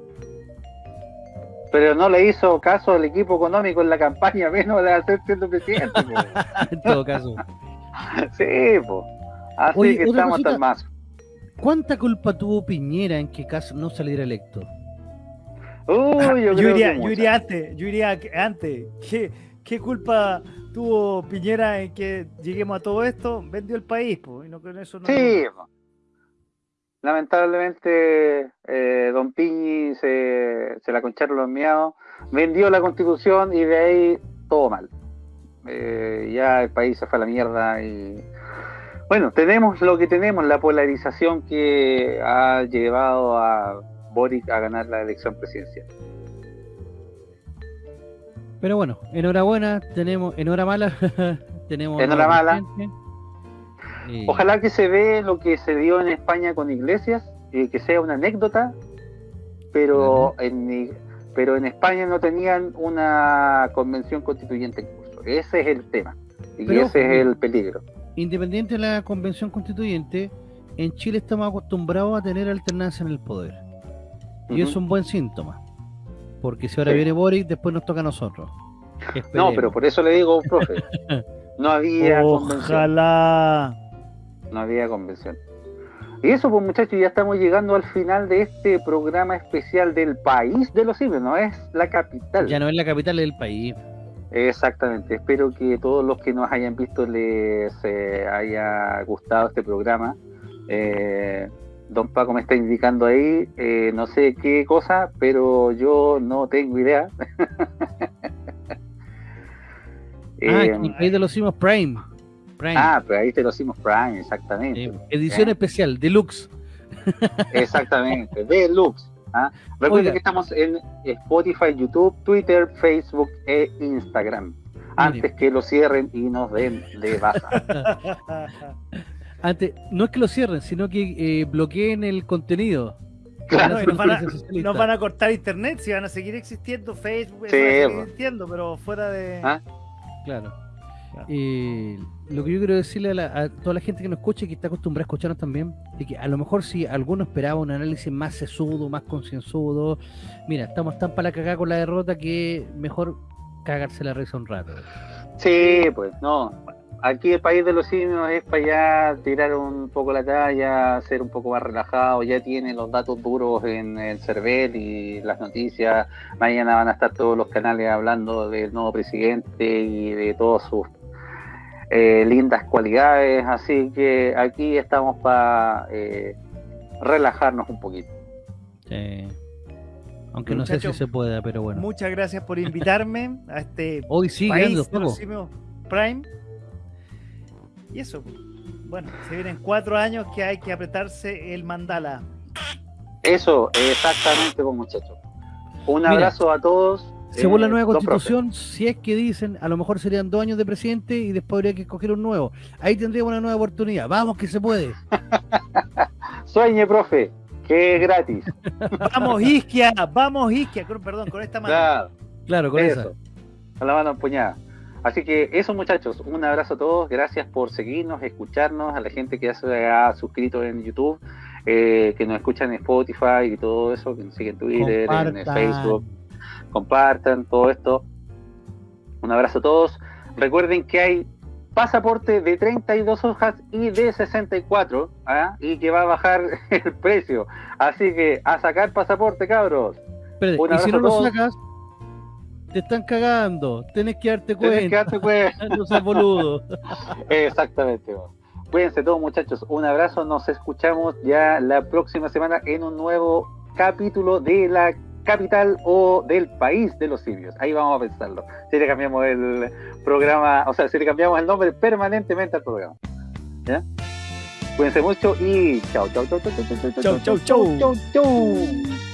[SPEAKER 4] Pero no le hizo caso al equipo económico en la campaña, menos de hacer siendo presidente. [LAUGHS]
[SPEAKER 3] en todo caso. [LAUGHS]
[SPEAKER 4] sí, pues. Así
[SPEAKER 3] Oye,
[SPEAKER 4] que estamos hasta
[SPEAKER 3] cosita.
[SPEAKER 4] el mazo.
[SPEAKER 3] ¿Cuánta culpa tuvo Piñera en que Cas no saliera electo?
[SPEAKER 4] Uy, yo, [LAUGHS]
[SPEAKER 1] yo, iría, yo iría antes, yo iría que- antes. ¿Qué, ¿Qué culpa tuvo Piñera en que lleguemos a todo esto? Vendió el país, pues, y no con eso no.
[SPEAKER 4] Sí, po. lamentablemente eh, Don Piñi se, se la concharon los miados, vendió la constitución y de ahí todo mal. Eh, ya el país se fue a la mierda y bueno, tenemos lo que tenemos, la polarización que ha llevado a Boric a ganar la elección presidencial.
[SPEAKER 3] Pero bueno, enhorabuena, tenemos, en hora mala, [LAUGHS] tenemos.
[SPEAKER 4] En hora
[SPEAKER 3] nuevo
[SPEAKER 4] mala.
[SPEAKER 3] presidente. Eh,
[SPEAKER 4] Ojalá que se ve lo que se dio en España con Iglesias, y que sea una anécdota, pero en, pero en España no tenían una convención constituyente. Ese es el tema. Y
[SPEAKER 3] Pero,
[SPEAKER 4] ese es el peligro.
[SPEAKER 3] Independiente de la convención constituyente, en Chile estamos acostumbrados a tener alternancia en el poder. Y es un buen síntoma. Porque si ahora
[SPEAKER 4] Sí.
[SPEAKER 3] viene Boric, después nos toca a nosotros.
[SPEAKER 4] No, pero por eso le digo, profe, [LAUGHS] no había convención.
[SPEAKER 1] Ojalá.
[SPEAKER 4] No había convención. Y eso, pues muchachos, ya estamos llegando al final de este programa especial del país de los simios, no es la capital.
[SPEAKER 3] Ya no es la capital del país.
[SPEAKER 4] Exactamente, espero que todos los que nos hayan visto les eh, haya gustado este programa. Eh, don Paco me está indicando ahí, eh, no sé qué cosa, pero yo no tengo idea. [LAUGHS]
[SPEAKER 3] Ah, el país de los simos Prime. Prime.
[SPEAKER 4] ah, pero ahí te lo hicimos Prime, exactamente.
[SPEAKER 3] Edición especial, deluxe.
[SPEAKER 4] Exactamente, Deluxe. ¿Ah? Recuerden
[SPEAKER 3] Oiga.
[SPEAKER 4] que estamos en Spotify, YouTube, Twitter, Facebook e Instagram. Antes que lo cierren y nos den de baja. [LAUGHS]
[SPEAKER 3] Antes, no es que lo cierren, sino que eh, bloqueen el contenido.
[SPEAKER 4] Claro,
[SPEAKER 1] No,
[SPEAKER 3] Van a
[SPEAKER 1] y nos, van a, nos van a cortar internet, si van a seguir existiendo Facebook,
[SPEAKER 4] Sí,
[SPEAKER 1] van a seguir existiendo, pero fuera de...
[SPEAKER 4] ¿Ah?
[SPEAKER 3] Claro.
[SPEAKER 1] Claro.
[SPEAKER 3] Eh, lo que yo quiero decirle a, la- a toda la gente que nos escucha y que está acostumbrada a escucharnos también, es que a lo mejor si alguno esperaba un análisis más sesudo, más concienzudo, mira, estamos tan para la cagada con la derrota que mejor cagarse la risa un rato.
[SPEAKER 4] Sí, pues no. Aquí el país de los simios es para allá tirar un poco la talla, ser un poco más relajado. Ya tiene los datos duros en el CERVEL y las noticias. Mañana van a estar todos los canales hablando del nuevo presidente y de todas sus eh, lindas cualidades. Así que aquí estamos para eh, relajarnos un poquito.
[SPEAKER 3] Sí. Aunque no sé si se pueda, pero bueno.
[SPEAKER 1] Muchas gracias por invitarme a este [LAUGHS]
[SPEAKER 3] Hoy sí,
[SPEAKER 1] país
[SPEAKER 3] grande,
[SPEAKER 1] Prime. Y eso, bueno, se vienen cuatro años que hay que apretarse el mandala.
[SPEAKER 4] Eso, exactamente, pues, muchachos. Un
[SPEAKER 3] Mira,
[SPEAKER 4] abrazo a todos.
[SPEAKER 3] Según la
[SPEAKER 4] Eh,
[SPEAKER 3] nueva constitución, si es que dicen, a lo mejor serían dos años de presidente y después habría que escoger un nuevo. Ahí tendríamos una nueva oportunidad. Vamos que se puede. [LAUGHS]
[SPEAKER 4] Sueñe, profe, que es gratis. [LAUGHS]
[SPEAKER 1] Vamos Isquia, vamos Isquia, con- perdón, con esta mano.
[SPEAKER 4] Claro,
[SPEAKER 3] Claro, con esa.
[SPEAKER 4] eso. Con la mano empuñada. Así que eso, muchachos, un abrazo a todos. Gracias por seguirnos, escucharnos, a la gente que ya se ha suscrito en YouTube, eh, que nos escuchan en Spotify y todo eso, que nos siguen en Twitter, en. Facebook. Compartan todo esto. Un abrazo a todos. Recuerden que hay pasaporte de 32 hojas y de 64, ¿ah? y que va a bajar [LAUGHS] el precio. Así que a sacar pasaporte, cabros.
[SPEAKER 3] Espérate,
[SPEAKER 4] Un
[SPEAKER 3] y si no lo sacas, te están cagando. Tenés que darte
[SPEAKER 4] Tenés que
[SPEAKER 3] cuenta.
[SPEAKER 4] darte cuenta. [LAUGHS]
[SPEAKER 3] no seas boludo.
[SPEAKER 4] Exactamente. Cuídense todos muchachos, un abrazo, nos escuchamos ya la próxima semana en un nuevo capítulo de la capital o del país de los simios. Ahí vamos a pensarlo. Si le cambiamos el programa, o sea, si le cambiamos el nombre permanentemente al programa. ¿Ya? Cuídense mucho y chao, chao, chao, chao, chao, chao,
[SPEAKER 1] Chau, chau, chau.
[SPEAKER 4] chau, chau.